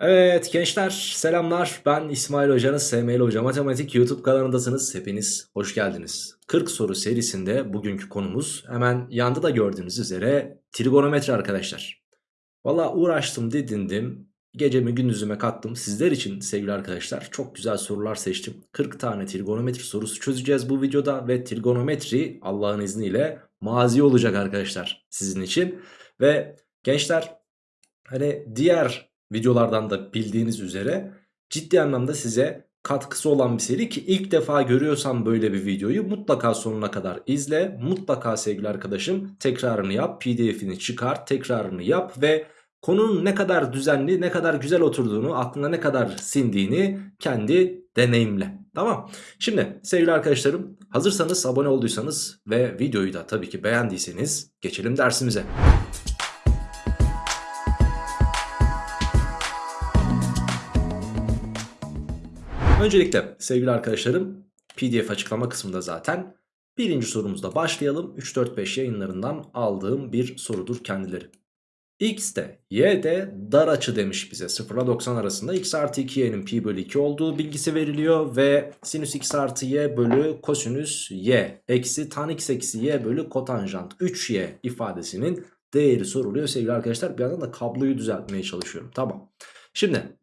Evet gençler selamlar. Ben İsmail Hocanız SML Hoca Matematik YouTube kanalındasınız. Hepiniz hoş geldiniz. 40 soru serisinde bugünkü konumuz hemen yanda da gördüğünüz üzere trigonometri arkadaşlar. Valla uğraştım didindim. Gecemi gündüzüme kattım. Sizler için sevgili arkadaşlar çok güzel sorular seçtim. 40 tane trigonometri sorusu çözeceğiz bu videoda ve trigonometri Allah'ın izniyle mazi olacak arkadaşlar sizin için. Ve gençler hani diğer videolardan da bildiğiniz üzere ciddi anlamda size katkısı olan bir seri ki ilk defa görüyorsan böyle bir videoyu mutlaka sonuna kadar izle. Mutlaka sevgili arkadaşım tekrarını yap, pdf'ini çıkar, tekrarını yap ve konunun ne kadar düzenli, ne kadar güzel oturduğunu, aklına ne kadar sindiğini kendi deneyimle. Tamam. Şimdi sevgili arkadaşlarım hazırsanız abone olduysanız ve videoyu da tabii ki beğendiyseniz geçelim dersimize. Öncelikle sevgili arkadaşlarım pdf açıklama kısmında zaten birinci sorumuzda başlayalım. 3-4-5 yayınlarından aldığım bir sorudur kendileri. X de Y de dar açı demiş bize 0 ile 90 arasında x artı 2y'nin pi bölü 2 olduğu bilgisi veriliyor ve sinüs x artı y bölü kosinüs y eksi tan x eksi y bölü kotanjant 3y ifadesinin değeri soruluyor sevgili arkadaşlar. Bir yandan da kabloyu düzeltmeye çalışıyorum. Tamam. Şimdi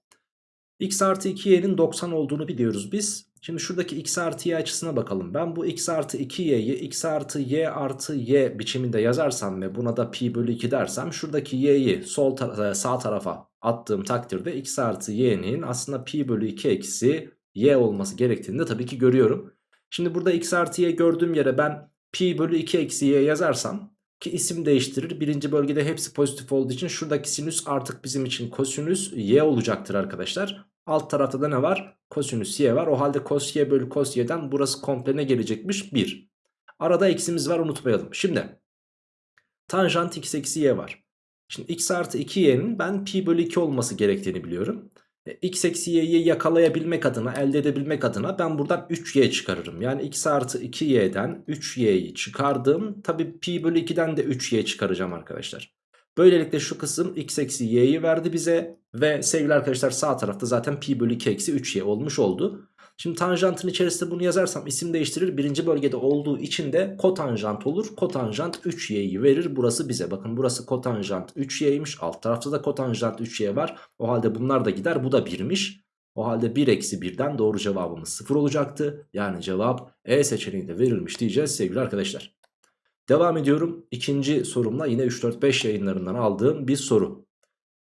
x artı 2y'nin 90 olduğunu biliyoruz biz. Şimdi şuradaki x artı y açısına bakalım. Ben bu x artı 2y'yi x artı y artı y biçiminde yazarsam ve buna da pi bölü 2 dersem şuradaki y'yi sol ta sağ tarafa attığım takdirde x artı y'nin aslında pi bölü 2 eksi y olması gerektiğini de tabii ki görüyorum. Şimdi burada x artı y gördüğüm yere ben pi bölü 2 eksi y yazarsam ki isim değiştirir. Birinci bölgede hepsi pozitif olduğu için şuradaki sinüs artık bizim için kosinüs y olacaktır arkadaşlar. Alt tarafta da ne var? Kosinüs y var. O halde cos y bölü cos y'den burası komple ne gelecekmiş? 1. Arada eksimiz var unutmayalım. Şimdi tanjant x eksi y var. Şimdi x artı 2y'nin ben pi bölü 2 olması gerektiğini biliyorum. E, x eksi y'yi yakalayabilmek adına elde edebilmek adına ben buradan 3y çıkarırım. Yani x artı 2y'den 3y'yi çıkardım. Tabi pi bölü 2'den de 3y çıkaracağım arkadaşlar. Böylelikle şu kısım x eksi y'yi verdi bize. Ve sevgili arkadaşlar sağ tarafta zaten pi bölü 2 eksi 3y olmuş oldu. Şimdi tanjantın içerisinde bunu yazarsam isim değiştirir. Birinci bölgede olduğu için de kotanjant olur. Kotanjant 3y'yi verir burası bize. Bakın burası kotanjant 3y'ymiş. Alt tarafta da kotanjant 3y var. O halde bunlar da gider. Bu da 1'miş. O halde 1 eksi 1'den doğru cevabımız 0 olacaktı. Yani cevap E seçeneğinde verilmiş diyeceğiz sevgili arkadaşlar. Devam ediyorum. İkinci sorumla yine 3-4-5 yayınlarından aldığım bir soru.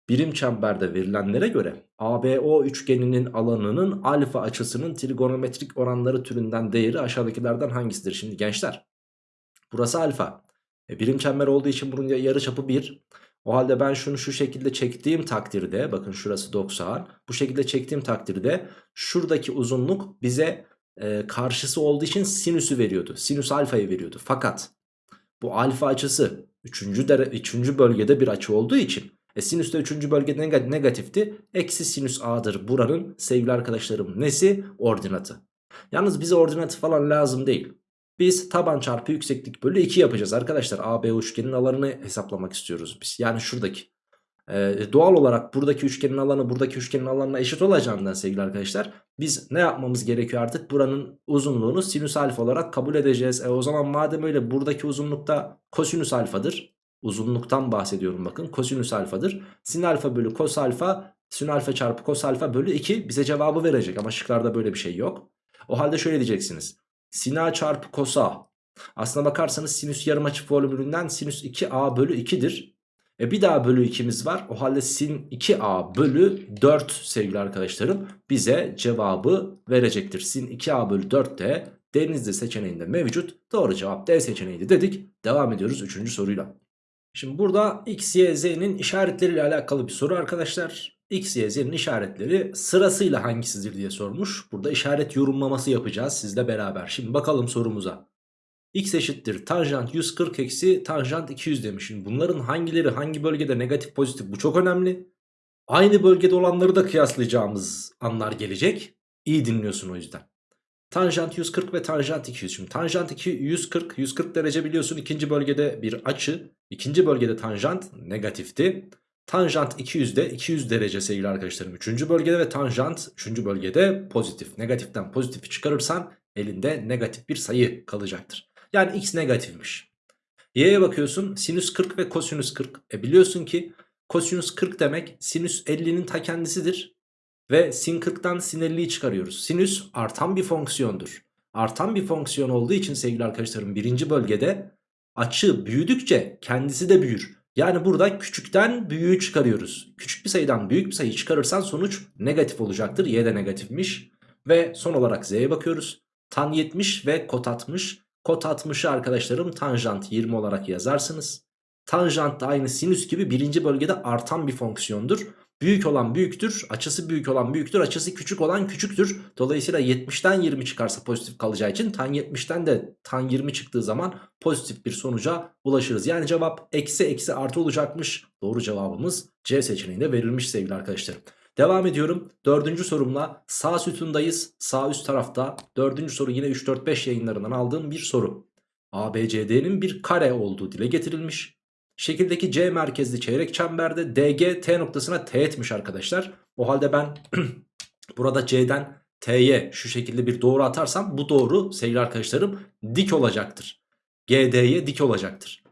Birim çemberde verilenlere göre ABO üçgeninin alanının alfa açısının trigonometrik oranları türünden değeri aşağıdakilerden hangisidir? Şimdi gençler burası alfa. E, birim çember olduğu için bunun yarıçapı 1. O halde ben şunu şu şekilde çektiğim takdirde bakın şurası 90. Bu şekilde çektiğim takdirde şuradaki uzunluk bize e, karşısı olduğu için sinüsü veriyordu. Sinüs alfayı veriyordu. Fakat bu alfa açısı 3. 3. bölgede bir açı olduğu için e sinüs de 3. bölgede negatifti. Eksi sinüs a'dır buranın sevgili arkadaşlarım nesi? Ordinatı. Yalnız bize ordinatı falan lazım değil. Biz taban çarpı yükseklik bölü 2 yapacağız arkadaşlar. AB üçgenin alanını hesaplamak istiyoruz biz. Yani şuradaki. Ee, doğal olarak buradaki üçgenin alanı buradaki üçgenin alanına eşit olacağından sevgili arkadaşlar. Biz ne yapmamız gerekiyor artık? Buranın uzunluğunu sinüs alfa olarak kabul edeceğiz. E, o zaman madem öyle buradaki uzunlukta kosinüs alfadır uzunluktan bahsediyorum bakın. Kosinüs alfadır. Sin alfa bölü kos alfa sin alfa çarpı kos alfa bölü 2 bize cevabı verecek. Ama şıklarda böyle bir şey yok. O halde şöyle diyeceksiniz. Sin a çarpı kos a. Aslına bakarsanız sinüs yarımaçı formülünden sinüs 2a bölü 2'dir. E bir daha bölü 2'miz var. O halde sin 2a bölü 4 sevgili arkadaşlarım bize cevabı verecektir. Sin 2a bölü 4 de denizli seçeneğinde mevcut. Doğru cevap D seçeneğiydi dedik. Devam ediyoruz 3. soruyla. Şimdi burada x, y, z'nin işaretleriyle alakalı bir soru arkadaşlar. X, y, z'nin işaretleri sırasıyla hangisidir diye sormuş. Burada işaret yorumlaması yapacağız sizle beraber. Şimdi bakalım sorumuza. x eşittir tanjant 140 eksi tanjant 200 demiş. Şimdi bunların hangileri hangi bölgede negatif pozitif bu çok önemli. Aynı bölgede olanları da kıyaslayacağımız anlar gelecek. İyi dinliyorsun o yüzden. Tanjant 140 ve tanjant 200. Şimdi tanjant 2 140 140 derece biliyorsun ikinci bölgede bir açı. İkinci bölgede tanjant negatifti. Tanjant 200'de 200 derece sevgili arkadaşlarım 3. bölgede ve tanjant 3. bölgede pozitif. Negatiften pozitifi çıkarırsan elinde negatif bir sayı kalacaktır. Yani x negatifmiş. Y'ye bakıyorsun sinüs 40 ve kosinüs 40. E biliyorsun ki kosinüs 40 demek sinüs 50'nin ta kendisidir. Ve sin 40'tan sin 50'yi çıkarıyoruz. Sinüs artan bir fonksiyondur. Artan bir fonksiyon olduğu için sevgili arkadaşlarım birinci bölgede açı büyüdükçe kendisi de büyür. Yani burada küçükten büyüğü çıkarıyoruz. Küçük bir sayıdan büyük bir sayı çıkarırsan sonuç negatif olacaktır. Y de negatifmiş. Ve son olarak Z'ye bakıyoruz. Tan 70 ve kot 60. Kot 60'ı arkadaşlarım tanjant 20 olarak yazarsınız. Tanjant da aynı sinüs gibi birinci bölgede artan bir fonksiyondur. Büyük olan büyüktür, açısı büyük olan büyüktür, açısı küçük olan küçüktür. Dolayısıyla 70'ten 20 çıkarsa pozitif kalacağı için tan 70'ten de tan 20 çıktığı zaman pozitif bir sonuca ulaşırız. Yani cevap eksi eksi artı olacakmış. Doğru cevabımız C seçeneğinde verilmiş sevgili arkadaşlarım. Devam ediyorum. Dördüncü sorumla sağ sütundayız. Sağ üst tarafta dördüncü soru yine 3-4-5 yayınlarından aldığım bir soru. ABCD'nin bir kare olduğu dile getirilmiş. Şekildeki C merkezli çeyrek çemberde DG T noktasına teğetmiş arkadaşlar. O halde ben burada C'den T'ye şu şekilde bir doğru atarsam bu doğru sevgili arkadaşlarım dik olacaktır. GD'ye dik olacaktır.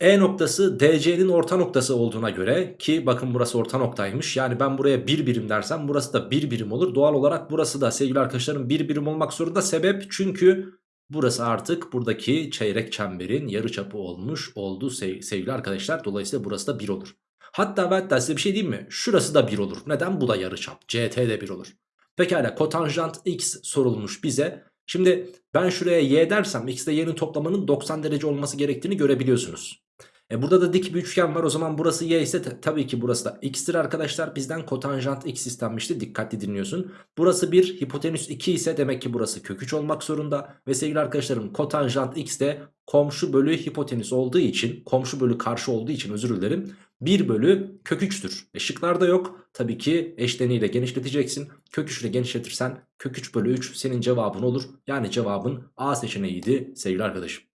E noktası DC'nin orta noktası olduğuna göre ki bakın burası orta noktaymış. Yani ben buraya bir birim dersem burası da bir birim olur. Doğal olarak burası da sevgili arkadaşlarım bir birim olmak zorunda. Sebep çünkü Burası artık buradaki çeyrek çemberin yarıçapı olmuş oldu sevgili arkadaşlar. Dolayısıyla burası da 1 olur. Hatta ben hatta size bir şey diyeyim mi? Şurası da 1 olur. Neden? Bu da yarıçap. CT de 1 olur. Pekala kotanjant x sorulmuş bize. Şimdi ben şuraya y dersem x ile y'nin toplamanın 90 derece olması gerektiğini görebiliyorsunuz. E burada da dik bir üçgen var o zaman burası y ise tabii ki burası da x'tir arkadaşlar. Bizden kotanjant x istenmişti dikkatli dinliyorsun. Burası 1 hipotenüs 2 ise demek ki burası kök 3 olmak zorunda. Ve sevgili arkadaşlarım kotanjant x de komşu bölü hipotenüs olduğu için komşu bölü karşı olduğu için özür dilerim. 1 bölü kök 3'tür. E şıklarda yok. Tabii ki eşleniyle genişleteceksin. Kök 3 ile genişletirsen kök 3 bölü 3 senin cevabın olur. Yani cevabın A seçeneğiydi sevgili arkadaşım.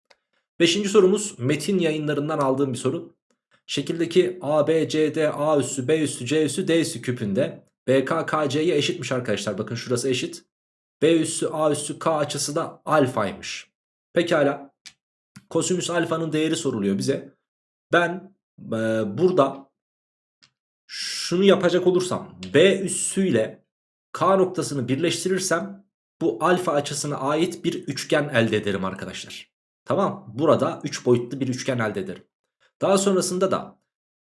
Beşinci sorumuz metin yayınlarından aldığım bir soru. Şekildeki A, B, C, D, A üssü, B üssü, C üssü, D üssü küpünde BK, KC'ye eşitmiş arkadaşlar. Bakın şurası eşit. B üssü, A üssü, K açısı da alfaymış. Pekala. Kosinüs alfanın değeri soruluyor bize. Ben e, burada şunu yapacak olursam B üssüyle K noktasını birleştirirsem bu alfa açısına ait bir üçgen elde ederim arkadaşlar. Tamam burada 3 boyutlu bir üçgen elde ederim. Daha sonrasında da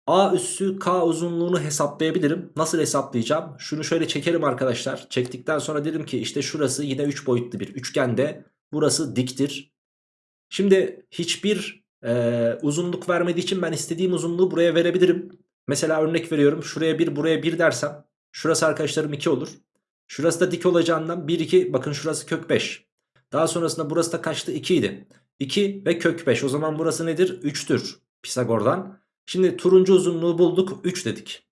A üssü K uzunluğunu hesaplayabilirim. Nasıl hesaplayacağım? Şunu şöyle çekerim arkadaşlar. Çektikten sonra dedim ki işte şurası yine 3 boyutlu bir üçgende. Burası diktir. Şimdi hiçbir e, uzunluk vermediği için ben istediğim uzunluğu buraya verebilirim. Mesela örnek veriyorum. Şuraya 1 buraya 1 dersem. Şurası arkadaşlarım 2 olur. Şurası da dik olacağından 1 2 bakın şurası kök 5. Daha sonrasında burası da kaçtı 2 idi. 2 ve kök 5 o zaman burası nedir? 3'tür Pisagor'dan. Şimdi turuncu uzunluğu bulduk 3 dedik.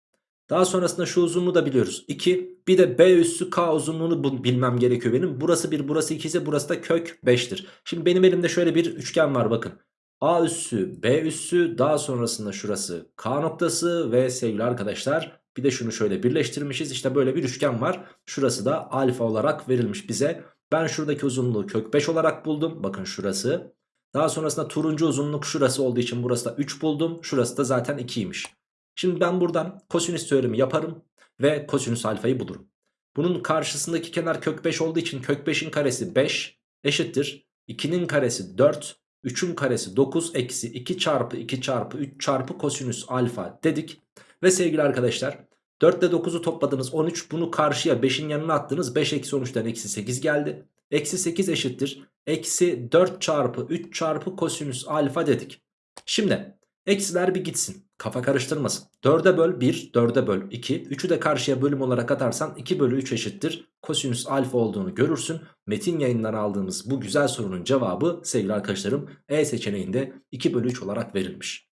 Daha sonrasında şu uzunluğu da biliyoruz. 2 bir de B üssü K uzunluğunu bilmem gerekiyor benim. Burası 1 burası 2 ise burası da kök 5'tir. Şimdi benim elimde şöyle bir üçgen var bakın. A üssü B üssü daha sonrasında şurası K noktası ve sevgili arkadaşlar bir de şunu şöyle birleştirmişiz. İşte böyle bir üçgen var. Şurası da alfa olarak verilmiş bize. Ben şuradaki uzunluğu kök 5 olarak buldum. Bakın şurası. Daha sonrasında turuncu uzunluk şurası olduğu için burası da 3 buldum. Şurası da zaten 2'ymiş. Şimdi ben buradan kosinüs teoremi yaparım ve kosinüs alfayı bulurum. Bunun karşısındaki kenar kök 5 olduğu için kök 5'in karesi 5 eşittir. 2'nin karesi 4, 3'ün karesi 9 eksi 2 çarpı 2 çarpı 3 çarpı kosinüs alfa dedik. Ve sevgili arkadaşlar 4 ile 9'u topladınız 13 bunu karşıya 5'in yanına attınız 5 eksi 13'ten eksi 8 geldi. Eksi 8 eşittir. Eksi 4 çarpı 3 çarpı kosinüs alfa dedik. Şimdi eksiler bir gitsin. Kafa karıştırmasın. 4'e böl 1, 4'e böl 2. 3'ü de karşıya bölüm olarak atarsan 2 bölü 3 eşittir. Kosinüs alfa olduğunu görürsün. Metin yayından aldığımız bu güzel sorunun cevabı sevgili arkadaşlarım E seçeneğinde 2 bölü 3 olarak verilmiş.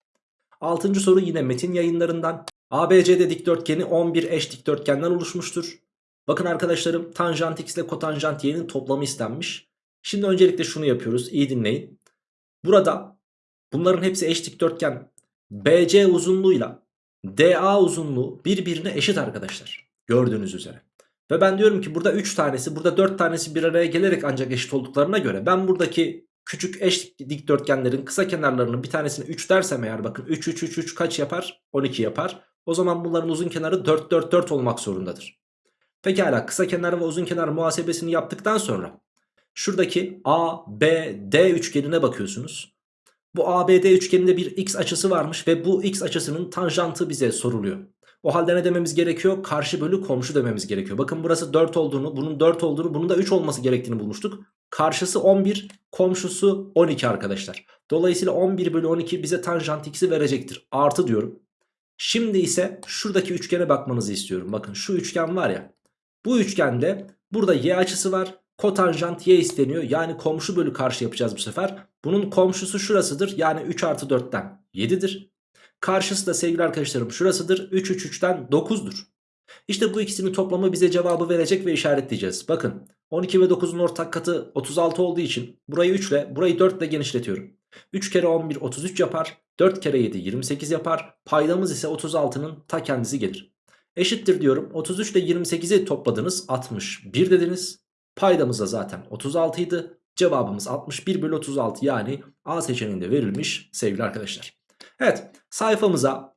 Altıncı soru yine metin yayınlarından. ABCD dikdörtgeni 11 eş dikdörtgenden oluşmuştur. Bakın arkadaşlarım tanjant x ile kotanjant y'nin toplamı istenmiş. Şimdi öncelikle şunu yapıyoruz iyi dinleyin. Burada bunların hepsi eş dikdörtgen BC uzunluğuyla DA uzunluğu birbirine eşit arkadaşlar. Gördüğünüz üzere. Ve ben diyorum ki burada 3 tanesi burada 4 tanesi bir araya gelerek ancak eşit olduklarına göre ben buradaki küçük eş dikdörtgenlerin kısa kenarlarının bir tanesini 3 dersem eğer bakın 3 3 3 3 kaç yapar? 12 yapar. O zaman bunların uzun kenarı 4 4 4 olmak zorundadır. Pekala kısa kenar ve uzun kenar muhasebesini yaptıktan sonra şuradaki A, B, D üçgenine bakıyorsunuz. Bu ABD üçgeninde bir x açısı varmış ve bu x açısının tanjantı bize soruluyor. O halde ne dememiz gerekiyor? Karşı bölü komşu dememiz gerekiyor. Bakın burası 4 olduğunu, bunun 4 olduğunu, bunun da 3 olması gerektiğini bulmuştuk. Karşısı 11, komşusu 12 arkadaşlar. Dolayısıyla 11 bölü 12 bize tanjant x'i verecektir. Artı diyorum. Şimdi ise şuradaki üçgene bakmanızı istiyorum. Bakın şu üçgen var ya. Bu üçgende burada y açısı var. Kotanjant y isteniyor. Yani komşu bölü karşı yapacağız bu sefer. Bunun komşusu şurasıdır. Yani 3 artı 4'ten 7'dir. Karşısı da sevgili arkadaşlarım şurasıdır. 3 3 3'ten 9'dur. İşte bu ikisinin toplamı bize cevabı verecek ve işaretleyeceğiz. Bakın 12 ve 9'un ortak katı 36 olduğu için burayı 3 ile burayı 4 ile genişletiyorum. 3 kere 11 33 yapar. 4 kere 7 28 yapar. Paydamız ise 36'nın ta kendisi gelir. Eşittir diyorum. 33 ile 28'i topladınız 61 dediniz. Paydamız da zaten 36 idi. Cevabımız 61 bölü 36 yani A seçeneğinde verilmiş sevgili arkadaşlar. Evet sayfamıza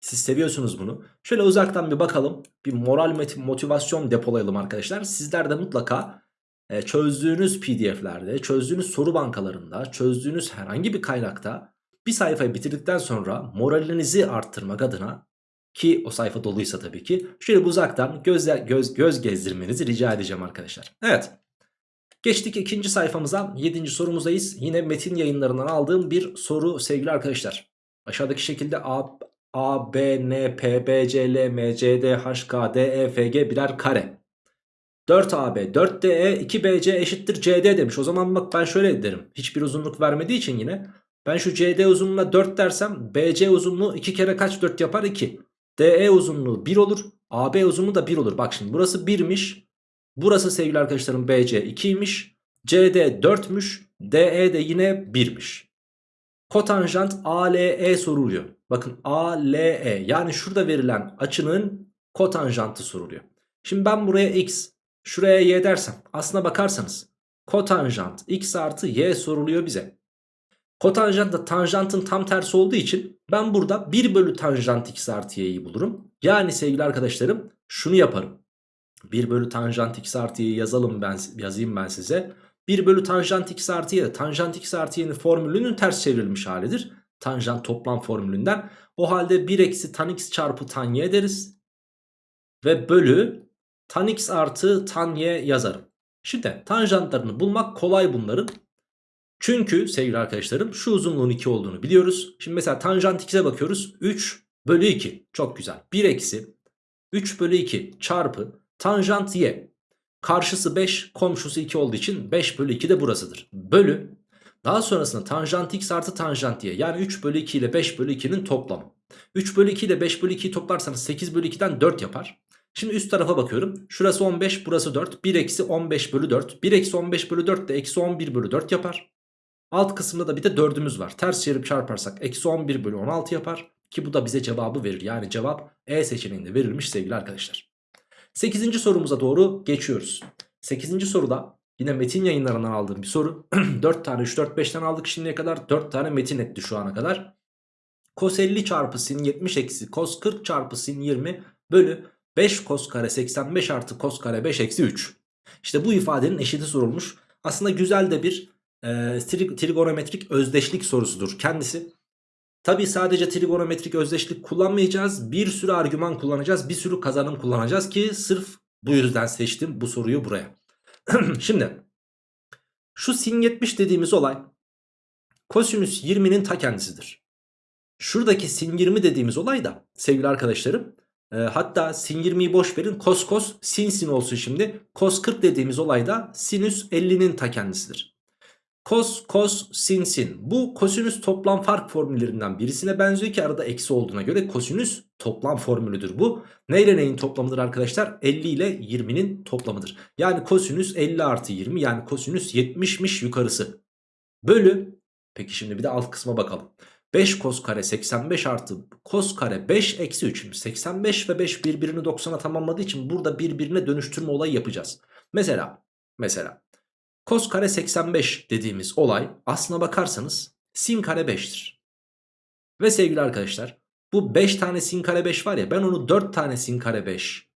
siz seviyorsunuz bunu. Şöyle uzaktan bir bakalım. Bir moral motivasyon depolayalım arkadaşlar. Sizler de mutlaka e, çözdüğünüz pdf'lerde, çözdüğünüz soru bankalarında, çözdüğünüz herhangi bir kaynakta bir sayfayı bitirdikten sonra moralinizi arttırmak adına ki o sayfa doluysa tabii ki şöyle uzaktan göz, göz, göz gezdirmenizi rica edeceğim arkadaşlar. Evet. Geçtik ikinci sayfamıza. Yedinci sorumuzdayız. Yine metin yayınlarından aldığım bir soru sevgili arkadaşlar. Aşağıdaki şekilde A, A, B, N, P, B, C, L, M, C, D, H, K, D, E, F, G birer kare. 4AB, 4DE, 2BC eşittir CD demiş. O zaman bak ben şöyle derim. Hiçbir uzunluk vermediği için yine. Ben şu CD uzunluğuna 4 dersem BC uzunluğu 2 kere kaç 4 yapar? 2. DE uzunluğu 1 olur. AB uzunluğu da 1 olur. Bak şimdi burası 1'miş. Burası sevgili arkadaşlarım BC 2'ymiş. CD 4'müş. DE de yine 1'miş. Kotanjant ALE soruluyor. Bakın ALE yani şurada verilen açının kotanjantı soruluyor. Şimdi ben buraya x, şuraya y dersem aslına bakarsanız kotanjant x artı y soruluyor bize. Kotanjant da tanjantın tam tersi olduğu için ben burada 1 bölü tanjant x artı y'yi bulurum. Yani sevgili arkadaşlarım şunu yaparım. 1 bölü tanjant x artı y'yi yazalım ben, yazayım ben size. 1 bölü tanjant x artı y tanjant x artı y'nin formülünün ters çevrilmiş halidir. Tanjant toplam formülünden. O halde 1 eksi tan x çarpı tan y deriz. Ve bölü tan x artı tan y yazarım. Şimdi tanjantlarını bulmak kolay bunların. Çünkü sevgili arkadaşlarım şu uzunluğun 2 olduğunu biliyoruz. Şimdi mesela tanjant x'e bakıyoruz. 3 bölü 2 çok güzel. 1 eksi 3 bölü 2 çarpı tanjant y. Karşısı 5 komşusu 2 olduğu için 5 bölü 2 de burasıdır. Bölü daha sonrasında tanjant x artı tanjant y yani 3 bölü 2 ile 5 bölü 2'nin toplamı. 3 bölü 2 ile 5 bölü 2'yi toplarsanız 8 bölü 2'den 4 yapar. Şimdi üst tarafa bakıyorum. Şurası 15 burası 4. 1 eksi 15 bölü 4. 1 eksi 15 bölü 4 de eksi 11 bölü 4 yapar. Alt kısımda da bir de 4'ümüz var. Ters çevirip çarparsak eksi 11 bölü 16 yapar. Ki bu da bize cevabı verir. Yani cevap E seçeneğinde verilmiş sevgili arkadaşlar. 8. sorumuza doğru geçiyoruz. 8. soruda yine metin yayınlarından aldığım bir soru. 4 tane 3 4 5'ten aldık şimdiye kadar. 4 tane metin etti şu ana kadar. Kos 50 çarpı sin 70 eksi kos 40 çarpı sin 20 bölü 5 kos kare 85 artı kos kare 5 eksi 3. İşte bu ifadenin eşiti sorulmuş. Aslında güzel de bir e, trigonometrik özdeşlik sorusudur kendisi. Tabi sadece trigonometrik özdeşlik kullanmayacağız. Bir sürü argüman kullanacağız. Bir sürü kazanım kullanacağız ki sırf bu yüzden seçtim bu soruyu buraya. Şimdi şu sin 70 dediğimiz olay kosinüs 20'nin ta kendisidir. Şuradaki sin 20 dediğimiz olay da sevgili arkadaşlarım e, hatta sin 20'yi boş verin kos kos sin sin olsun şimdi. Kos 40 dediğimiz olay da sinüs 50'nin ta kendisidir. Kos, kos, sin, sin. Bu kosinüs toplam fark formüllerinden birisine benziyor ki arada eksi olduğuna göre kosinüs toplam formülüdür bu. Ne neyin toplamıdır arkadaşlar? 50 ile 20'nin toplamıdır. Yani kosinüs 50 artı 20 yani kosinüs 70'miş yukarısı. Bölü. Peki şimdi bir de alt kısma bakalım. 5 kos kare 85 artı kos kare 5 eksi 3. Şimdi 85 ve 5 birbirini 90'a tamamladığı için burada birbirine dönüştürme olayı yapacağız. Mesela mesela kos kare 85 dediğimiz olay aslına bakarsanız sin kare 5'tir. Ve sevgili arkadaşlar bu 5 tane sin kare 5 var ya ben onu 4 tane sin kare 5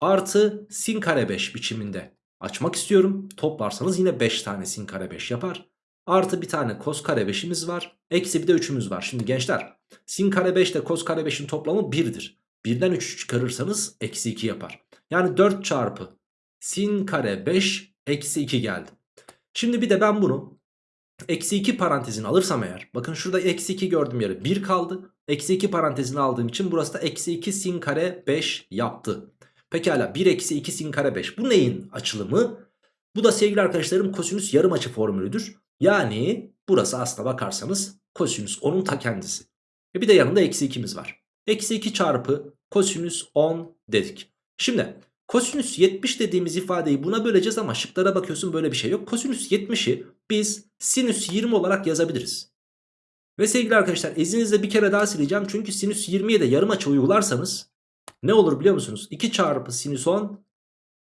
artı sin kare 5 biçiminde açmak istiyorum. Toplarsanız yine 5 tane sin kare 5 yapar. Artı bir tane kos kare 5'imiz var. Eksi bir de 3'ümüz var. Şimdi gençler sin kare 5 ile kos kare 5'in toplamı 1'dir. 1'den 3 çıkarırsanız eksi 2 yapar. Yani 4 çarpı sin kare 5 eksi 2 geldi. Şimdi bir de ben bunu eksi 2 parantezini alırsam eğer. Bakın şurada eksi 2 gördüğüm yere 1 kaldı. Eksi 2 parantezini aldığım için burası da eksi 2 sin kare 5 yaptı. Pekala 1 eksi 2 sin kare 5. Bu neyin açılımı? Bu da sevgili arkadaşlarım kosinüs yarım açı formülüdür. Yani burası aslına bakarsanız kosinüs 10'un ta kendisi. E bir de yanında eksi 2'miz var. Eksi 2 çarpı kosinüs 10 dedik. Şimdi kosinüs 70 dediğimiz ifadeyi buna böleceğiz ama şıklara bakıyorsun böyle bir şey yok. Kosinüs 70'i biz sinüs 20 olarak yazabiliriz. Ve sevgili arkadaşlar izninizle bir kere daha sileceğim. Çünkü sinüs 20'ye de yarım açı uygularsanız ne olur biliyor musunuz? 2 çarpı sinüs 10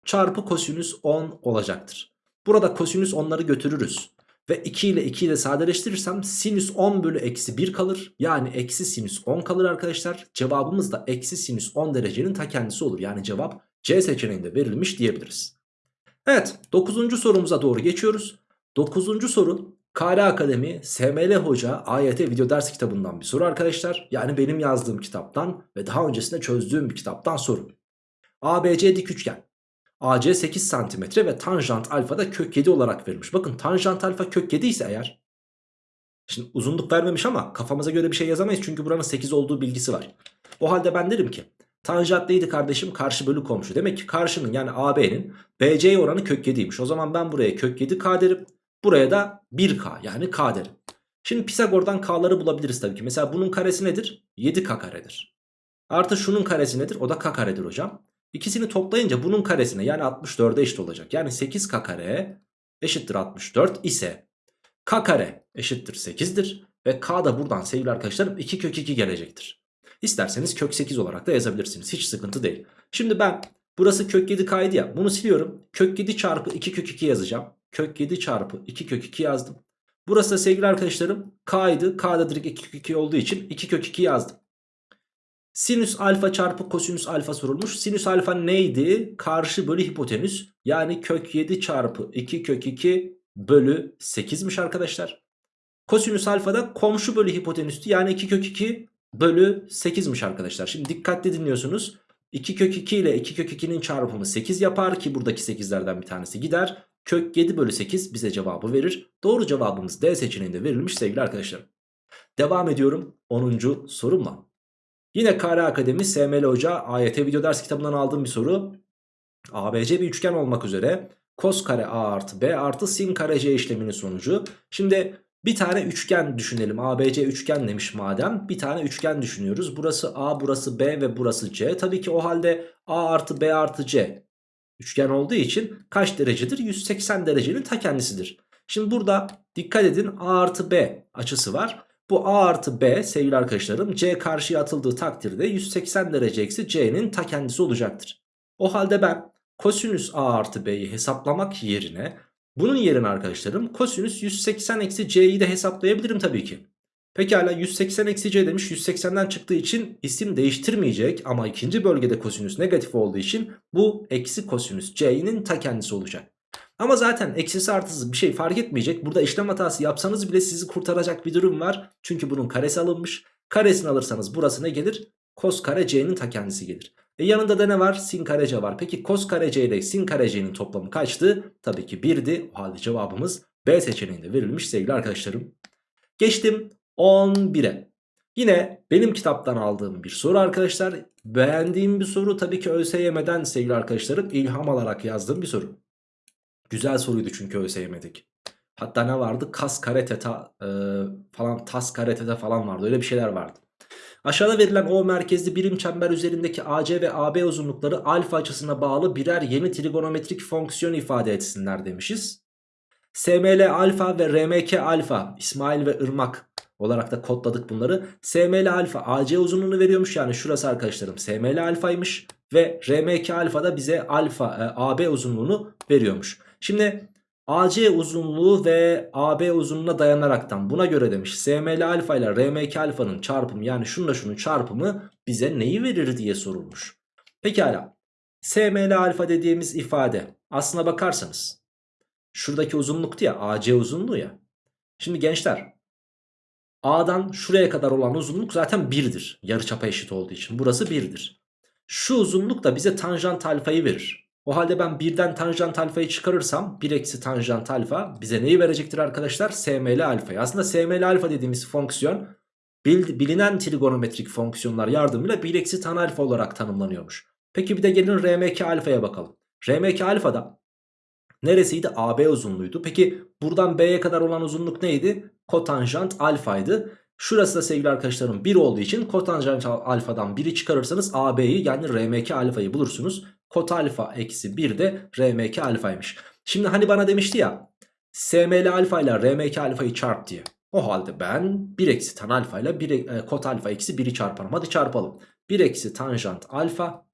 çarpı kosinüs 10 olacaktır. Burada kosinüs 10'ları götürürüz. Ve 2 ile 2 ile sadeleştirirsem sinüs 10 bölü eksi 1 kalır. Yani eksi sinüs 10 kalır arkadaşlar. Cevabımız da eksi sinüs 10 derecenin ta kendisi olur. Yani cevap C seçeneğinde verilmiş diyebiliriz. Evet 9. sorumuza doğru geçiyoruz. 9. soru KR Akademi SML Hoca AYT video ders kitabından bir soru arkadaşlar. Yani benim yazdığım kitaptan ve daha öncesinde çözdüğüm bir kitaptan soru. ABC dik üçgen. AC 8 cm ve tanjant alfa da kök 7 olarak verilmiş. Bakın tanjant alfa kök 7 ise eğer. Şimdi uzunluk vermemiş ama kafamıza göre bir şey yazamayız. Çünkü buranın 8 olduğu bilgisi var. O halde ben derim ki tanjant neydi kardeşim? Karşı bölü komşu. Demek ki karşının yani AB'nin BC'ye oranı kök 7'ymiş. O zaman ben buraya kök 7K derim. Buraya da 1K yani K derim. Şimdi Pisagor'dan K'ları bulabiliriz tabii ki. Mesela bunun karesi nedir? 7K karedir. Artı şunun karesi nedir? O da K karedir hocam. İkisini toplayınca bunun karesine yani 64'e eşit olacak. Yani 8K kare eşittir 64 ise K kare eşittir 8'dir. Ve K da buradan sevgili arkadaşlarım 2 kök 2 gelecektir. İsterseniz kök 8 olarak da yazabilirsiniz. Hiç sıkıntı değil. Şimdi ben burası kök 7 K'ydı ya bunu siliyorum. Kök 7 çarpı 2 kök 2 yazacağım. Kök 7 çarpı 2 kök 2 yazdım. Burası da sevgili arkadaşlarım K'ydı. K da direkt 2 kök 2 olduğu için 2 kök 2 yazdım. Sinüs alfa çarpı kosinüs alfa sorulmuş. Sinüs alfa neydi? Karşı bölü hipotenüs. Yani kök 7 çarpı 2 kök 2 bölü 8'miş arkadaşlar. Kosinüs alfa da komşu bölü hipotenüstü. Yani 2 kök 2 bölü 8'miş arkadaşlar. Şimdi dikkatli dinliyorsunuz. 2 kök 2 ile 2 kök 2'nin çarpımı 8 yapar ki buradaki 8'lerden bir tanesi gider. Kök 7 bölü 8 bize cevabı verir. Doğru cevabımız D seçeneğinde verilmiş sevgili arkadaşlarım. Devam ediyorum 10. sorumla. Yine KR Akademi SML Hoca AYT video ders kitabından aldığım bir soru. ABC bir üçgen olmak üzere kos kare A artı B artı sin kare C işleminin sonucu. Şimdi bir tane üçgen düşünelim. ABC üçgen demiş madem. Bir tane üçgen düşünüyoruz. Burası A, burası B ve burası C. Tabii ki o halde A artı B artı C üçgen olduğu için kaç derecedir? 180 derecenin ta kendisidir. Şimdi burada dikkat edin A artı B açısı var. Bu A artı B sevgili arkadaşlarım C karşıya atıldığı takdirde 180 derece eksi C'nin ta kendisi olacaktır. O halde ben kosinüs A artı B'yi hesaplamak yerine bunun yerine arkadaşlarım kosinüs 180 eksi C'yi de hesaplayabilirim tabii ki. Pekala 180 eksi C demiş 180'den çıktığı için isim değiştirmeyecek ama ikinci bölgede kosinüs negatif olduğu için bu eksi kosinüs C'nin ta kendisi olacak. Ama zaten eksisi artısı bir şey fark etmeyecek. Burada işlem hatası yapsanız bile sizi kurtaracak bir durum var. Çünkü bunun karesi alınmış. Karesini alırsanız burası ne gelir? Kos kare c'nin ta kendisi gelir. E yanında da ne var? Sin kare c var. Peki kos kare c ile sin kare c'nin toplamı kaçtı? Tabii ki 1'di. O halde cevabımız B seçeneğinde verilmiş sevgili arkadaşlarım. Geçtim 11'e. Yine benim kitaptan aldığım bir soru arkadaşlar. Beğendiğim bir soru tabii ki ÖSYM'den sevgili arkadaşlarım ilham alarak yazdığım bir soru. Güzel soruydu çünkü ÖSYM'deki. Hatta ne vardı? Kas kare teta e, falan tas kare teta falan vardı. Öyle bir şeyler vardı. Aşağıda verilen O merkezli birim çember üzerindeki AC ve AB uzunlukları alfa açısına bağlı birer yeni trigonometrik fonksiyon ifade etsinler demişiz. SML alfa ve RMK alfa İsmail ve Irmak olarak da kodladık bunları. SML alfa AC uzunluğunu veriyormuş. Yani şurası arkadaşlarım SML alfaymış. Ve RMK alfa da bize alfa e, AB uzunluğunu veriyormuş. Şimdi AC uzunluğu ve AB uzunluğuna dayanaraktan buna göre demiş SML alfa ile RMK alfanın çarpımı yani şununla şunun çarpımı bize neyi verir diye sorulmuş. Pekala SML alfa dediğimiz ifade aslına bakarsanız şuradaki uzunluktu ya AC uzunluğu ya. Şimdi gençler A'dan şuraya kadar olan uzunluk zaten 1'dir. Yarıçapa eşit olduğu için burası 1'dir. Şu uzunluk da bize tanjant alfayı verir. O halde ben birden tanjant alfayı çıkarırsam 1 eksi tanjant alfa bize neyi verecektir arkadaşlar? SML alfayı. Aslında SML alfa dediğimiz fonksiyon bilinen trigonometrik fonksiyonlar yardımıyla 1 eksi tan alfa olarak tanımlanıyormuş. Peki bir de gelin RMK alfaya bakalım. RMK alfa da neresiydi? AB uzunluğuydu. Peki buradan B'ye kadar olan uzunluk neydi? Kotanjant alfaydı. Şurası da sevgili arkadaşlarım 1 olduğu için kotanjant alfadan 1'i çıkarırsanız AB'yi yani RMK alfayı bulursunuz. Kot alfa eksi 1 de RMK alfaymış. Şimdi hani bana demişti ya SML alfa ile RMK alfayı çarp diye. O halde ben 1 eksi tan alfa ile 1, e, kot alfa eksi 1'i çarparım. Hadi çarpalım. 1 eksi tanjant alfa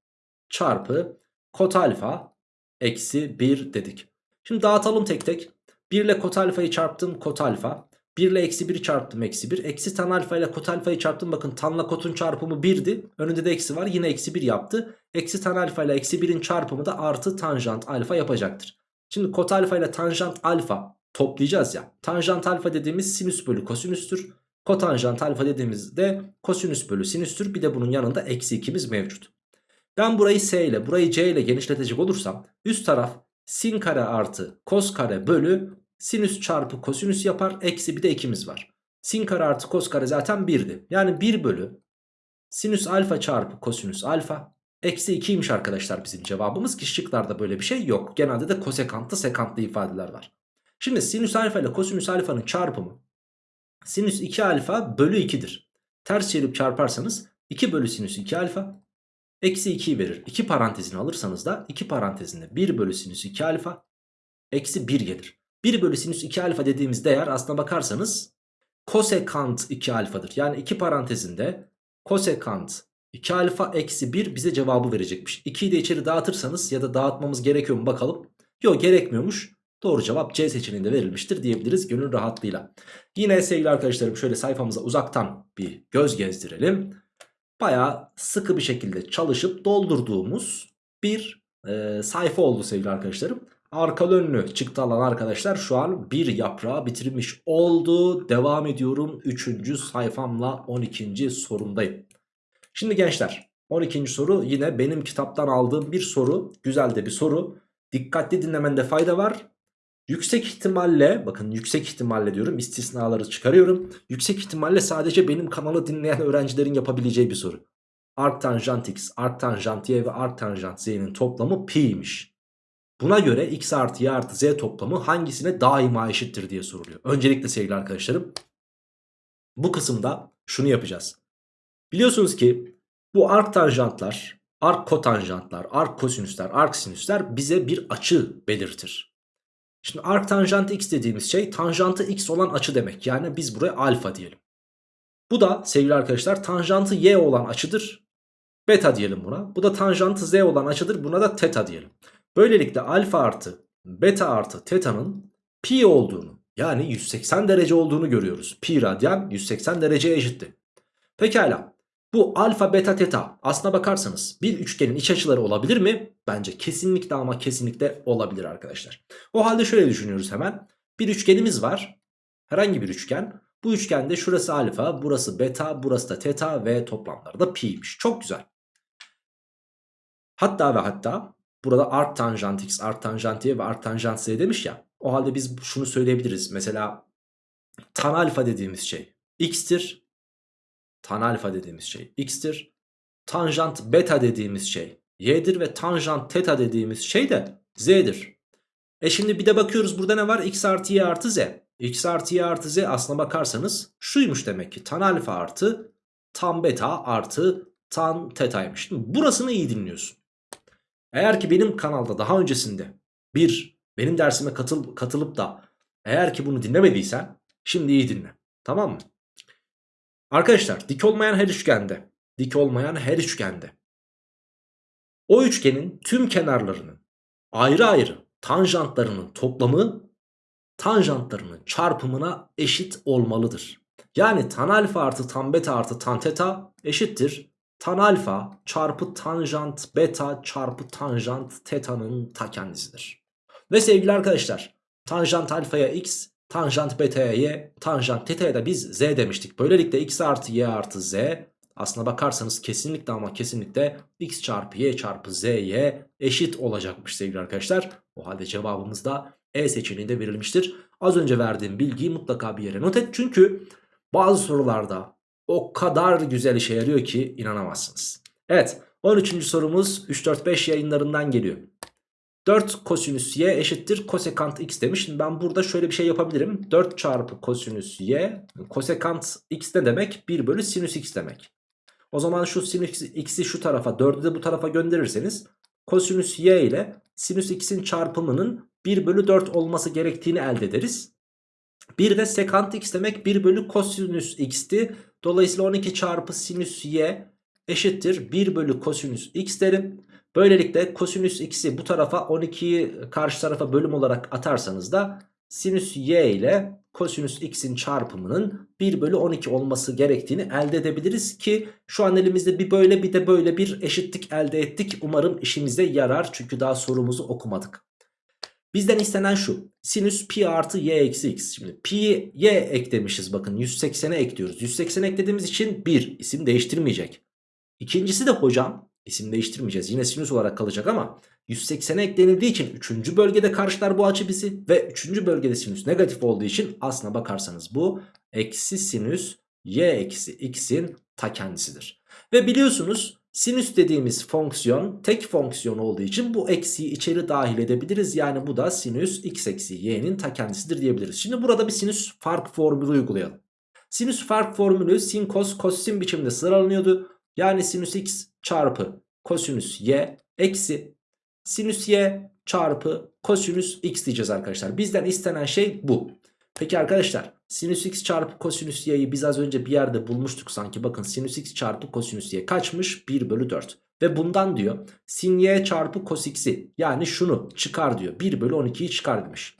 çarpı kot alfa eksi 1 dedik. Şimdi dağıtalım tek tek. 1 ile kot alfayı çarptım kot alfa. 1 ile eksi 1'i çarptım eksi 1. Eksi tan alfa ile kot alfayı çarptım. Bakın tanla kotun çarpımı 1'di. Önünde de eksi var. Yine eksi 1 yaptı. Eksi tan alfa ile eksi 1'in çarpımı da artı tanjant alfa yapacaktır. Şimdi kot alfa ile tanjant alfa toplayacağız ya. Tanjant alfa dediğimiz sinüs bölü kosinüstür. Kotanjant alfa dediğimizde kosinüs bölü sinüstür. Bir de bunun yanında eksi 2'miz mevcut. Ben burayı s ile burayı c ile genişletecek olursam üst taraf sin kare artı kos kare bölü sinüs çarpı kosinüs yapar. Eksi bir de 2'miz var. Sin kare artı kos kare zaten 1'di. Yani 1 bölü sinüs alfa çarpı kosinüs alfa eksi 2'ymiş arkadaşlar bizim cevabımız ki şıklarda böyle bir şey yok. Genelde de kosekantlı sekantlı ifadeler var. Şimdi sinüs alfa ile kosinüs alfanın çarpımı sinüs 2 alfa bölü 2'dir. Ters çevirip çarparsanız 2 bölü sinüs 2 alfa eksi 2'yi verir. 2 parantezini alırsanız da 2 parantezinde 1 bölü sinüs 2 alfa eksi 1 gelir. 1 bölü sinüs 2 alfa dediğimiz değer aslına bakarsanız kosekant 2 alfadır. Yani 2 parantezinde kosekant 2 alfa eksi 1 bize cevabı verecekmiş. 2'yi de içeri dağıtırsanız ya da dağıtmamız gerekiyor mu bakalım. Yok gerekmiyormuş. Doğru cevap C seçeneğinde verilmiştir diyebiliriz gönül rahatlığıyla. Yine sevgili arkadaşlarım şöyle sayfamıza uzaktan bir göz gezdirelim. Baya sıkı bir şekilde çalışıp doldurduğumuz bir e, sayfa oldu sevgili arkadaşlarım. Arkalı önlü çıktı alan arkadaşlar şu an bir yaprağı bitirmiş oldu. Devam ediyorum 3. sayfamla 12. sorumdayım. Şimdi gençler 12. soru yine benim kitaptan aldığım bir soru. Güzel de bir soru. Dikkatli dinlemende fayda var. Yüksek ihtimalle bakın yüksek ihtimalle diyorum istisnaları çıkarıyorum. Yüksek ihtimalle sadece benim kanalı dinleyen öğrencilerin yapabileceği bir soru. Arctanjant x, arctanjant y ve arctanjant z'nin toplamı pi'ymiş. Buna göre x artı y artı z toplamı hangisine daima eşittir diye soruluyor. Öncelikle sevgili arkadaşlarım bu kısımda şunu yapacağız. Biliyorsunuz ki bu arctanjantlar, arc kotanjantlar, arc kosinüsler, arc sinüsler bize bir açı belirtir. Şimdi arc tanjant x dediğimiz şey tanjantı x olan açı demek. Yani biz buraya alfa diyelim. Bu da sevgili arkadaşlar tanjantı y olan açıdır. Beta diyelim buna. Bu da tanjantı z olan açıdır. Buna da teta diyelim. Böylelikle alfa artı beta artı teta'nın pi olduğunu yani 180 derece olduğunu görüyoruz. Pi radyan 180 dereceye eşitti. Pekala. Bu alfa beta teta aslına bakarsanız bir üçgenin iç açıları olabilir mi? Bence kesinlikle ama kesinlikle olabilir arkadaşlar. O halde şöyle düşünüyoruz hemen. Bir üçgenimiz var. Herhangi bir üçgen. Bu üçgende şurası alfa, burası beta, burası da teta ve toplamları da pi'ymiş. Çok güzel. Hatta ve hatta burada art tanjant x, art tanjant y ve art tanjant z demiş ya. O halde biz şunu söyleyebiliriz. Mesela tan alfa dediğimiz şey x'tir. Tan alfa dediğimiz şey x'tir. Tanjant beta dediğimiz şey y'dir ve tanjant teta dediğimiz şey de z'dir. E şimdi bir de bakıyoruz burada ne var? x artı y artı z. x artı y artı z aslına bakarsanız şuymuş demek ki tan alfa artı tan beta artı tan tetaymış. Burasını iyi dinliyorsun. Eğer ki benim kanalda daha öncesinde bir benim dersime katıl, katılıp da eğer ki bunu dinlemediysen şimdi iyi dinle. Tamam mı? Arkadaşlar dik olmayan her üçgende, dik olmayan her üçgende o üçgenin tüm kenarlarının ayrı ayrı tanjantlarının toplamı tanjantlarının çarpımına eşit olmalıdır. Yani tan alfa artı tan beta artı tan teta eşittir. Tan alfa çarpı tanjant beta çarpı tanjant teta'nın ta kendisidir. Ve sevgili arkadaşlar tanjant alfaya x, tanjant beta'ya y, tanjant teta'ya da biz z demiştik. Böylelikle x artı y artı z aslına bakarsanız kesinlikle ama kesinlikle x çarpı y çarpı z'ye eşit olacakmış sevgili arkadaşlar. O halde cevabımız da E seçeneğinde verilmiştir. Az önce verdiğim bilgiyi mutlaka bir yere not et. Çünkü bazı sorularda o kadar güzel işe yarıyor ki inanamazsınız. Evet 13. sorumuz 3-4-5 yayınlarından geliyor. 4 kosinüs y eşittir kosekant x demiş. Şimdi ben burada şöyle bir şey yapabilirim. 4 çarpı kosinüs y kosekant x ne demek? 1 bölü sinüs x demek. O zaman şu sinüs x'i şu tarafa 4'ü de bu tarafa gönderirseniz kosinüs y ile sinüs x'in çarpımının 1 bölü 4 olması gerektiğini elde ederiz. Bir de sekant x demek 1 bölü kosinüs x'ti. Dolayısıyla 12 çarpı sinüs y eşittir 1 bölü kosinüs x derim. Böylelikle kosinüs x'i bu tarafa 12'yi karşı tarafa bölüm olarak atarsanız da sinüs y ile kosinüs x'in çarpımının 1 bölü 12 olması gerektiğini elde edebiliriz ki şu an elimizde bir böyle bir de böyle bir eşitlik elde ettik. Umarım işimize yarar çünkü daha sorumuzu okumadık. Bizden istenen şu sinüs pi artı y eksi x. Şimdi pi y eklemişiz bakın 180'e ekliyoruz. 180 eklediğimiz için 1 isim değiştirmeyecek. İkincisi de hocam isim değiştirmeyeceğiz yine sinüs olarak kalacak ama 180'e eklenildiği için 3. bölgede karşılar bu açı bizi ve 3. bölgede sinüs negatif olduğu için aslına bakarsanız bu eksi sinüs y eksi x'in ta kendisidir. Ve biliyorsunuz sinüs dediğimiz fonksiyon tek fonksiyon olduğu için bu eksiyi içeri dahil edebiliriz. Yani bu da sinüs x eksi y'nin ta kendisidir diyebiliriz. Şimdi burada bir sinüs fark formülü uygulayalım. Sinüs fark formülü sin kos kosin biçimde sıralanıyordu. Yani sinüs x çarpı kosinüs y eksi sinüs y çarpı kosinüs x diyeceğiz arkadaşlar. Bizden istenen şey bu. Peki arkadaşlar sinüs x çarpı kosinüs y'yi biz az önce bir yerde bulmuştuk sanki. Bakın sinüs x çarpı kosinüs y kaçmış? 1 bölü 4. Ve bundan diyor sin y çarpı cos x'i yani şunu çıkar diyor. 1 bölü 12'yi çıkar demiş.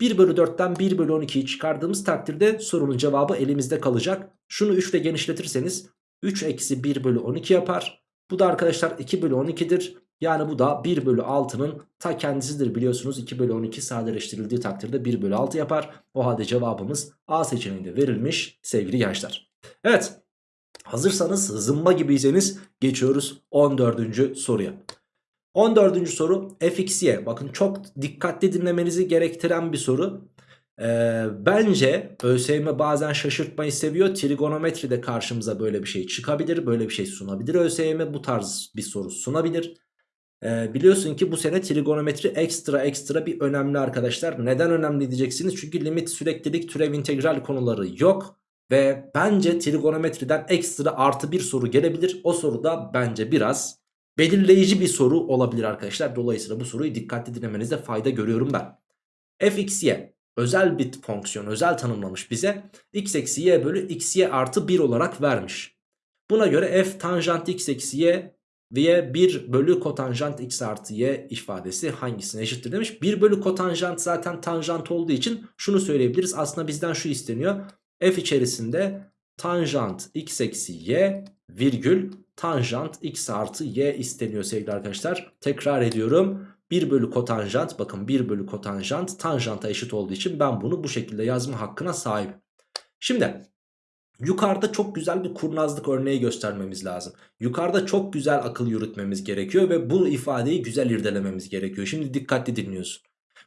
1 bölü 4'ten 1 bölü 12'yi çıkardığımız takdirde sorunun cevabı elimizde kalacak. Şunu 3 ile genişletirseniz 3 eksi 1 bölü 12 yapar. Bu da arkadaşlar 2 bölü 12'dir. Yani bu da 1 bölü 6'nın ta kendisidir biliyorsunuz. 2 bölü 12 sadeleştirildiği takdirde 1 bölü 6 yapar. O halde cevabımız A seçeneğinde verilmiş sevgili gençler. Evet hazırsanız zımba gibiyseniz geçiyoruz 14. soruya. 14. soru fxy bakın çok dikkatli dinlemenizi gerektiren bir soru. Ee, bence ÖSYM bazen şaşırtmayı seviyor. Trigonometride karşımıza böyle bir şey çıkabilir. Böyle bir şey sunabilir. ÖSYM bu tarz bir soru sunabilir. Ee, biliyorsun ki bu sene trigonometri ekstra ekstra bir önemli arkadaşlar. Neden önemli diyeceksiniz? Çünkü limit, süreklilik, türev, integral konuları yok. Ve bence trigonometriden ekstra artı bir soru gelebilir. O soru da bence biraz belirleyici bir soru olabilir arkadaşlar. Dolayısıyla bu soruyu dikkatli dinlemenizde fayda görüyorum ben. fxy özel bir fonksiyon özel tanımlamış bize. x eksi y bölü xy artı 1 olarak vermiş. Buna göre f tanjant x eksi y ve 1 bölü kotanjant x artı y ifadesi hangisine eşittir demiş. 1 bölü kotanjant zaten tanjant olduğu için şunu söyleyebiliriz. Aslında bizden şu isteniyor. f içerisinde tanjant x eksi y virgül tanjant x artı y isteniyor sevgili arkadaşlar. Tekrar ediyorum. 1 bölü kotanjant bakın 1 bölü kotanjant tanjanta eşit olduğu için ben bunu bu şekilde yazma hakkına sahibim. Şimdi Yukarıda çok güzel bir kurnazlık örneği göstermemiz lazım. Yukarıda çok güzel akıl yürütmemiz gerekiyor ve bu ifadeyi güzel irdelememiz gerekiyor. Şimdi dikkatli dinliyorsun.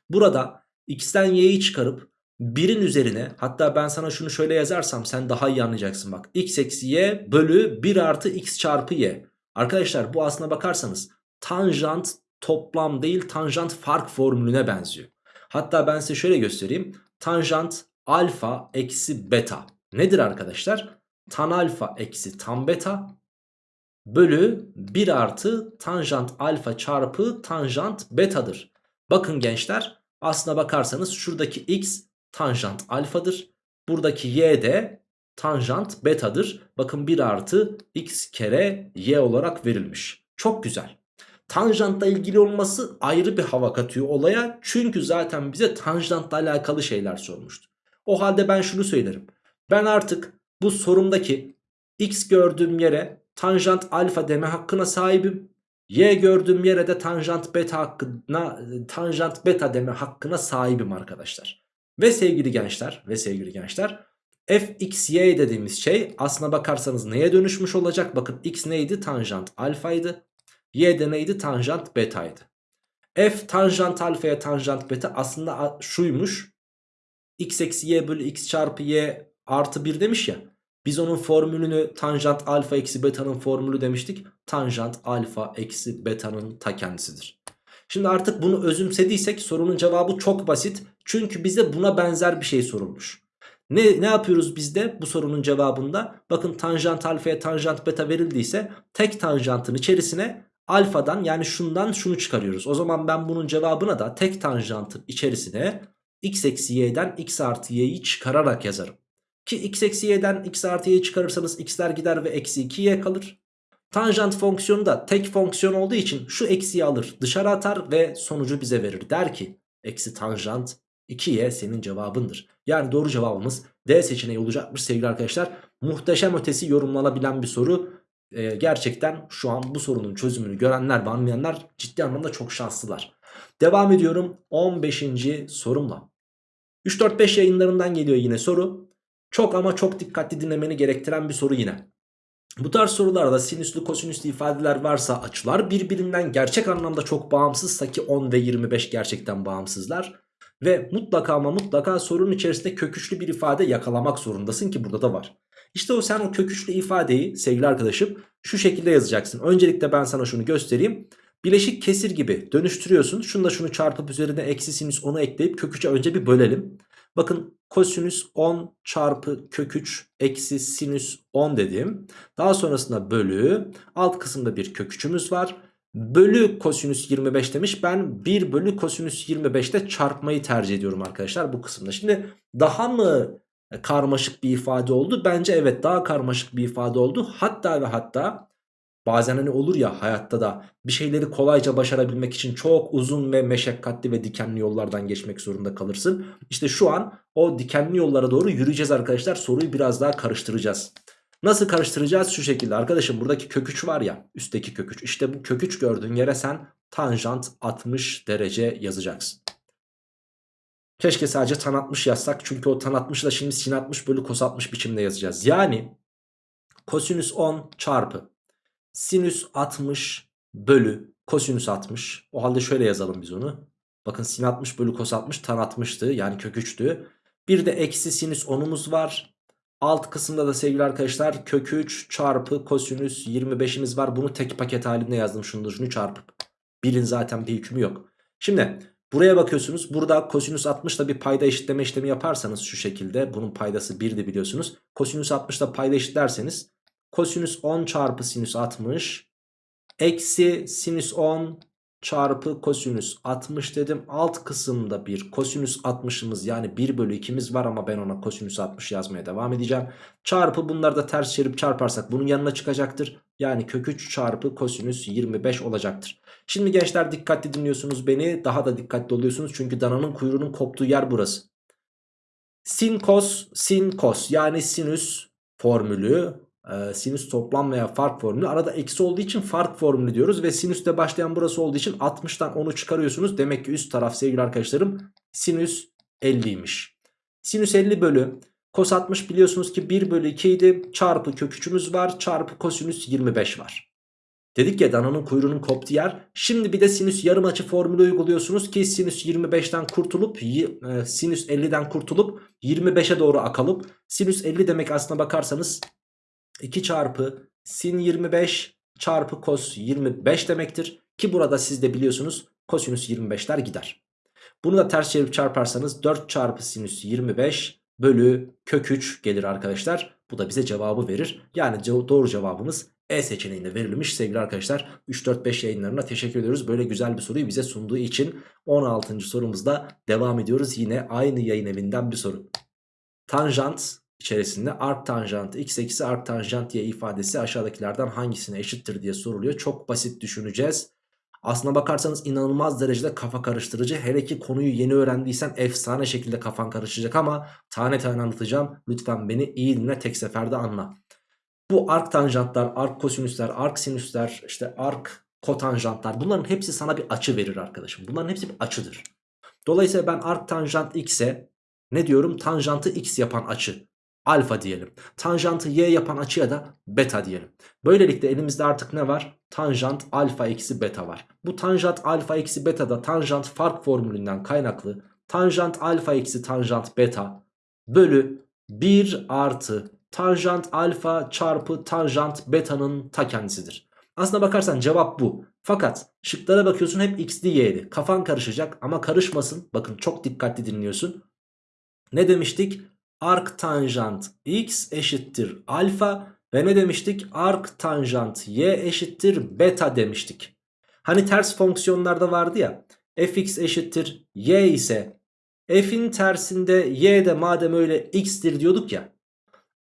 Burada x'ten y'yi çıkarıp 1'in üzerine hatta ben sana şunu şöyle yazarsam sen daha iyi anlayacaksın bak. x eksi y bölü 1 artı x çarpı y. Arkadaşlar bu aslına bakarsanız tanjant toplam değil tanjant fark formülüne benziyor. Hatta ben size şöyle göstereyim. Tanjant alfa eksi beta. Nedir arkadaşlar? Tan alfa eksi tan beta bölü 1 artı tanjant alfa çarpı tanjant betadır. Bakın gençler aslına bakarsanız şuradaki x tanjant alfadır. Buradaki y de tanjant betadır. Bakın 1 artı x kere y olarak verilmiş. Çok güzel. Tanjantla ilgili olması ayrı bir hava katıyor olaya. Çünkü zaten bize tanjantla alakalı şeyler sormuştu. O halde ben şunu söylerim. Ben artık bu sorumdaki x gördüğüm yere tanjant alfa deme hakkına sahibim. Y gördüğüm yere de tanjant beta hakkına tanjant beta deme hakkına sahibim arkadaşlar. Ve sevgili gençler ve sevgili gençler fxy dediğimiz şey aslına bakarsanız neye dönüşmüş olacak? Bakın x neydi? Tanjant alfaydı. Y de neydi? Tanjant betaydı. F tanjant alfaya tanjant beta aslında şuymuş. x eksi y bölü x çarpı y artı 1 demiş ya. Biz onun formülünü tanjant alfa eksi beta'nın formülü demiştik. Tanjant alfa eksi beta'nın ta kendisidir. Şimdi artık bunu özümsediysek sorunun cevabı çok basit. Çünkü bize buna benzer bir şey sorulmuş. Ne, ne yapıyoruz biz de bu sorunun cevabında? Bakın tanjant alfaya tanjant beta verildiyse tek tanjantın içerisine alfadan yani şundan şunu çıkarıyoruz. O zaman ben bunun cevabına da tek tanjantın içerisine x eksi y'den x artı y'yi çıkararak yazarım. Ki x eksi y'den x artı y'yi çıkarırsanız x'ler gider ve eksi 2y kalır. Tanjant fonksiyonu da tek fonksiyon olduğu için şu eksiyi alır dışarı atar ve sonucu bize verir. Der ki eksi tanjant 2y senin cevabındır. Yani doğru cevabımız D seçeneği olacakmış sevgili arkadaşlar. Muhteşem ötesi yorumlanabilen bir soru. Ee, gerçekten şu an bu sorunun çözümünü görenler ve anlayanlar ciddi anlamda çok şanslılar. Devam ediyorum 15. sorumla. 3-4-5 yayınlarından geliyor yine soru. Çok ama çok dikkatli dinlemeni gerektiren bir soru yine. Bu tarz sorularda sinüslü kosinüslü ifadeler varsa açılar birbirinden gerçek anlamda çok bağımsızsa ki 10 ve 25 gerçekten bağımsızlar. Ve mutlaka ama mutlaka sorunun içerisinde köküçlü bir ifade yakalamak zorundasın ki burada da var. İşte o sen o köküçlü ifadeyi sevgili arkadaşım şu şekilde yazacaksın. Öncelikle ben sana şunu göstereyim. Bileşik kesir gibi dönüştürüyorsun. Şunu da şunu çarpıp üzerine eksi sinüs onu ekleyip köküçe önce bir bölelim. Bakın kosinüs 10 çarpı kök 3 eksi sinüs 10 dedim. Daha sonrasında bölü alt kısımda bir kök 3'ümüz var. Bölü kosinüs 25 demiş. Ben 1 bölü kosinüs 25'te çarpmayı tercih ediyorum arkadaşlar bu kısımda. Şimdi daha mı karmaşık bir ifade oldu? Bence evet daha karmaşık bir ifade oldu. Hatta ve hatta Bazen hani olur ya hayatta da bir şeyleri kolayca başarabilmek için çok uzun ve meşakkatli ve dikenli yollardan geçmek zorunda kalırsın. İşte şu an o dikenli yollara doğru yürüyeceğiz arkadaşlar. Soruyu biraz daha karıştıracağız. Nasıl karıştıracağız? Şu şekilde arkadaşım buradaki köküç var ya üstteki köküç. İşte bu köküç gördüğün yere sen tanjant 60 derece yazacaksın. Keşke sadece tan 60 yazsak. Çünkü o tan 60'ı da şimdi sin 60 bölü kos 60 biçimde yazacağız. Yani kosinüs 10 çarpı Sinüs 60 bölü kosinüs 60. O halde şöyle yazalım biz onu. Bakın sin 60 bölü kos 60 tan 60'tı yani kök 3'tü. Bir de eksi sinüs 10'umuz var. Alt kısımda da sevgili arkadaşlar kök 3 çarpı kosinüs 25'imiz var. Bunu tek paket halinde yazdım şunu şunu çarpıp. Birin zaten bir hükmü yok. Şimdi buraya bakıyorsunuz. Burada kosinüs 60 da bir payda eşitleme işlemi yaparsanız şu şekilde. Bunun paydası 1'di biliyorsunuz. Kosinüs 60 da payda eşitlerseniz Kosinüs 10 çarpı sinüs 60 eksi sinüs 10 çarpı kosinüs 60 dedim. Alt kısımda bir kosinüs 60'ımız yani 1 bölü 2'miz var ama ben ona kosinüs 60 yazmaya devam edeceğim. Çarpı bunları da ters çevirip çarparsak bunun yanına çıkacaktır. Yani kök 3 çarpı kosinüs 25 olacaktır. Şimdi gençler dikkatli dinliyorsunuz beni. Daha da dikkatli oluyorsunuz çünkü dananın kuyruğunun koptuğu yer burası. Sin kos sin kos yani sinüs formülü e, sinüs toplam veya fark formülü. Arada eksi olduğu için fark formülü diyoruz. Ve sinüste başlayan burası olduğu için 60'tan 10'u çıkarıyorsunuz. Demek ki üst taraf sevgili arkadaşlarım sinüs 50'ymiş. Sinüs 50 bölü kos 60 biliyorsunuz ki 1 bölü 2 idi. Çarpı köküçümüz var. Çarpı kosinüs 25 var. Dedik ya dananın kuyruğunun koptuğu yer. Şimdi bir de sinüs yarım açı formülü uyguluyorsunuz ki sinüs 25'ten kurtulup e, sinüs 50'den kurtulup 25'e doğru akalıp sinüs 50 demek aslına bakarsanız 2 çarpı sin 25 çarpı kos 25 demektir. Ki burada siz de biliyorsunuz kosinüs 25'ler gider. Bunu da ters çevirip çarparsanız 4 çarpı sinüs 25 bölü kök 3 gelir arkadaşlar. Bu da bize cevabı verir. Yani doğru cevabımız E seçeneğinde verilmiş sevgili arkadaşlar. 3-4-5 yayınlarına teşekkür ediyoruz. Böyle güzel bir soruyu bize sunduğu için 16. sorumuzda devam ediyoruz. Yine aynı yayın evinden bir soru. Tanjant içerisinde arc tanjant x eksi arc tanjant y ifadesi aşağıdakilerden hangisine eşittir diye soruluyor. Çok basit düşüneceğiz. Aslına bakarsanız inanılmaz derecede kafa karıştırıcı. Hele ki konuyu yeni öğrendiysen efsane şekilde kafan karışacak ama tane tane anlatacağım. Lütfen beni iyi dinle tek seferde anla. Bu arc tanjantlar, arc kosinüsler, arc sinüsler, işte arc kotanjantlar bunların hepsi sana bir açı verir arkadaşım. Bunların hepsi bir açıdır. Dolayısıyla ben arc tanjant x'e ne diyorum? Tanjantı x yapan açı alfa diyelim. Tanjantı y yapan açıya da beta diyelim. Böylelikle elimizde artık ne var? Tanjant alfa eksi beta var. Bu tanjant alfa eksi beta da tanjant fark formülünden kaynaklı. Tanjant alfa eksi tanjant beta bölü 1 artı tanjant alfa çarpı tanjant beta'nın ta kendisidir. Aslına bakarsan cevap bu. Fakat şıklara bakıyorsun hep x'li y'li. Kafan karışacak ama karışmasın. Bakın çok dikkatli dinliyorsun. Ne demiştik? Arc tanjant x eşittir alfa ve ne demiştik? Arc tanjant y eşittir beta demiştik. Hani ters fonksiyonlarda vardı ya. fx eşittir y ise f'in tersinde y de madem öyle x'tir diyorduk ya.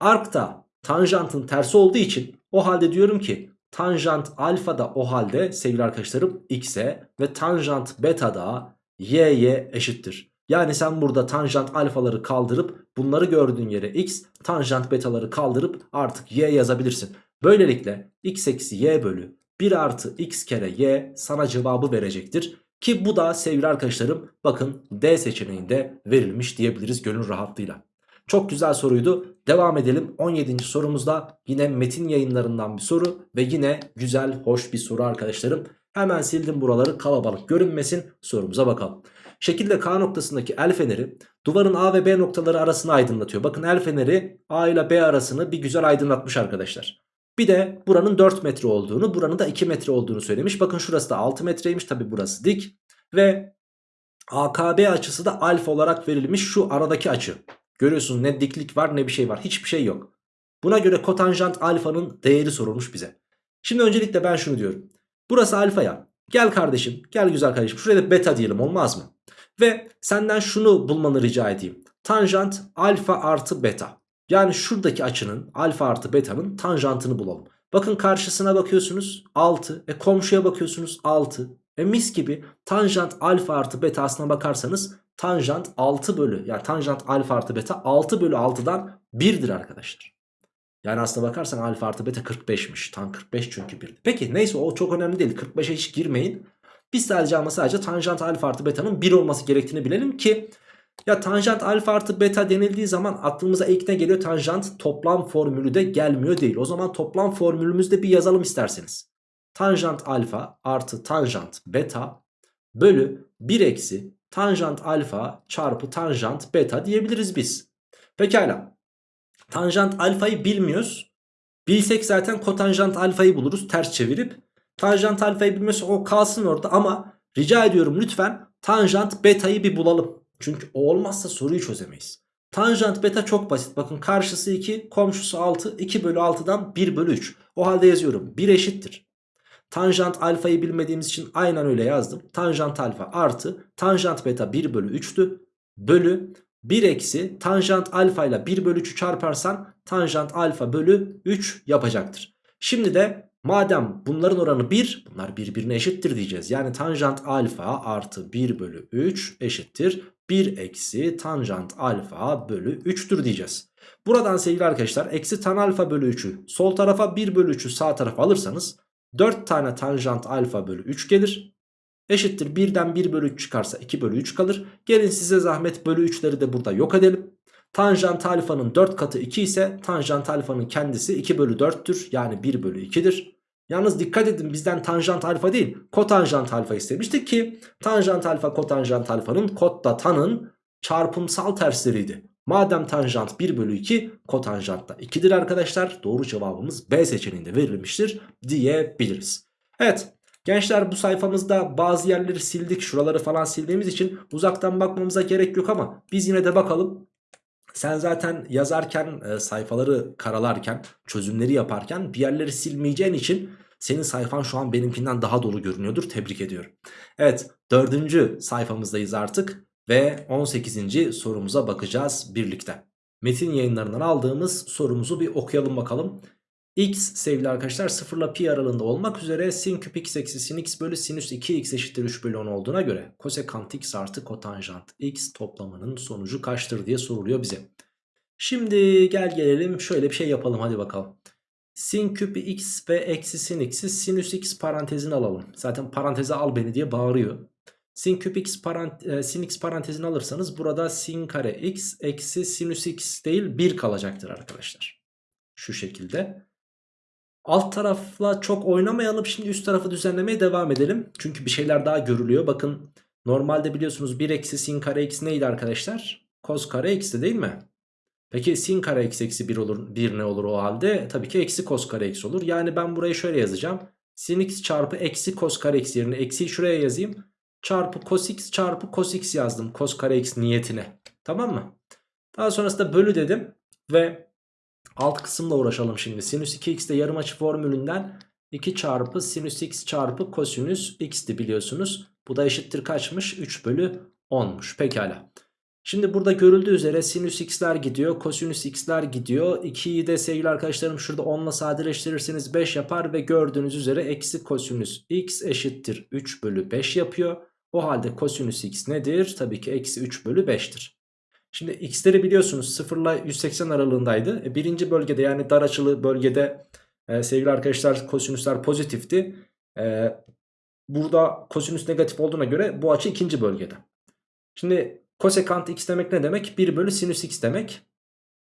Arc da tanjantın tersi olduğu için o halde diyorum ki tanjant alfa da o halde sevgili arkadaşlarım x'e ve tanjant beta da y'ye eşittir. Yani sen burada tanjant alfaları kaldırıp bunları gördüğün yere x, tanjant betaları kaldırıp artık y yazabilirsin. Böylelikle x eksi y bölü 1 artı x kere y sana cevabı verecektir. Ki bu da sevgili arkadaşlarım bakın D seçeneğinde verilmiş diyebiliriz gönül rahatlığıyla. Çok güzel soruydu. Devam edelim 17. sorumuzda yine metin yayınlarından bir soru ve yine güzel hoş bir soru arkadaşlarım. Hemen sildim buraları kalabalık görünmesin sorumuza bakalım. Şekilde K noktasındaki el feneri duvarın A ve B noktaları arasını aydınlatıyor. Bakın el feneri A ile B arasını bir güzel aydınlatmış arkadaşlar. Bir de buranın 4 metre olduğunu buranın da 2 metre olduğunu söylemiş. Bakın şurası da 6 metreymiş tabi burası dik. Ve AKB açısı da alfa olarak verilmiş şu aradaki açı. Görüyorsunuz ne diklik var ne bir şey var hiçbir şey yok. Buna göre kotanjant alfanın değeri sorulmuş bize. Şimdi öncelikle ben şunu diyorum. Burası alfa ya. Gel kardeşim gel güzel kardeşim şuraya da beta diyelim olmaz mı? Ve senden şunu bulmanı rica edeyim. Tanjant alfa artı beta. Yani şuradaki açının alfa artı beta'nın tanjantını bulalım. Bakın karşısına bakıyorsunuz 6. E komşuya bakıyorsunuz 6. E mis gibi tanjant alfa artı beta aslına bakarsanız tanjant 6 bölü yani tanjant alfa artı beta 6 bölü 6'dan 1'dir arkadaşlar. Yani aslına bakarsan alfa artı beta 45'miş. Tan 45 çünkü 1. Peki neyse o çok önemli değil. 45'e hiç girmeyin. Biz sadece ama sadece tanjant alfa artı beta'nın 1 olması gerektiğini bilelim ki ya tanjant alfa artı beta denildiği zaman aklımıza ilk ne geliyor? Tanjant toplam formülü de gelmiyor değil. O zaman toplam formülümüzde bir yazalım isterseniz. Tanjant alfa artı tanjant beta bölü 1 eksi tanjant alfa çarpı tanjant beta diyebiliriz biz. Pekala. Tanjant alfayı bilmiyoruz. Bilsek zaten kotanjant alfayı buluruz ters çevirip. Tanjant alfayı bilmiyorsa o kalsın orada ama rica ediyorum lütfen tanjant betayı bir bulalım. Çünkü o olmazsa soruyu çözemeyiz. Tanjant beta çok basit. Bakın karşısı 2, komşusu 6. 2 bölü 6'dan 1 bölü 3. O halde yazıyorum. 1 eşittir. Tanjant alfayı bilmediğimiz için aynen öyle yazdım. Tanjant alfa artı tanjant beta 1 bölü 3'tü. Bölü 1 eksi tanjant alfa ile 1 bölü 3'ü çarparsan tanjant alfa bölü 3 yapacaktır. Şimdi de madem bunların oranı 1 bunlar birbirine eşittir diyeceğiz. Yani tanjant alfa artı 1 bölü 3 eşittir 1 eksi tanjant alfa bölü 3'tür diyeceğiz. Buradan sevgili arkadaşlar eksi tan alfa bölü 3'ü sol tarafa 1 bölü 3'ü sağ tarafa alırsanız 4 tane tanjant alfa bölü 3 gelir. Eşittir 1'den 1 bölü 3 çıkarsa 2 bölü 3 kalır. Gelin size zahmet bölü 3'leri de burada yok edelim. Tanjant alfanın 4 katı 2 ise tanjant alfanın kendisi 2 bölü 4'tür. Yani 1 bölü 2'dir. Yalnız dikkat edin bizden tanjant alfa değil kotanjant alfa istemiştik ki tanjant alfa kotanjant alfanın kotla tanın çarpımsal tersleriydi. Madem tanjant 1 bölü 2 kotanjant da 2'dir arkadaşlar doğru cevabımız B seçeneğinde verilmiştir diyebiliriz. Evet gençler bu sayfamızda bazı yerleri sildik şuraları falan sildiğimiz için uzaktan bakmamıza gerek yok ama biz yine de bakalım sen zaten yazarken e, sayfaları karalarken çözümleri yaparken bir yerleri silmeyeceğin için senin sayfan şu an benimkinden daha dolu görünüyordur. Tebrik ediyorum. Evet dördüncü sayfamızdayız artık ve 18. sorumuza bakacağız birlikte. metin yayınlarından aldığımız sorumuzu bir okuyalım bakalım. X sevgili arkadaşlar 0 ile pi aralığında olmak üzere sin küp x eksi sin x bölü sinüs 2x eşittir 3 bölü 10 olduğuna göre kosekant x artı kotanjant x toplamının sonucu kaçtır diye soruluyor bize. Şimdi gel gelelim şöyle bir şey yapalım hadi bakalım. Sin küp x ve eksi sin x'i sinüs x parantezine alalım. Zaten paranteze al beni diye bağırıyor. Sin küp x, parant e, sin x parantezini alırsanız burada sin kare x eksi sinüs x değil 1 kalacaktır arkadaşlar. Şu şekilde. Alt tarafla çok oynamayalım. Şimdi üst tarafı düzenlemeye devam edelim. Çünkü bir şeyler daha görülüyor. Bakın normalde biliyorsunuz 1 eksi sin kare x neydi arkadaşlar? Kos kare x'ti değil mi? Peki sin kare x eksi 1 olur, 1 ne olur o halde? Tabii ki eksi kos kare x olur. Yani ben burayı şöyle yazacağım. Sin x çarpı eksi kos kare x yerine eksiyi şuraya yazayım. Çarpı cos x çarpı cos x yazdım. Kos kare x niyetine. Tamam mı? Daha sonrasında bölü dedim. Ve alt kısımla uğraşalım şimdi. Sinüs 2x de yarım açı formülünden 2 çarpı sinüs x çarpı kosinüs x'ti biliyorsunuz. Bu da eşittir kaçmış? 3 bölü 10'muş. Pekala. Şimdi burada görüldüğü üzere sinüs x'ler gidiyor. Kosinüs x'ler gidiyor. 2'yi de sevgili arkadaşlarım şurada 10 ile sadeleştirirseniz 5 yapar. Ve gördüğünüz üzere eksi kosinüs x eşittir 3 bölü 5 yapıyor. O halde kosinüs x nedir? Tabii ki eksi 3 bölü 5'tir. Şimdi x'leri biliyorsunuz 0 ile 180 aralığındaydı. E, birinci bölgede yani dar açılı bölgede e, sevgili arkadaşlar kosinüsler pozitifti. E, burada kosinüs negatif olduğuna göre bu açı ikinci bölgede. Şimdi kosekant x demek ne demek? 1 bölü sinüs x demek.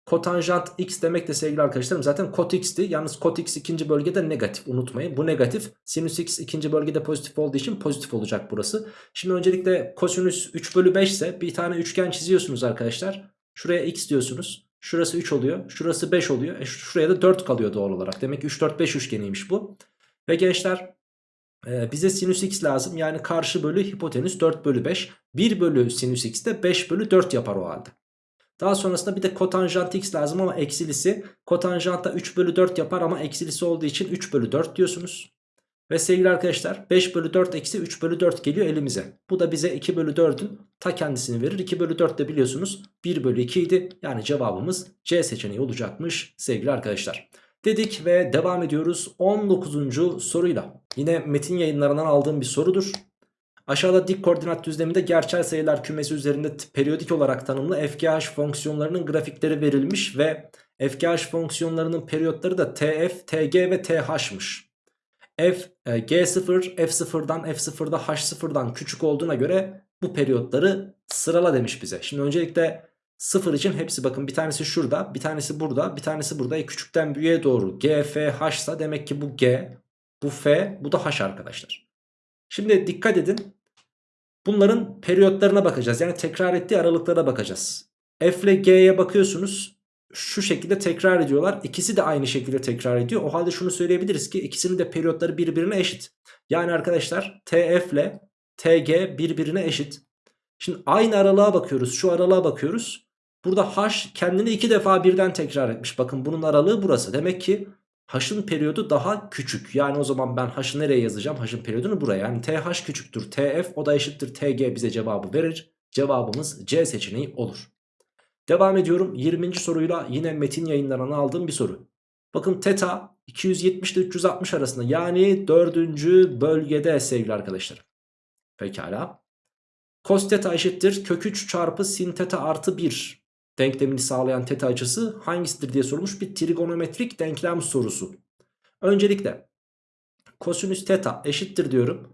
Kotanjant x demek de sevgili arkadaşlarım zaten kot x'ti. Yalnız kot x ikinci bölgede negatif unutmayın. Bu negatif. Sinüs x ikinci bölgede pozitif olduğu için pozitif olacak burası. Şimdi öncelikle kosinüs 3 bölü 5 ise bir tane üçgen çiziyorsunuz arkadaşlar. Şuraya x diyorsunuz. Şurası 3 oluyor. Şurası 5 oluyor. E şuraya da 4 kalıyor doğal olarak. Demek ki 3 4 5 üçgeniymiş bu. Ve gençler ee, bize sinüs x lazım. Yani karşı bölü hipotenüs 4 bölü 5. 1 bölü sinüs x de 5 bölü 4 yapar o halde. Daha sonrasında bir de kotanjant x lazım ama eksilisi. Kotanjant da 3 bölü 4 yapar ama eksilisi olduğu için 3 bölü 4 diyorsunuz. Ve sevgili arkadaşlar 5 bölü 4 eksi 3 bölü 4 geliyor elimize. Bu da bize 2 bölü 4'ün ta kendisini verir. 2 bölü 4 de biliyorsunuz 1 bölü 2 idi. Yani cevabımız C seçeneği olacakmış sevgili arkadaşlar. Dedik ve devam ediyoruz 19. soruyla. Yine metin yayınlarından aldığım bir sorudur. Aşağıda dik koordinat düzleminde gerçel sayılar kümesi üzerinde periyodik olarak tanımlı fkh fonksiyonlarının grafikleri verilmiş ve fkh fonksiyonlarının periyotları da tf, tg ve th'mış. f, e, g0, f0'dan f0'da h0'dan küçük olduğuna göre bu periyotları sırala demiş bize. Şimdi öncelikle 0 için hepsi bakın bir tanesi şurada bir tanesi burada bir tanesi burada e, küçükten büyüğe doğru g, f, h ise demek ki bu g bu f bu da h arkadaşlar. Şimdi dikkat edin bunların periyotlarına bakacağız yani tekrar ettiği aralıklara bakacağız. F ile g'ye bakıyorsunuz şu şekilde tekrar ediyorlar ikisi de aynı şekilde tekrar ediyor o halde şunu söyleyebiliriz ki ikisinin de periyotları birbirine eşit. Yani arkadaşlar tf ile tg birbirine eşit. Şimdi aynı aralığa bakıyoruz şu aralığa bakıyoruz. Burada h kendini iki defa birden tekrar etmiş. Bakın bunun aralığı burası. Demek ki h'ın periyodu daha küçük. Yani o zaman ben h'ı nereye yazacağım? h'ın periyodunu buraya. Yani th küçüktür. tf o da eşittir tg bize cevabı verir. Cevabımız C seçeneği olur. Devam ediyorum 20. soruyla yine metin yayınlarına aldığım bir soru. Bakın teta 270 ile 360 arasında yani 4. bölgede sevgili arkadaşlar. Pekala. Cos teta eşittir kök 3 çarpı sin teta artı 1 denklemini sağlayan teta açısı hangisidir diye sorulmuş bir trigonometrik denklem sorusu. Öncelikle kosinüs teta eşittir diyorum.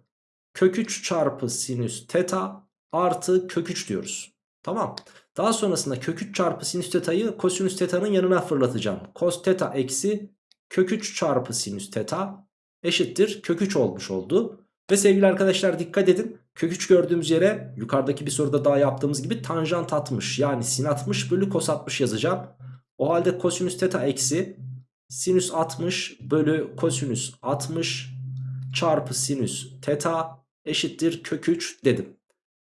Kök 3 çarpı sinüs teta artı kök 3 diyoruz. Tamam. Daha sonrasında kök 3 çarpı sinüs teta'yı kosinüs teta'nın yanına fırlatacağım. Kos teta eksi kök 3 çarpı sinüs teta eşittir kök 3 olmuş oldu. Ve sevgili arkadaşlar dikkat edin. Kök 3 gördüğümüz yere yukarıdaki bir soruda daha yaptığımız gibi tanjant atmış. Yani sin 60 bölü kos 60 yazacağım. O halde kosinüs teta eksi sinüs 60 bölü kosinüs 60 çarpı sinüs teta eşittir kök 3 dedim.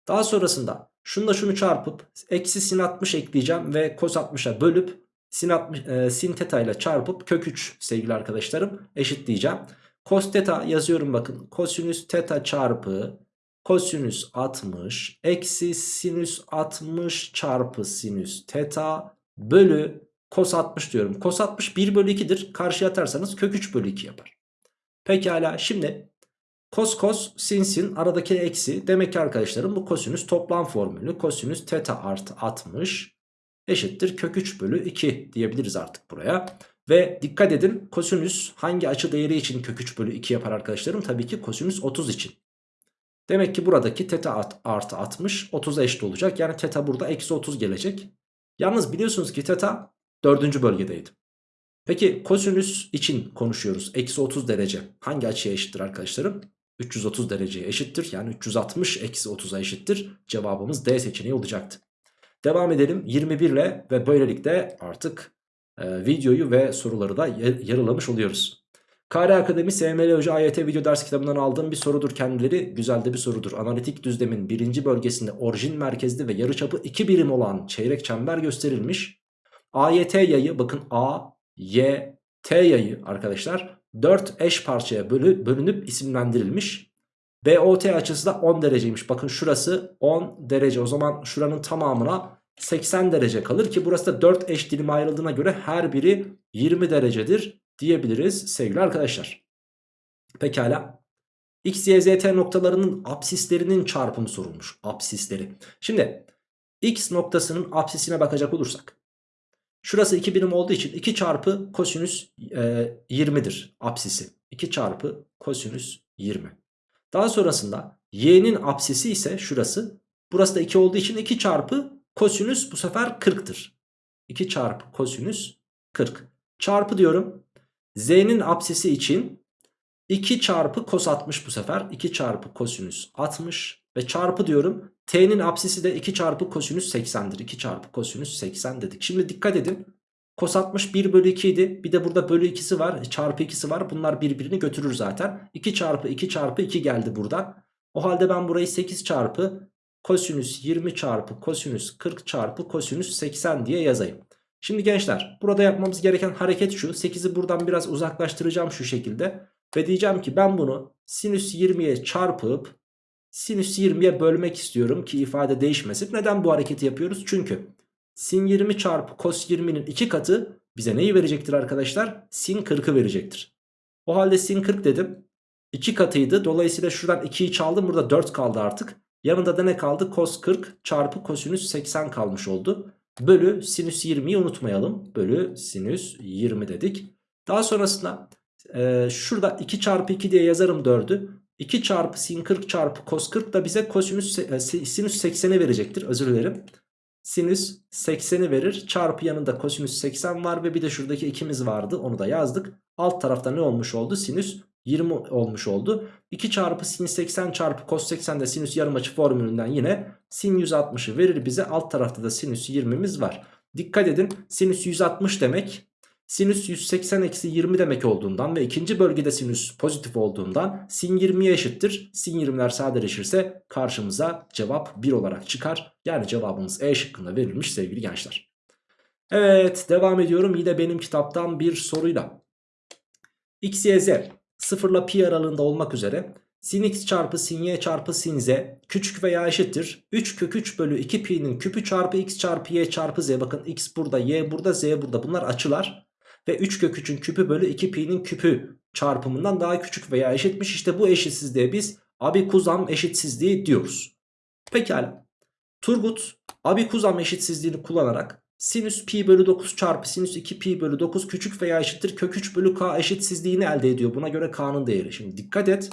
Daha sonrasında şunla şunu çarpıp eksi sin 60 ekleyeceğim ve kos 60'a bölüp sin, 60, e, sin teta ile çarpıp kök 3 sevgili arkadaşlarım eşitleyeceğim. Cos teta yazıyorum bakın. Kosinüs teta çarpı kosinüs 60 eksi sinüs 60 çarpı sinüs teta bölü cos 60 diyorum. Cos 60 1 bölü 2'dir. Karşıya atarsanız kök 3 bölü 2 yapar. Pekala şimdi cos cos sin sin aradaki eksi. Demek ki arkadaşlarım bu kosinüs toplam formülü. Kosinüs teta artı 60 eşittir kök 3 bölü 2 diyebiliriz artık buraya. Ve dikkat edin kosinüs hangi açı değeri için kök 3 bölü 2 yapar arkadaşlarım? Tabii ki kosinüs 30 için. Demek ki buradaki teta artı 60 30'a eşit olacak. Yani teta burada eksi 30 gelecek. Yalnız biliyorsunuz ki teta 4. bölgedeydi. Peki kosinüs için konuşuyoruz. Eksi 30 derece hangi açıya eşittir arkadaşlarım? 330 dereceye eşittir. Yani 360 eksi 30'a eşittir. Cevabımız D seçeneği olacaktı. Devam edelim 21 ile ve böylelikle artık e, videoyu ve soruları da yarılamış oluyoruz. KR Akademi SML Hoca AYT video ders kitabından aldığım bir sorudur kendileri. Güzel de bir sorudur. Analitik düzlemin birinci bölgesinde orijin merkezli ve yarıçapı 2 birim olan çeyrek çember gösterilmiş. AYT yayı bakın A, Y, T yayı arkadaşlar 4 eş parçaya bölü, bölünüp isimlendirilmiş. BOT açısı da 10 dereceymiş. Bakın şurası 10 derece. O zaman şuranın tamamına 80 derece kalır ki burası da 4 eş dilim ayrıldığına göre her biri 20 derecedir diyebiliriz sevgili arkadaşlar. Pekala. X, Y, Z, T noktalarının apsislerinin çarpımı sorulmuş. Apsisleri. Şimdi X noktasının apsisine bakacak olursak. Şurası 2 birim olduğu için 2 çarpı kosinüs e, 20'dir apsisi. 2 çarpı kosinüs 20. Daha sonrasında y'nin apsisi ise şurası. Burası da 2 olduğu için 2 çarpı kosinüs bu sefer 40'tır. 2 çarpı kosinüs 40. Çarpı diyorum. Z'nin apsisi için 2 çarpı kos 60 bu sefer. 2 çarpı kosinüs 60 ve çarpı diyorum. T'nin apsisi de 2 çarpı kosinüs 80'dir. 2 çarpı kosinüs 80 dedik. Şimdi dikkat edin. Kos 60 1 bölü 2 idi. Bir de burada bölü 2'si var. Çarpı 2'si var. Bunlar birbirini götürür zaten. 2 çarpı 2 çarpı 2 geldi buradan. O halde ben burayı 8 çarpı kosinüs 20 çarpı kosinüs 40 çarpı kosinüs 80 diye yazayım. Şimdi gençler burada yapmamız gereken hareket şu. 8'i buradan biraz uzaklaştıracağım şu şekilde. Ve diyeceğim ki ben bunu sinüs 20'ye çarpıp sinüs 20'ye bölmek istiyorum ki ifade değişmesin. Neden bu hareketi yapıyoruz? Çünkü sin 20 çarpı cos 20'nin 2 katı bize neyi verecektir arkadaşlar? Sin 40'ı verecektir. O halde sin 40 dedim. 2 katıydı. Dolayısıyla şuradan 2'yi çaldım. Burada 4 kaldı artık. Yanında da ne kaldı? Cos 40 çarpı kosinüs 80 kalmış oldu. Bölü sinüs 20'yi unutmayalım. Bölü sinüs 20 dedik. Daha sonrasında e, şurada 2 çarpı 2 diye yazarım 4'ü. 2 çarpı sin 40 çarpı cos 40 da bize kosinüs, e, sinüs 80'i verecektir. Özür dilerim. Sinüs 80'i verir. Çarpı yanında kosinüs 80 var ve bir de şuradaki ikimiz vardı. Onu da yazdık. Alt tarafta ne olmuş oldu? Sinüs 20 olmuş oldu. 2 çarpı sin 80 çarpı cos 80 de sinüs yarım açı formülünden yine sin 160'ı verir bize. Alt tarafta da sinüs 20'miz var. Dikkat edin sinüs 160 demek sinüs 180 eksi 20 demek olduğundan ve ikinci bölgede sinüs pozitif olduğundan sin 20'ye eşittir. Sin 20'ler sadeleşirse karşımıza cevap 1 olarak çıkar. Yani cevabımız E şıkkında verilmiş sevgili gençler. Evet devam ediyorum yine benim kitaptan bir soruyla. X, Y, Z 0 ile pi aralığında olmak üzere sin x çarpı sin y çarpı sin z küçük veya eşittir. 3 kök 3 bölü 2 pi'nin küpü çarpı x çarpı y çarpı z. Bakın x burada y burada z burada. Bunlar açılar. Ve 3 kök 3'ün küpü bölü 2 pi'nin küpü çarpımından daha küçük veya eşitmiş. İşte bu eşitsizliğe biz abikuzam eşitsizliği diyoruz. Pekala. Turgut abikuzam eşitsizliğini kullanarak Sinüs pi bölü 9 çarpı sinüs 2 pi bölü 9 küçük veya eşittir kök 3 bölü k eşitsizliğini elde ediyor. Buna göre k'nın değeri. Şimdi dikkat et.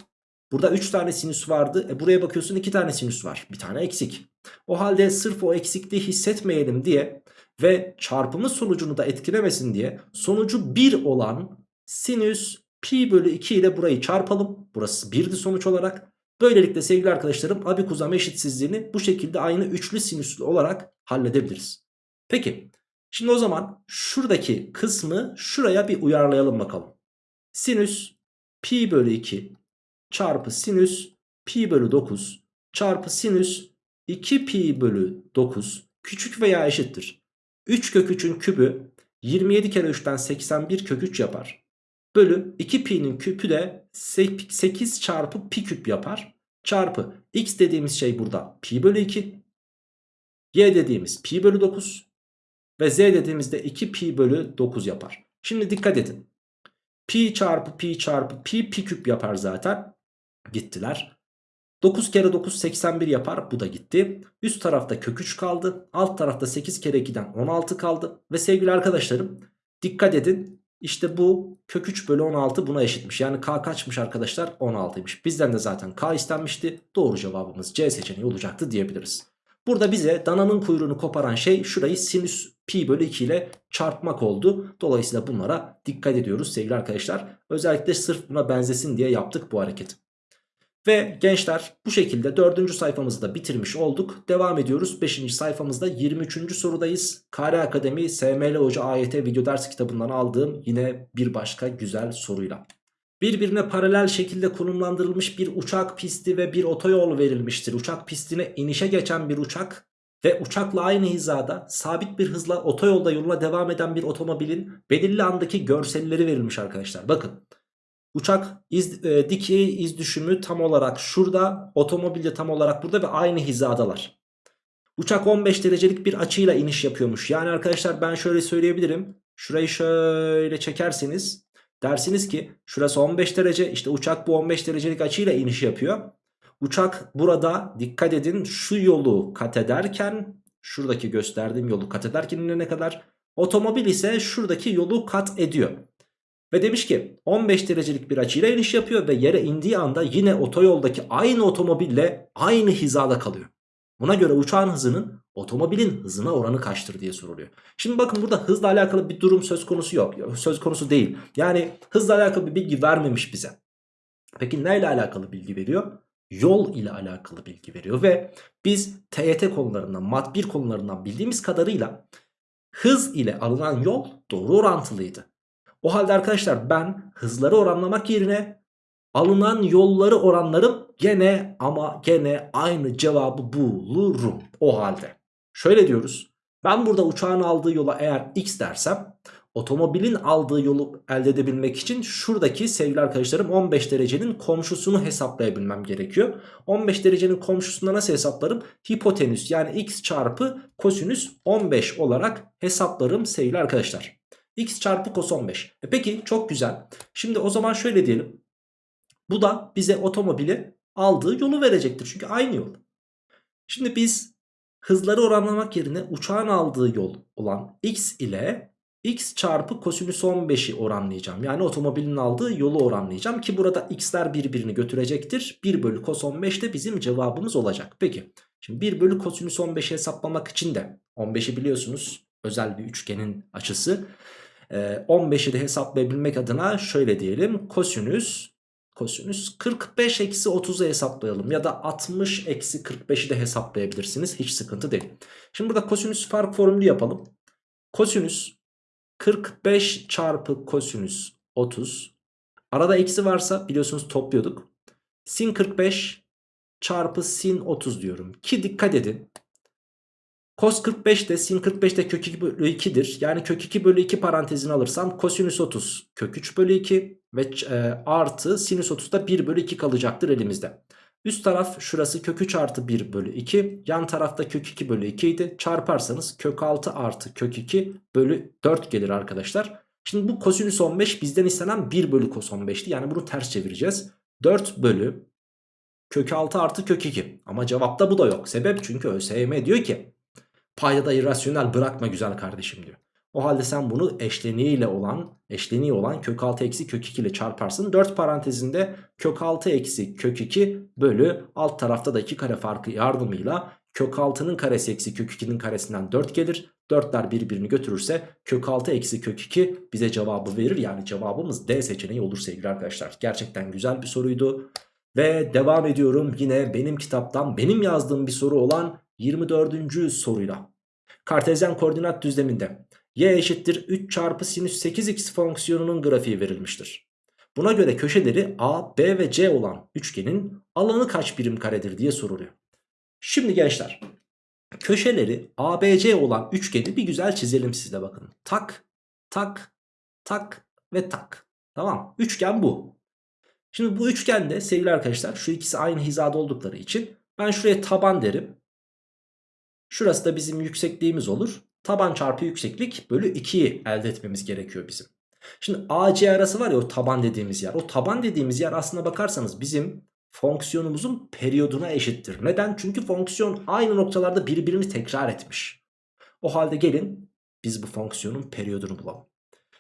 Burada 3 tane sinüs vardı. E buraya bakıyorsun 2 tane sinüs var. Bir tane eksik. O halde sırf o eksikliği hissetmeyelim diye ve çarpımı sonucunu da etkilemesin diye sonucu 1 olan sinüs pi bölü 2 ile burayı çarpalım. Burası 1'di sonuç olarak. Böylelikle sevgili arkadaşlarım abikuzam eşitsizliğini bu şekilde aynı üçlü sinüslü olarak halledebiliriz. Peki şimdi o zaman şuradaki kısmı şuraya bir uyarlayalım bakalım. Sinüs pi bölü 2 çarpı sinüs pi bölü 9 çarpı sinüs 2 pi bölü 9 küçük veya eşittir. 3 kök 3'ün kübü 27 kere 3'ten 81 kök 3 yapar. Bölü 2 pi'nin küpü de 8 çarpı pi küp yapar. Çarpı x dediğimiz şey burada pi bölü 2. Y dediğimiz pi bölü 9. Ve z dediğimizde 2 pi bölü 9 yapar. Şimdi dikkat edin. Pi çarpı pi çarpı pi pi küp yapar zaten. Gittiler. 9 kere 9 81 yapar. Bu da gitti. Üst tarafta kök 3 kaldı. Alt tarafta 8 kere 2'den 16 kaldı. Ve sevgili arkadaşlarım dikkat edin. İşte bu kök 3 bölü 16 buna eşitmiş. Yani k kaçmış arkadaşlar? 16'ymış. Bizden de zaten k istenmişti. Doğru cevabımız C seçeneği olacaktı diyebiliriz. Burada bize dananın kuyruğunu koparan şey şurayı sinüs pi bölü 2 ile çarpmak oldu. Dolayısıyla bunlara dikkat ediyoruz sevgili arkadaşlar. Özellikle sırf buna benzesin diye yaptık bu hareketi. Ve gençler bu şekilde 4. sayfamızı da bitirmiş olduk. Devam ediyoruz. 5. sayfamızda 23. sorudayız. Kare Akademi SML Hoca AYT video ders kitabından aldığım yine bir başka güzel soruyla. Birbirine paralel şekilde konumlandırılmış bir uçak pisti ve bir otoyol verilmiştir. Uçak pistine inişe geçen bir uçak ve uçakla aynı hizada sabit bir hızla otoyolda yoluna devam eden bir otomobilin belirli andaki görselleri verilmiş arkadaşlar. Bakın uçak iz, e, dikey iz düşümü tam olarak şurada otomobil de tam olarak burada ve aynı hizadalar. Uçak 15 derecelik bir açıyla iniş yapıyormuş. Yani arkadaşlar ben şöyle söyleyebilirim. Şurayı şöyle çekerseniz Dersiniz ki şurası 15 derece işte uçak bu 15 derecelik açıyla iniş yapıyor. Uçak burada dikkat edin şu yolu kat ederken şuradaki gösterdiğim yolu kat ederken inene kadar otomobil ise şuradaki yolu kat ediyor. Ve demiş ki 15 derecelik bir açıyla iniş yapıyor ve yere indiği anda yine otoyoldaki aynı otomobille aynı hizada kalıyor. Buna göre uçağın hızının otomobilin hızına oranı kaçtır diye soruluyor. Şimdi bakın burada hızla alakalı bir durum söz konusu yok. Söz konusu değil. Yani hızla alakalı bir bilgi vermemiş bize. Peki neyle alakalı bilgi veriyor? Yol ile alakalı bilgi veriyor ve biz TYT konularından, mat 1 konularından bildiğimiz kadarıyla hız ile alınan yol doğru orantılıydı. O halde arkadaşlar ben hızları oranlamak yerine alınan yolları oranlarım gene ama gene aynı cevabı bulurum o halde. Şöyle diyoruz. Ben burada uçağın aldığı yola eğer x dersem otomobilin aldığı yolu elde edebilmek için şuradaki sevgili arkadaşlarım 15 derecenin komşusunu hesaplayabilmem gerekiyor. 15 derecenin komşusunda nasıl hesaplarım? Hipotenüs yani x çarpı kosinüs 15 olarak hesaplarım sevgili arkadaşlar. x çarpı kos 15. E peki çok güzel. Şimdi o zaman şöyle diyelim. Bu da bize otomobili aldığı yolu verecektir. Çünkü aynı yol. Şimdi biz hızları oranlamak yerine uçağın aldığı yol olan x ile x çarpı kosinüs 15'i oranlayacağım. Yani otomobilin aldığı yolu oranlayacağım ki burada x'ler birbirini götürecektir. 1 bölü kos 15 de bizim cevabımız olacak. Peki şimdi 1 bölü kosinüs 15'i hesaplamak için de 15'i biliyorsunuz özel bir üçgenin açısı. 15'i de hesaplayabilmek adına şöyle diyelim kosinüs kosinüs 45 eksi 30'u hesaplayalım ya da 60 eksi 45'i de hesaplayabilirsiniz hiç sıkıntı değil. Şimdi burada kosinüs fark formülü yapalım. Kosinüs 45 çarpı kosinüs 30 arada eksi varsa biliyorsunuz topluyorduk. Sin 45 çarpı sin 30 diyorum ki dikkat edin Cos 45 de sin 45 de kök 2 bölü 2'dir. Yani kök 2 bölü 2 parantezini alırsam kosinüs 30 kök 3 bölü 2 ve e, artı sinüs 30 da 1 bölü 2 kalacaktır elimizde. Üst taraf şurası kök 3 artı 1 bölü 2. Yan tarafta kök 2 bölü 2 idi. Çarparsanız kök 6 artı kök 2 bölü 4 gelir arkadaşlar. Şimdi bu kosinüs 15 bizden istenen 1 bölü kos 15'ti. Yani bunu ters çevireceğiz. 4 bölü kök 6 artı kök 2. Ama cevapta bu da yok. Sebep çünkü ÖSYM diyor ki Paydada irrasyonel bırakma güzel kardeşim diyor. O halde sen bunu eşleniğiyle olan eşleniği olan kök 6 eksi kök 2 ile çarparsın. 4 parantezinde kök 6 eksi kök 2 bölü alt tarafta da 2 kare farkı yardımıyla kök 6'nın karesi eksi kök 2'nin karesinden 4 gelir. 4'ler birbirini götürürse kök 6 eksi kök 2 bize cevabı verir. Yani cevabımız D seçeneği olur sevgili arkadaşlar. Gerçekten güzel bir soruydu. Ve devam ediyorum yine benim kitaptan benim yazdığım bir soru olan 24. soruyla. Kartezyen koordinat düzleminde y eşittir 3 çarpı sinüs 8x fonksiyonunun grafiği verilmiştir. Buna göre köşeleri A, B ve C olan üçgenin alanı kaç birim karedir diye soruluyor. Şimdi gençler köşeleri A, B, C olan üçgeni bir güzel çizelim sizde bakın. Tak, tak, tak ve tak. Tamam üçgen bu. Şimdi bu üçgende sevgili arkadaşlar şu ikisi aynı hizada oldukları için ben şuraya taban derim. Şurası da bizim yüksekliğimiz olur. Taban çarpı yükseklik bölü 2'yi elde etmemiz gerekiyor bizim. Şimdi AC arası var ya o taban dediğimiz yer. O taban dediğimiz yer aslına bakarsanız bizim fonksiyonumuzun periyoduna eşittir. Neden? Çünkü fonksiyon aynı noktalarda birbirini tekrar etmiş. O halde gelin biz bu fonksiyonun periyodunu bulalım.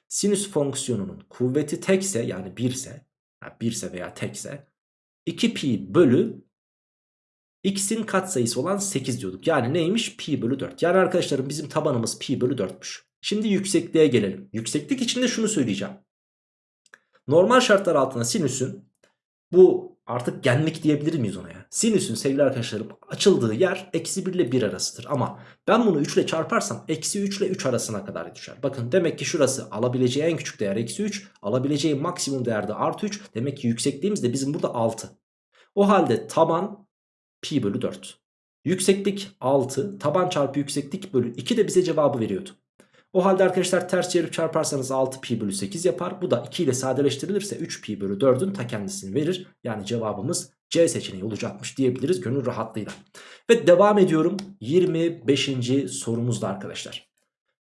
Sinüs fonksiyonunun kuvveti tekse yani 1 ise, yani 1 ise veya tekse 2 pi bölü x'in katsayısı olan 8 diyorduk. Yani neymiş? Pi bölü 4. Yani arkadaşlarım bizim tabanımız pi bölü 4'müş. Şimdi yüksekliğe gelelim. Yükseklik içinde şunu söyleyeceğim. Normal şartlar altında sinüsün bu artık genlik diyebilir miyiz ona ya? Sinüsün sevgili arkadaşlarım açıldığı yer eksi 1 ile 1 arasıdır. Ama ben bunu 3 ile çarparsam eksi 3 ile 3 arasına kadar düşer. Bakın demek ki şurası alabileceği en küçük değer eksi 3. Alabileceği maksimum değerde artı 3. Demek ki yüksekliğimiz de bizim burada 6. O halde taban pi bölü 4. Yükseklik 6. Taban çarpı yükseklik bölü 2 de bize cevabı veriyordu. O halde arkadaşlar ters çevirip çarparsanız 6 pi bölü 8 yapar. Bu da 2 ile sadeleştirilirse 3 pi bölü 4'ün ta kendisini verir. Yani cevabımız C seçeneği olacakmış diyebiliriz gönül rahatlığıyla. Ve devam ediyorum 25. sorumuzda arkadaşlar.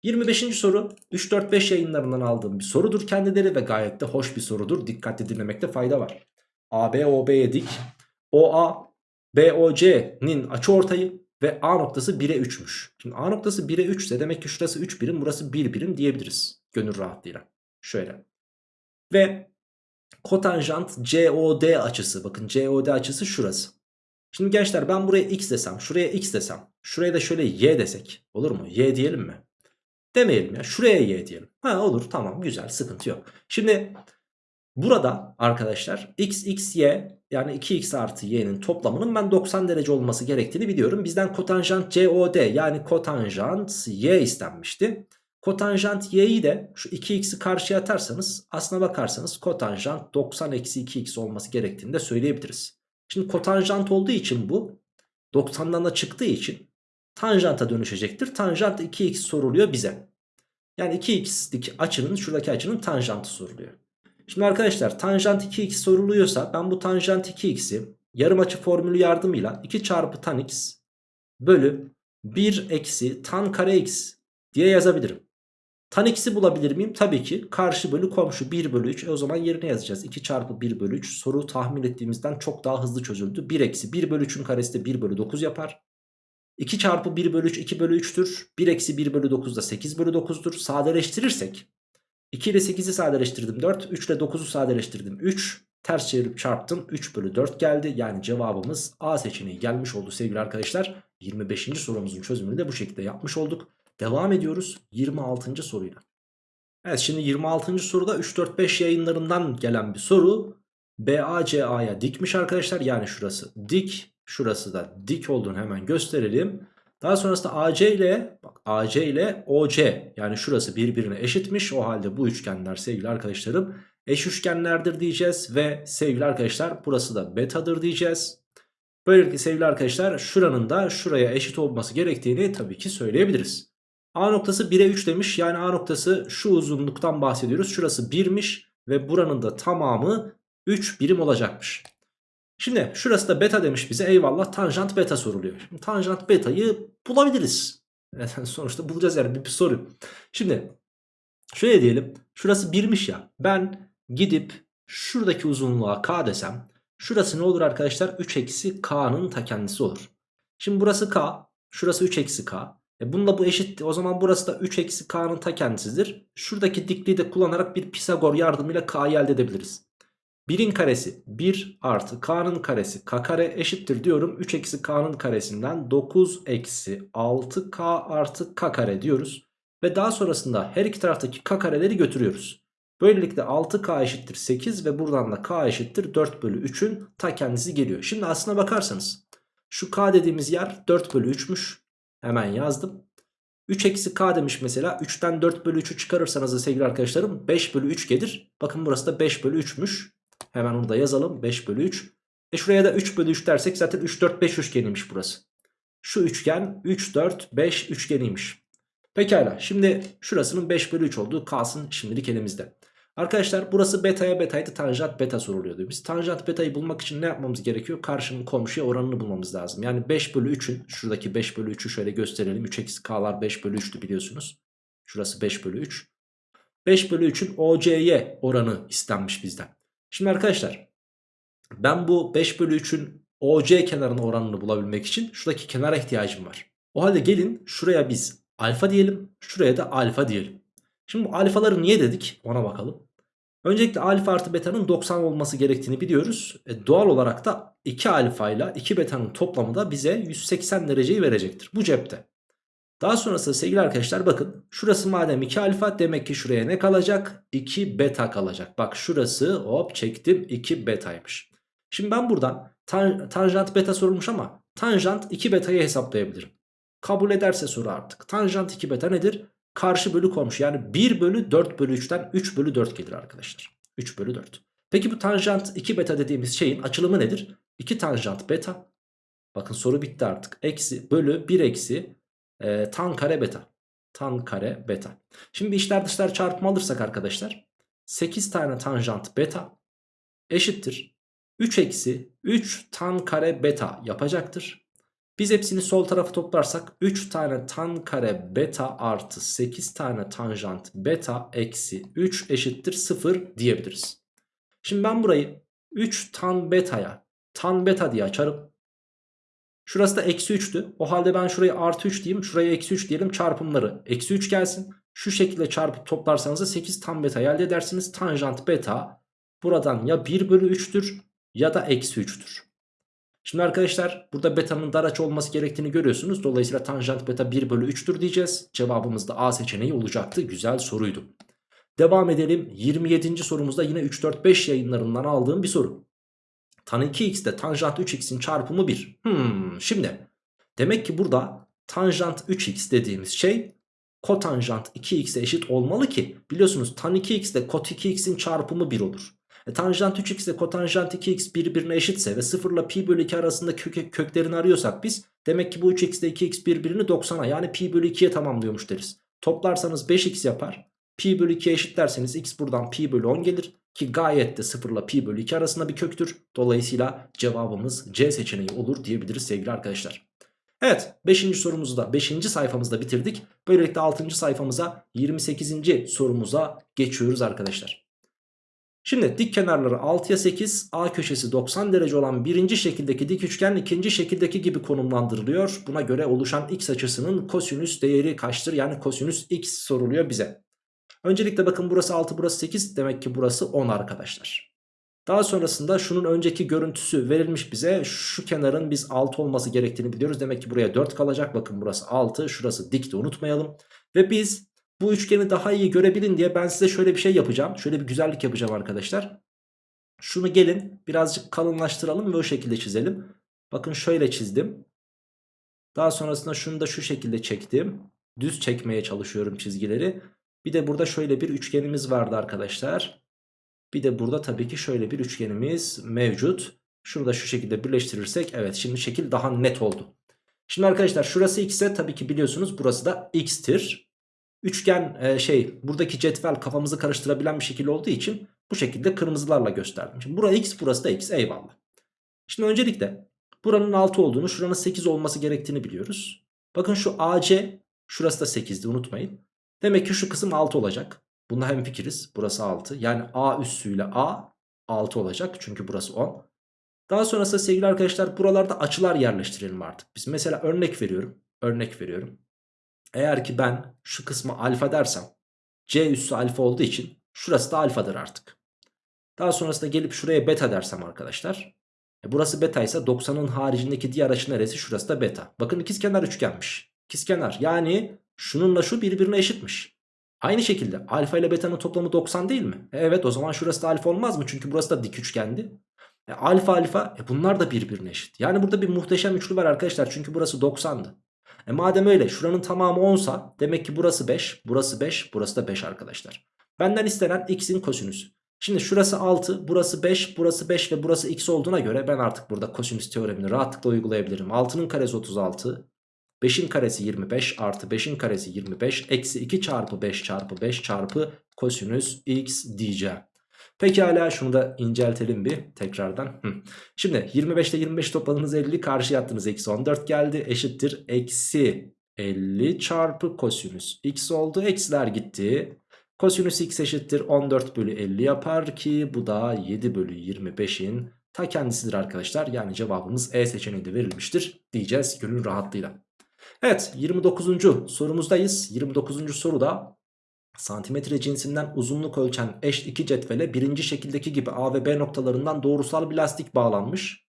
25. soru 3-4-5 yayınlarından aldığım bir sorudur kendileri ve gayet de hoş bir sorudur. Dikkatli dinlemekte fayda var. AB OB'ye dik. OA BOC'nin açıortayı ve A noktası 1'e 3'müş. Şimdi A noktası 1'e 3 ise demek ki şurası 3 birim burası 1 birim diyebiliriz. Gönül rahatlığıyla. Şöyle. Ve kotanjant COD açısı. Bakın COD açısı şurası. Şimdi gençler ben buraya x desem, şuraya x desem, şuraya da şöyle y desek. Olur mu? Y diyelim mi? Demeyelim ya. Şuraya y diyelim. Ha olur tamam güzel sıkıntı yok. Şimdi burada arkadaşlar x, x, y yani 2x artı y'nin toplamının ben 90 derece olması gerektiğini biliyorum. Bizden kotanjant COD yani kotanjant y istenmişti. Kotanjant y'yi de şu 2x'i karşıya atarsanız aslına bakarsanız kotanjant 90 eksi 2x olması gerektiğini de söyleyebiliriz. Şimdi kotanjant olduğu için bu 90'dan da çıktığı için tanjanta dönüşecektir. Tanjant 2x soruluyor bize. Yani 2x'lik açının şuradaki açının tanjantı soruluyor. Şimdi arkadaşlar tanjant 2x soruluyorsa ben bu tanjant 2x'i yarım açı formülü yardımıyla 2 çarpı tan x bölü 1 eksi tan kare x diye yazabilirim. Tan x'i bulabilir miyim? Tabii ki. Karşı bölü komşu 1 bölü 3. E o zaman yerine yazacağız. 2 çarpı 1 bölü 3. Soru tahmin ettiğimizden çok daha hızlı çözüldü. 1 eksi 1 bölü 3'ün karesi de 1 bölü 9 yapar. 2 çarpı 1 bölü 3 2 bölü 3'tür. 1 eksi 1 bölü 9 da 8 bölü 9'dur. Sadeleştirirsek 2 ile 8'i sadeleştirdim 4. 3 ile 9'u sadeleştirdim 3. Ters çevirip çarptım 3 bölü 4 geldi. Yani cevabımız A seçeneği gelmiş oldu sevgili arkadaşlar. 25. sorumuzun çözümünü de bu şekilde yapmış olduk. Devam ediyoruz 26. soruyla. Evet şimdi 26. soruda 3-4-5 yayınlarından gelen bir soru. BACA'ya dikmiş arkadaşlar. Yani şurası dik. Şurası da dik olduğunu hemen gösterelim. Daha sonrasında AC ile bak AC ile OC yani şurası birbirine eşitmiş. O halde bu üçgenler sevgili arkadaşlarım eş üçgenlerdir diyeceğiz. Ve sevgili arkadaşlar burası da betadır diyeceğiz. Böylelikle sevgili arkadaşlar şuranın da şuraya eşit olması gerektiğini tabii ki söyleyebiliriz. A noktası 1'e 3 demiş. Yani A noktası şu uzunluktan bahsediyoruz. Şurası 1'miş ve buranın da tamamı 3 birim olacakmış. Şimdi şurası da beta demiş bize eyvallah tanjant beta soruluyor. Şimdi tanjant beta'yı bulabiliriz. Yani sonuçta bulacağız yani bir, bir soru. Şimdi şöyle diyelim şurası 1'miş ya ben gidip şuradaki uzunluğa k desem şurası ne olur arkadaşlar 3 eksi k'nın ta kendisi olur. Şimdi burası k şurası 3 eksi k. E bunda bu eşit o zaman burası da 3 eksi k'nın ta kendisidir. Şuradaki dikliği de kullanarak bir Pisagor yardımıyla k'yı elde edebiliriz. 1'in karesi 1 artı k'nın karesi k kare eşittir diyorum. 3 eksi k'nın karesinden 9 eksi 6k artı k kare diyoruz. Ve daha sonrasında her iki taraftaki k kareleri götürüyoruz. Böylelikle 6k eşittir 8 ve buradan da k eşittir 4 bölü 3'ün ta kendisi geliyor. Şimdi aslına bakarsanız şu k dediğimiz yer 4 bölü 3'müş. Hemen yazdım. 3 eksi k demiş mesela 3'ten 4 bölü 3'ü çıkarırsanız da sevgili arkadaşlarım 5 bölü 3 gelir. Bakın burası da 5 bölü 3'müş. Hemen onu da yazalım 5 bölü 3. E şuraya da 3 bölü 3 dersek zaten 3 4 5 üçgeniymiş burası. Şu üçgen 3 4 5 üçgeniymiş. Pekala şimdi şurasının 5 bölü 3 olduğu kalsın şimdilik elimizde. Arkadaşlar burası beta'ya betaydı tanjant beta soruluyordu. Biz tanjant beta'yı bulmak için ne yapmamız gerekiyor? Karşının komşuya oranını bulmamız lazım. Yani 5 bölü 3'ün şuradaki 5 bölü 3'ü şöyle gösterelim. 3 eksi k'lar 5 bölü 3'tü biliyorsunuz. Şurası 5 bölü 3. 5 bölü 3'ün OC'ye oranı istenmiş bizden. Şimdi arkadaşlar ben bu 5 bölü 3'ün OC kenarının oranını bulabilmek için şuradaki kenara ihtiyacım var. O halde gelin şuraya biz alfa diyelim. Şuraya da alfa diyelim. Şimdi bu alfaları niye dedik ona bakalım. Öncelikle alfa artı beta'nın 90 olması gerektiğini biliyoruz. E, doğal olarak da 2 alfa ile 2 beta'nın toplamı da bize 180 dereceyi verecektir. Bu cepte. Daha sonrasında sevgili arkadaşlar bakın şurası madem 2 alfa demek ki şuraya ne kalacak? 2 beta kalacak. Bak şurası hop çektim 2 betaymış. Şimdi ben buradan tan tanjant beta sorulmuş ama tanjant 2 betayı hesaplayabilirim. Kabul ederse soru artık. Tanjant 2 beta nedir? Karşı bölü komşu yani 1 bölü 4 bölü 3'ten 3 bölü 4 gelir arkadaşlar. 3 bölü 4. Peki bu tanjant 2 beta dediğimiz şeyin açılımı nedir? 2 tanjant beta. Bakın soru bitti artık. Eksi bölü 1 eksi e, tan kare beta. Tan kare beta. Şimdi bir işler dışlar çarpımı alırsak arkadaşlar. 8 tane tanjant beta eşittir. 3 eksi 3 tan kare beta yapacaktır. Biz hepsini sol tarafa toplarsak 3 tane tan kare beta artı 8 tane tanjant beta eksi 3 eşittir 0 diyebiliriz. Şimdi ben burayı 3 tan beta'ya tan beta diye açarım. Şurası da eksi 3'tü. O halde ben şurayı artı 3 diyeyim. Şuraya eksi 3 diyelim çarpımları. Eksi 3 gelsin. Şu şekilde çarpıp toplarsanız da 8 tan beta elde edersiniz. Tanjant beta buradan ya 1 bölü 3'tür ya da eksi 3'tür. Şimdi arkadaşlar burada beta'nın dar açı olması gerektiğini görüyorsunuz. Dolayısıyla tanjant beta 1 bölü 3'tür diyeceğiz. Cevabımız da A seçeneği olacaktı. Güzel soruydu. Devam edelim. 27. sorumuzda yine 3-4-5 yayınlarından aldığım bir soru. Tan 2x ile tanjant 3x'in çarpımı 1. Hmm, şimdi demek ki burada tanjant 3x dediğimiz şey kotanjant 2x'e eşit olmalı ki biliyorsunuz tan 2x ile kot 2x'in çarpımı 1 olur. E, tanjant 3x ile kotanjant 2x birbirine eşitse ve 0 ile pi bölü 2 arasında kök, köklerini arıyorsak biz demek ki bu 3x ile 2x birbirini 90'a yani pi bölü 2'ye tamamlıyormuş deriz. Toplarsanız 5x yapar. Pi bölü 2'ye eşitlerseniz x buradan pi bölü 10 gelir. Ki gayet de 0 ile pi bölü 2 arasında bir köktür. Dolayısıyla cevabımız C seçeneği olur diyebiliriz sevgili arkadaşlar. Evet 5. sorumuzu da 5. sayfamızda bitirdik. Böylelikle 6. sayfamıza 28. sorumuza geçiyoruz arkadaşlar. Şimdi dik kenarları 6'ya 8 A köşesi 90 derece olan birinci şekildeki dik üçgen ikinci şekildeki gibi konumlandırılıyor. Buna göre oluşan x açısının kosinüs değeri kaçtır? Yani kosinüs x soruluyor bize. Öncelikle bakın burası 6 burası 8 demek ki burası 10 arkadaşlar. Daha sonrasında şunun önceki görüntüsü verilmiş bize. Şu kenarın biz 6 olması gerektiğini biliyoruz. Demek ki buraya 4 kalacak. Bakın burası 6 şurası dik de unutmayalım. Ve biz bu üçgeni daha iyi görebilin diye ben size şöyle bir şey yapacağım. Şöyle bir güzellik yapacağım arkadaşlar. Şunu gelin birazcık kalınlaştıralım ve o şekilde çizelim. Bakın şöyle çizdim. Daha sonrasında şunu da şu şekilde çektim. Düz çekmeye çalışıyorum çizgileri. Bir de burada şöyle bir üçgenimiz vardı arkadaşlar. Bir de burada tabii ki şöyle bir üçgenimiz mevcut. Şunu da şu şekilde birleştirirsek evet şimdi şekil daha net oldu. Şimdi arkadaşlar şurası x ise tabii ki biliyorsunuz burası da x'tir. Üçgen e, şey buradaki cetvel kafamızı karıştırabilen bir şekil olduğu için bu şekilde kırmızılarla gösterdim. Şimdi burası x burası da x eyvallah. Şimdi öncelikle buranın 6 olduğunu şuranın 8 olması gerektiğini biliyoruz. Bakın şu AC şurası da 8'di unutmayın. Demek ki şu kısım 6 olacak. Bunda hem fikiriz. Burası 6. Yani A üssüyle A 6 olacak. Çünkü burası 10. Daha sonrasında sevgili arkadaşlar buralarda açılar yerleştirelim artık. Biz mesela örnek veriyorum. Örnek veriyorum. Eğer ki ben şu kısmı alfa dersem C üssü alfa olduğu için şurası da alfadır artık. Daha sonrasında gelip şuraya beta dersem arkadaşlar. E burası beta ise 90'ın haricindeki diğer açı neresi? Şurası da beta. Bakın ikizkenar üçgenmiş. İkizkenar yani şununla şu birbirine eşitmiş. Aynı şekilde alfa ile beta'nın toplamı 90 değil mi? E evet o zaman şurası da alfa olmaz mı? Çünkü burası da dik üçgendi. E alfa alfa e bunlar da birbirine eşit. Yani burada bir muhteşem üçlü var arkadaşlar. Çünkü burası 90'dı. E madem öyle şuranın tamamı 10 sa demek ki burası 5, burası 5, burası da 5 arkadaşlar. Benden istenen x'in kosinüsü. Şimdi şurası 6, burası 5, burası 5 ve burası x olduğuna göre ben artık burada kosinüs teoremini rahatlıkla uygulayabilirim. 6'nın karesi 36, 5'in karesi 25 artı 5'in karesi 25 eksi 2 çarpı 5 çarpı 5 çarpı kosinüs x diyeceğim. Pekala şunu da inceltelim bir tekrardan. Şimdi 25 ile 25 topladınız 50 karşıya attınız eksi 14 geldi eşittir eksi 50 çarpı kosinüs x oldu eksiler gitti. Kosinüs x eşittir 14 bölü 50 yapar ki bu da 7 bölü 25'in ta kendisidir arkadaşlar. Yani cevabımız E seçeneği de verilmiştir diyeceğiz gönül rahatlığıyla. Evet 29. sorumuzdayız. 29. soruda santimetre cinsinden uzunluk ölçen eş iki cetvele birinci şekildeki gibi A ve B noktalarından doğrusal bir lastik bağlanmış.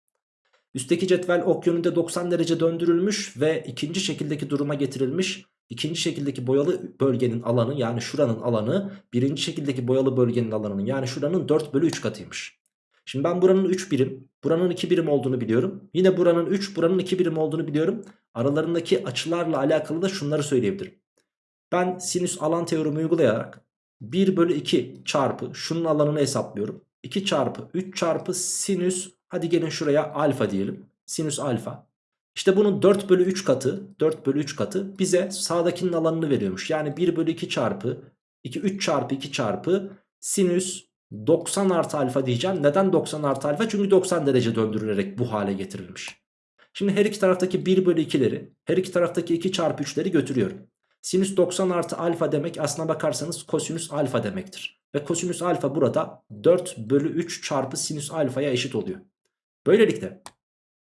Üstteki cetvel ok yönünde 90 derece döndürülmüş ve ikinci şekildeki duruma getirilmiş. İkinci şekildeki boyalı bölgenin alanı yani şuranın alanı birinci şekildeki boyalı bölgenin alanının yani şuranın 4 bölü 3 katıymış. Şimdi ben buranın 3 birim, buranın 2 birim olduğunu biliyorum. Yine buranın 3, buranın 2 birim olduğunu biliyorum. Aralarındaki açılarla alakalı da şunları söyleyebilirim. Ben sinüs alan teoremi uygulayarak 1 bölü 2 çarpı şunun alanını hesaplıyorum. 2 çarpı 3 çarpı sinüs hadi gelin şuraya alfa diyelim. Sinüs alfa. İşte bunun 4 bölü 3 katı 4 bölü 3 katı bize sağdakinin alanını veriyormuş. Yani 1 bölü 2 çarpı 2 3 çarpı 2 çarpı sinüs 90 artı alfa diyeceğim. Neden 90 artı alfa? Çünkü 90 derece döndürülerek bu hale getirilmiş. Şimdi her iki taraftaki 1 bölü 2'leri her iki taraftaki 2 çarpı 3'leri götürüyorum. Sinüs 90 artı alfa demek aslına bakarsanız kosinüs alfa demektir. Ve kosinüs alfa burada 4 bölü 3 çarpı sinüs alfaya eşit oluyor. Böylelikle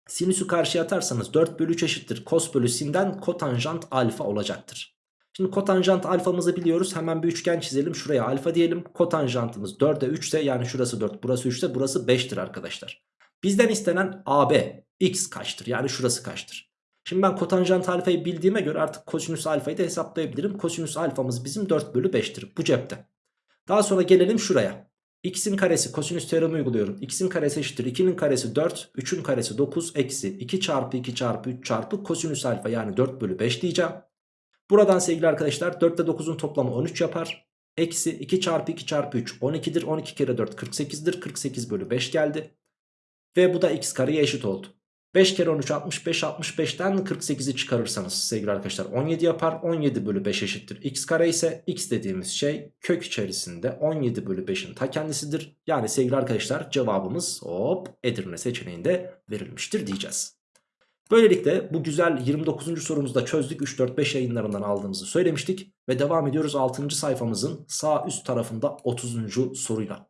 sinüsü karşıya atarsanız 4 bölü 3 eşittir. Kos bölü sinden kotanjant alfa olacaktır. Şimdi kotanjant alfamızı biliyoruz. Hemen bir üçgen çizelim. Şuraya alfa diyelim. Kotanjantımız 4'e 3 ise yani şurası 4 burası 3 ise burası 5'tir arkadaşlar. Bizden istenen AB x kaçtır? Yani şurası kaçtır? Şimdi ben kotanjant alfayı bildiğime göre artık kosinüs alfayı da hesaplayabilirim. Kosinüs alfamız bizim 4 bölü 5'tir bu cepte. Daha sonra gelelim şuraya. x'in karesi kosinüs teoremi uyguluyorum. x'in karesi eşittir 2'nin karesi 4, 3'ün karesi 9 eksi 2 çarpı 2 çarpı 3 çarpı kosinüs alfa yani 4 bölü 5 diyeceğim. Buradan sevgili arkadaşlar 4 ile 9'un toplamı 13 yapar. Eksi 2 çarpı 2 çarpı 3 12'dir. 12 kere 4 48'dir. 48 bölü 5 geldi. Ve bu da x kareye eşit oldu. 5 kere 13 65 65'ten 48'i çıkarırsanız sevgili arkadaşlar 17 yapar. 17 bölü 5 eşittir. x kare ise x dediğimiz şey kök içerisinde 17 bölü 5'in ta kendisidir. Yani sevgili arkadaşlar cevabımız hop Edirne seçeneğinde verilmiştir diyeceğiz. Böylelikle bu güzel 29. sorumuzu da çözdük. 3-4-5 yayınlarından aldığımızı söylemiştik. Ve devam ediyoruz 6. sayfamızın sağ üst tarafında 30. soruyla.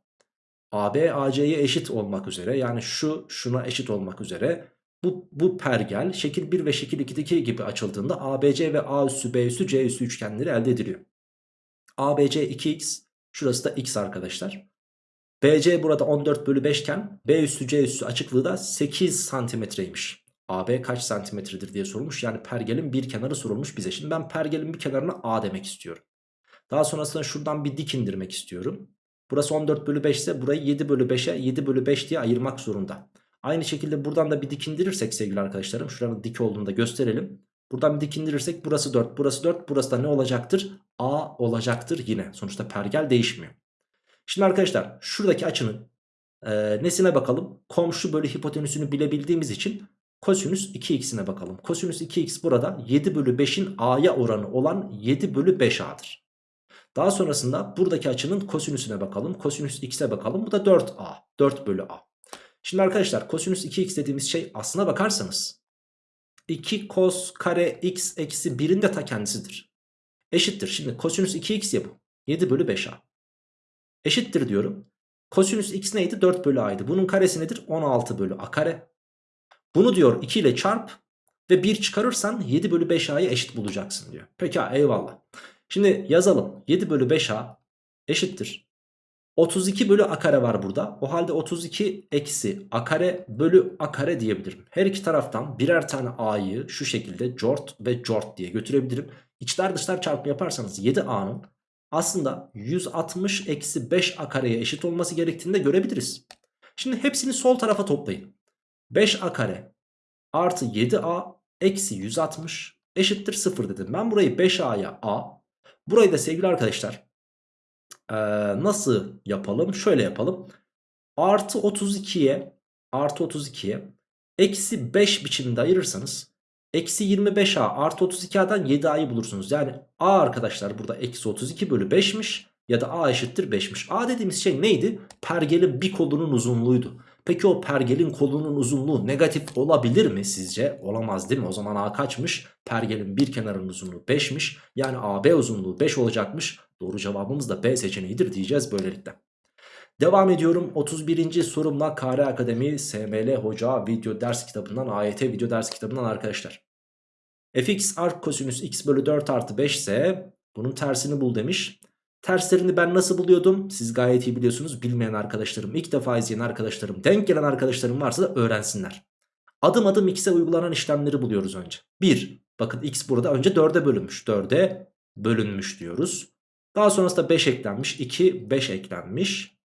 AB AC'ye eşit olmak üzere yani şu şuna eşit olmak üzere bu, bu pergel şekil 1 ve şekil 2'deki gibi açıldığında ABC ve A üssü B üssü C üssü üçgenleri elde ediliyor. ABC 2x şurası da x arkadaşlar. BC burada 14 bölü 5 iken B üssü C üssü açıklığı da 8 santimetreymiş. AB kaç santimetredir diye sorulmuş. Yani pergelin bir kenarı sorulmuş bize. Şimdi ben pergelin bir kenarına A demek istiyorum. Daha sonrasında şuradan bir dik indirmek istiyorum. Burası 14 bölü 5 ise burayı 7 bölü 5'e 7 bölü 5 diye ayırmak zorunda. Aynı şekilde buradan da bir dik indirirsek sevgili arkadaşlarım. Şuranın dik olduğunu da gösterelim. Buradan bir dik indirirsek burası 4 burası 4 burası da ne olacaktır? A olacaktır yine. Sonuçta pergel değişmiyor. Şimdi arkadaşlar şuradaki açının e, nesine bakalım? Komşu bölü hipotenüsünü bilebildiğimiz için Kosinüs 2x'ine bakalım. Kosinüs 2x burada 7 bölü 5'in a'ya oranı olan 7 bölü 5a'dır. Daha sonrasında buradaki açının kosinüsüne bakalım. Kosinüs x'e bakalım. Bu da 4a. 4 bölü a. Şimdi arkadaşlar kosinüs 2x dediğimiz şey aslına bakarsanız 2 kos kare x eksi 1'in de ta kendisidir. Eşittir. Şimdi kosinüs 2x ya bu. 7 bölü 5a. Eşittir diyorum. Kosinüs x neydi? 4 bölü a'ydı. Bunun karesi nedir? 16 bölü a kare. Bunu diyor 2 ile çarp ve 1 çıkarırsan 7 bölü 5a'yı eşit bulacaksın diyor. Peki eyvallah. Şimdi yazalım 7 bölü 5a eşittir. 32 bölü a kare var burada. O halde 32 eksi a kare bölü a kare diyebilirim. Her iki taraftan birer tane a'yı şu şekilde cort ve cort diye götürebilirim. İçler dışlar çarpımı yaparsanız 7a'nın aslında 160 eksi 5 a kareye eşit olması gerektiğini de görebiliriz. Şimdi hepsini sol tarafa toplayın. 5a kare artı 7a eksi 160 eşittir 0 dedim. Ben burayı 5a'ya a burayı da sevgili arkadaşlar ee, nasıl yapalım? Şöyle yapalım. Artı 32'ye artı 32'ye eksi 5 biçiminde ayırırsanız Eksi 25a artı 32a'dan 7a'yı bulursunuz. Yani a arkadaşlar burada eksi 32 bölü 5'miş ya da a eşittir 5'miş. A dediğimiz şey neydi? Pergelin bir kolunun uzunluğuydu. Peki o pergelin kolunun uzunluğu negatif olabilir mi sizce? Olamaz değil mi? O zaman A kaçmış? Pergelin bir kenarının uzunluğu 5'miş. Yani AB uzunluğu 5 olacakmış. Doğru cevabımız da B seçeneğidir diyeceğiz böylelikle. Devam ediyorum 31. sorumla KR Akademi SML Hoca video ders kitabından AYT video ders kitabından arkadaşlar. fx arc kosinüs x bölü 4 artı 5 ise bunun tersini bul demiş. Terslerini ben nasıl buluyordum? Siz gayet iyi biliyorsunuz. Bilmeyen arkadaşlarım, ilk defa izleyen arkadaşlarım, denk gelen arkadaşlarım varsa da öğrensinler. Adım adım x'e uygulanan işlemleri buluyoruz önce. 1. Bakın x burada önce 4'e bölünmüş. 4'e bölünmüş diyoruz. Daha sonrasında 5 eklenmiş. 2, 5 eklenmiş.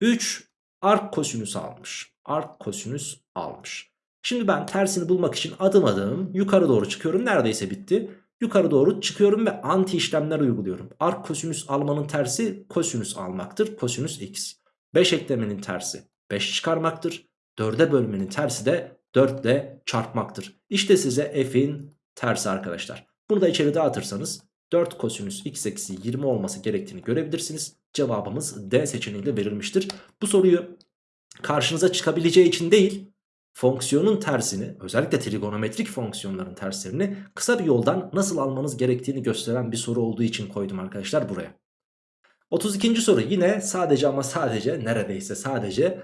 3 ark kosinüs almış. Ark kosinüs almış. Şimdi ben tersini bulmak için adım adım yukarı doğru çıkıyorum. Neredeyse bitti. Yukarı doğru çıkıyorum ve anti işlemler uyguluyorum. Ark kosinüs almanın tersi kosinüs almaktır. Kosinüs x. 5 eklemenin tersi 5 çıkarmaktır. 4'e bölmenin tersi de 4 ile çarpmaktır. İşte size f'in tersi arkadaşlar. Bunu da içeri dağıtırsanız 4 kosinüs x eksi 20 olması gerektiğini görebilirsiniz. Cevabımız D seçeneğiyle verilmiştir. Bu soruyu karşınıza çıkabileceği için değil fonksiyonun tersini özellikle trigonometrik fonksiyonların terslerini kısa bir yoldan nasıl almanız gerektiğini gösteren bir soru olduğu için koydum arkadaşlar buraya. 32. soru yine sadece ama sadece neredeyse sadece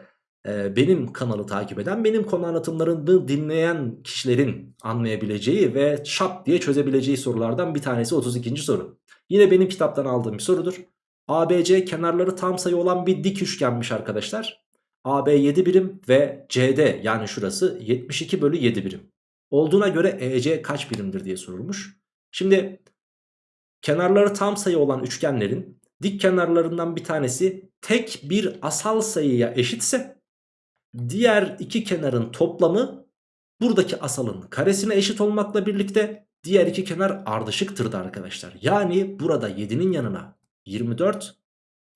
e, benim kanalı takip eden benim konu anlatımlarını dinleyen kişilerin anlayabileceği ve şap diye çözebileceği sorulardan bir tanesi 32. soru. Yine benim kitaptan aldığım bir sorudur. ABC kenarları tam sayı olan bir dik üçgenmiş arkadaşlar. AB 7 birim ve CD yani şurası 72 bölü 7 birim. Olduğuna göre EC kaç birimdir diye sorulmuş. Şimdi kenarları tam sayı olan üçgenlerin dik kenarlarından bir tanesi tek bir asal sayıya eşitse diğer iki kenarın toplamı buradaki asalın karesine eşit olmakla birlikte diğer iki kenar ardışıktır da arkadaşlar. Yani burada 7'nin yanına 24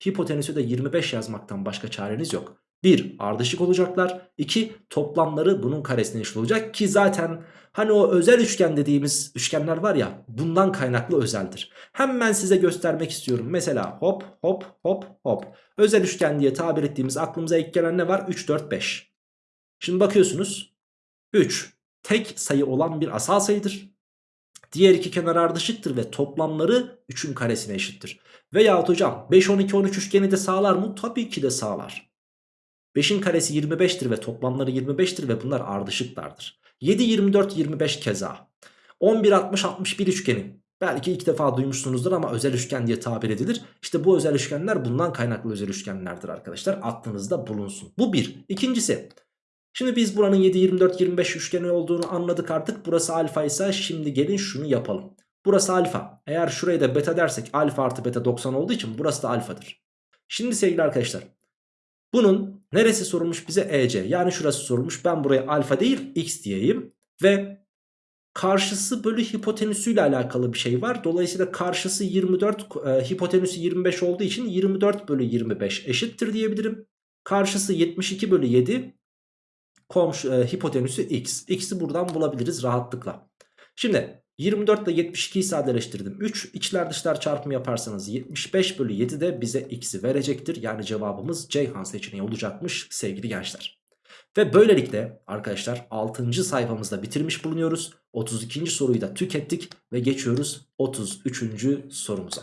hipotenüsü de 25 yazmaktan başka çareniz yok. 1 ardışık olacaklar. 2 toplamları bunun karesine eşit olacak ki zaten hani o özel üçgen dediğimiz üçgenler var ya bundan kaynaklı özeldir. Hemen size göstermek istiyorum. Mesela hop hop hop hop. Özel üçgen diye tabir ettiğimiz aklımıza ilk gelen ne var? 3 4 5. Şimdi bakıyorsunuz 3 tek sayı olan bir asal sayıdır. Diğer iki kenar ardışıktır ve toplamları 3'ün karesine eşittir. Veyahut hocam 5 12 13 üçgeni de sağlar mı? Tabii ki de sağlar. 5'in karesi 25'tir ve toplamları 25'tir ve bunlar ardışıklardır. 7 24 25 keza. 11 60 61 üçgeni. Belki ilk defa duymuşsunuzdur ama özel üçgen diye tabir edilir. İşte bu özel üçgenler bundan kaynaklı özel üçgenlerdir arkadaşlar. Aklınızda bulunsun. Bu bir. İkincisi. Şimdi biz buranın 7 24 25 üçgeni olduğunu anladık artık. Burası alfa ise şimdi gelin şunu yapalım. Burası alfa. Eğer şurayı da beta dersek alfa artı beta 90 olduğu için burası da alfadır. Şimdi sevgili arkadaşlar bunun neresi sorulmuş bize EC yani şurası sorulmuş ben buraya alfa değil x diyeyim ve karşısı bölü hipotenüsüyle alakalı bir şey var. Dolayısıyla karşısı 24 e, hipotenüsü 25 olduğu için 24 bölü 25 eşittir diyebilirim. Karşısı 72 bölü 7 komşu, e, hipotenüsü x. X'i buradan bulabiliriz rahatlıkla. Şimdi 24 ile 72'yi sadeleştirdim. 3 içler dışlar çarpımı yaparsanız 75 bölü 7 de bize x'i verecektir. Yani cevabımız Ceyhan seçeneği olacakmış sevgili gençler. Ve böylelikle arkadaşlar 6. sayfamızda bitirmiş bulunuyoruz. 32. soruyu da tükettik ve geçiyoruz 33. sorumuza.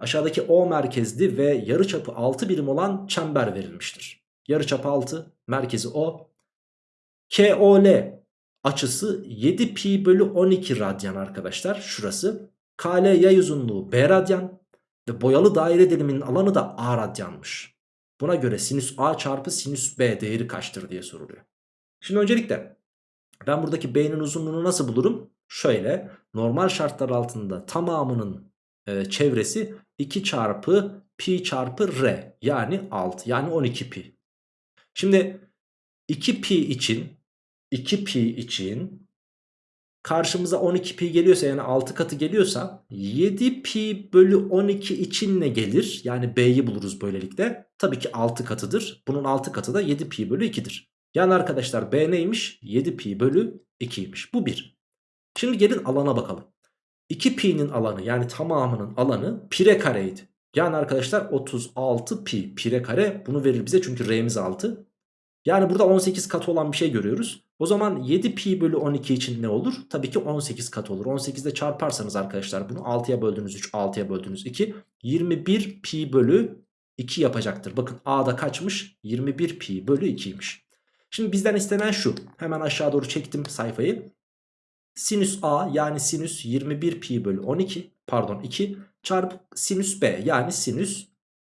Aşağıdaki O merkezli ve yarıçapı 6 birim olan çember verilmiştir. Yarıçapı 6, merkezi O. KOL açısı 7 pi bölü 12 radyan arkadaşlar şurası. KL yay uzunluğu B radyan ve boyalı daire diliminin alanı da A radyanmış. Buna göre sinüs A çarpı sinüs B değeri kaçtır diye soruluyor. Şimdi öncelikle ben buradaki B'nin uzunluğunu nasıl bulurum? Şöyle normal şartlar altında tamamının e, çevresi 2 çarpı pi çarpı r yani 6 yani 12 pi. Şimdi 2 pi için 2 pi için karşımıza 12 pi geliyorsa yani 6 katı geliyorsa 7 pi bölü 12 için ne gelir? Yani b'yi buluruz böylelikle. Tabii ki 6 katıdır. Bunun 6 katı da 7 pi bölü 2'dir. Yani arkadaşlar b neymiş? 7 pi bölü 2'ymiş. Bu 1. Şimdi gelin alana bakalım. 2 pi'nin alanı yani tamamının alanı pire kareydi. Yani arkadaşlar 36 pi pire kare bunu verir bize çünkü r'miz 6. Yani burada 18 katı olan bir şey görüyoruz. O zaman 7 pi bölü 12 için ne olur? Tabii ki 18 katı olur. 18 ile çarparsanız arkadaşlar bunu 6'ya böldüğünüz 3 6'ya böldüğünüz 2 21 pi bölü 2 yapacaktır. Bakın a'da kaçmış? 21 pi bölü 2'ymiş. Şimdi bizden istenen şu. Hemen aşağı doğru çektim sayfayı. Sinüs a yani sinüs 21 pi bölü 12 pardon 2 çarpı sinüs b yani sinüs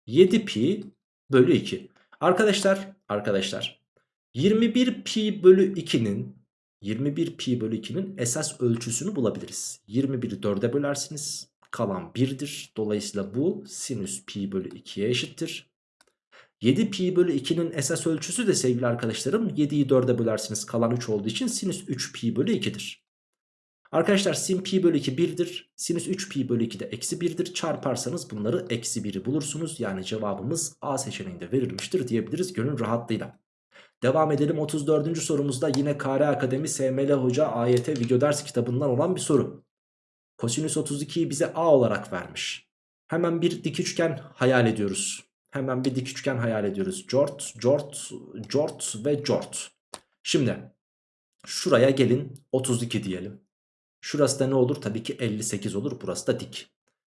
7 pi bölü 2. Arkadaşlar arkadaşlar 21 pi bölü 2'nin 21 pi bölü 2'nin esas ölçüsünü bulabiliriz. 21'i 4'e bölersiniz. Kalan 1'dir. Dolayısıyla bu sinüs pi bölü 2'ye eşittir. 7 pi bölü 2'nin esas ölçüsü de sevgili arkadaşlarım 7'yi 4'e bölersiniz kalan 3 olduğu için sinüs 3 pi bölü 2'dir. Arkadaşlar sin pi bölü 2 1'dir. Sinüs 3 pi bölü 2 de eksi 1'dir. Çarparsanız bunları eksi 1'i bulursunuz. Yani cevabımız A seçeneğinde verilmiştir diyebiliriz gönül rahatlığıyla. Devam edelim 34. sorumuzda yine KR Akademi SML Hoca AYT video ders kitabından olan bir soru. Kosinüs 32'yi bize A olarak vermiş. Hemen bir dik üçgen hayal ediyoruz. Hemen bir dik üçgen hayal ediyoruz. Jort, jort, jort ve jort. Şimdi şuraya gelin 32 diyelim. Şurası da ne olur? Tabii ki 58 olur. Burası da dik.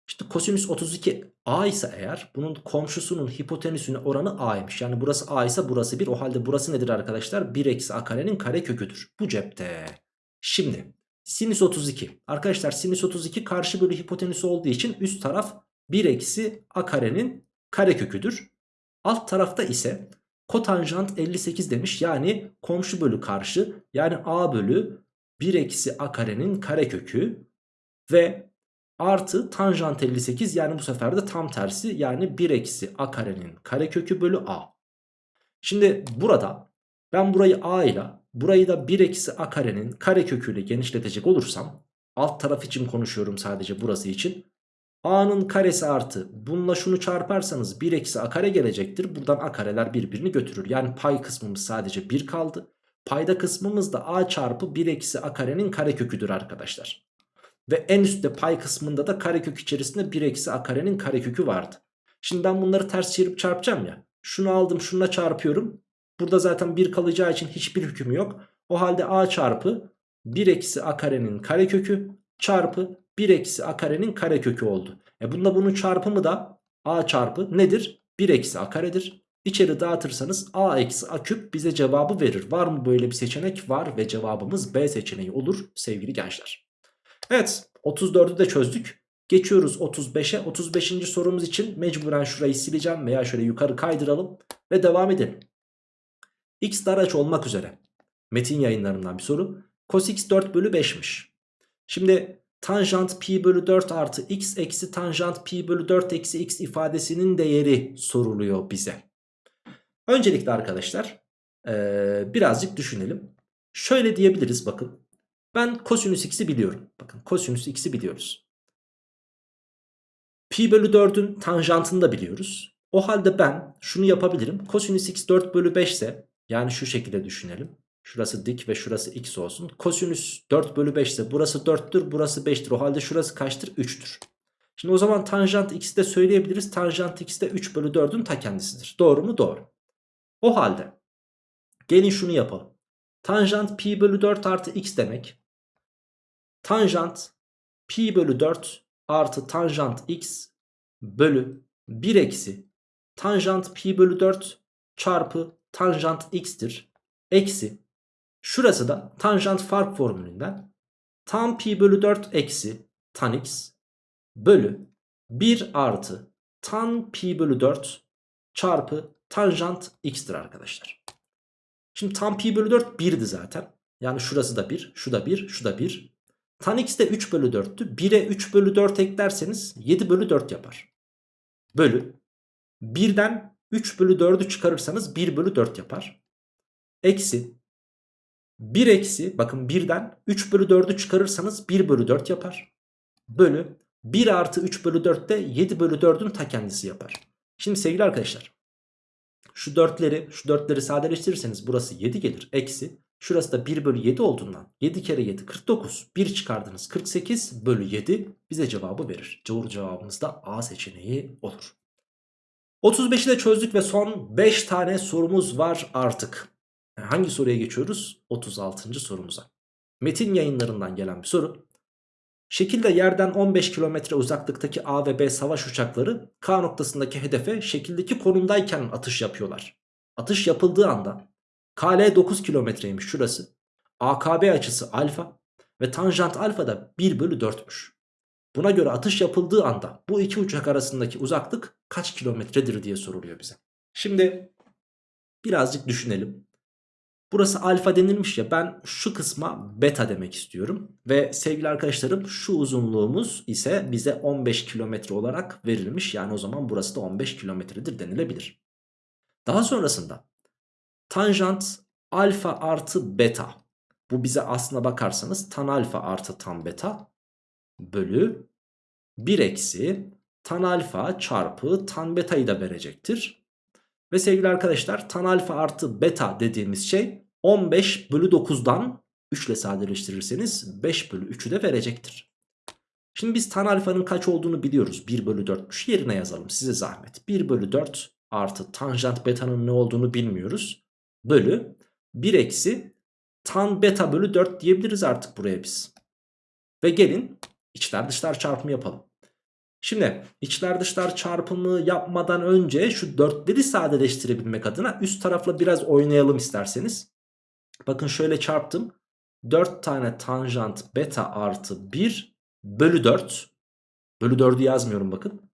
İşte kosinüs 32 a ise eğer bunun komşusunun hipotenüsüne oranı a'ymış. Yani burası a ise burası 1. O halde burası nedir arkadaşlar? 1 eksi a karenin kare köküdür. Bu cepte. Şimdi sinüs 32. Arkadaşlar sinüs 32 karşı bölü hipotenüsü olduğu için üst taraf 1 eksi a karenin kare köküdür. Alt tarafta ise kotanjant 58 demiş. Yani komşu bölü karşı yani a bölü 1 eksi a karenin kare kökü ve artı tanjant 58 yani bu sefer de tam tersi yani 1 eksi a karenin kare kökü bölü a. Şimdi burada ben burayı a ile burayı da 1 eksi a karenin kare köküyle genişletecek olursam alt taraf için konuşuyorum sadece burası için. a'nın karesi artı bununla şunu çarparsanız 1 eksi a kare gelecektir. Buradan a kareler birbirini götürür. Yani pay kısmımız sadece 1 kaldı. Payda kısmımız da a çarpı 1 eksi a karenin kareköküdür arkadaşlar. Ve en üstte pay kısmında da karekök içerisinde 1 eksi a karenin karekökü vardı. Şimdi ben bunları ters çevirip çarpacağım ya. Şunu aldım şununla çarpıyorum. Burada zaten 1 kalacağı için hiçbir hüküm yok. O halde a çarpı 1 eksi a karenin karekökü çarpı 1 eksi a karenin karekökü oldu. E bunda bunun çarpımı da a çarpı nedir? 1 eksi a karedir. İçeri dağıtırsanız a eksi a küp bize cevabı verir. Var mı böyle bir seçenek? Var ve cevabımız B seçeneği olur sevgili gençler. Evet 34'ü de çözdük. Geçiyoruz 35'e. 35. sorumuz için mecburen şurayı sileceğim veya şöyle yukarı kaydıralım ve devam edelim. X daraç olmak üzere. Metin yayınlarından bir soru. Cos x 4 bölü 5'miş. Şimdi tanjant pi bölü 4 artı x eksi tanjant pi bölü 4 eksi x ifadesinin değeri soruluyor bize. Öncelikle arkadaşlar ee, birazcık düşünelim. Şöyle diyebiliriz bakın. Ben kosinüs x'i biliyorum. Bakın kosinüs x'i biliyoruz. Pi bölü 4'ün tanjantını da biliyoruz. O halde ben şunu yapabilirim. Kosinüs x 4 bölü 5 ise yani şu şekilde düşünelim. Şurası dik ve şurası x olsun. Kosinüs 4 bölü 5 ise burası 4'tür burası 5'tir. O halde şurası kaçtır? 3'tür. Şimdi o zaman tanjant x'i de söyleyebiliriz. Tanjant x de 3 bölü 4'ün ta kendisidir. Doğru mu? Doğru. O halde gelin şunu yapalım. Tanjant pi bölü 4 artı x demek. Tanjant pi bölü 4 artı tanjant x bölü 1 eksi tanjant pi bölü 4 çarpı tanjant x'tir. Eksi şurası da tanjant fark formülünden tan pi bölü 4 eksi tan x bölü 1 artı tan pi bölü 4 çarpı tanjant x'tir arkadaşlar. Şimdi tan pi bölü 4 1'di zaten. Yani şurası da 1, şu da 1, şu da 1. Tan x de 3 bölü 4'tü. 1'e 3 bölü 4 eklerseniz 7 bölü 4 yapar. Bölü. 1'den 3 bölü 4'ü çıkarırsanız 1 bölü 4 yapar. Eksi. 1 eksi bakın 1'den 3 bölü 4'ü çıkarırsanız 1 bölü 4 yapar. Bölü. 1 artı 3 bölü 4 de 7 bölü 4'ün ta kendisi yapar. Şimdi sevgili arkadaşlar. Şu dörtleri, şu dörtleri sadeleştirirseniz burası 7 gelir. Eksi Şurası da 1 bölü 7 olduğundan 7 kere 7 49. 1 çıkardınız 48 bölü 7 bize cevabı verir. Doğru cevabımız da A seçeneği olur. 35'i de çözdük ve son 5 tane sorumuz var artık. Hangi soruya geçiyoruz? 36. sorumuza. Metin yayınlarından gelen bir soru. Şekilde yerden 15 kilometre uzaklıktaki A ve B savaş uçakları K noktasındaki hedefe şekildeki konumdayken atış yapıyorlar. Atış yapıldığı anda KL 9 kilometreymiş şurası. AKB açısı alfa ve tanjant alfa da 1 bölü 4'müş. Buna göre atış yapıldığı anda bu iki uçak arasındaki uzaklık kaç kilometredir diye soruluyor bize. Şimdi birazcık düşünelim. Burası alfa denilmiş ya ben şu kısma beta demek istiyorum. Ve sevgili arkadaşlarım şu uzunluğumuz ise bize 15 kilometre olarak verilmiş. Yani o zaman burası da 15 kilometredir denilebilir. Daha sonrasında tanjant alfa artı beta. Bu bize aslına bakarsanız tan alfa artı tan beta bölü 1 eksi tan alfa çarpı tan beta'yı da verecektir. Ve sevgili arkadaşlar tan alfa artı beta dediğimiz şey 15 bölü 9'dan 3 ile sadeleştirirseniz 5 bölü 3'ü de verecektir. Şimdi biz tan alfanın kaç olduğunu biliyoruz. 1 bölü 4'müş yerine yazalım size zahmet. 1 bölü 4 artı tanjant beta'nın ne olduğunu bilmiyoruz. Bölü 1 eksi tan beta bölü 4 diyebiliriz artık buraya biz. Ve gelin içler dışlar çarpımı yapalım. Şimdi içler dışlar çarpımı yapmadan önce şu 4'leri sadeleştirebilmek adına üst tarafla biraz oynayalım isterseniz. Bakın şöyle çarptım. 4 tane tanjant beta artı 1 bölü 4. Bölü 4'ü yazmıyorum bakın.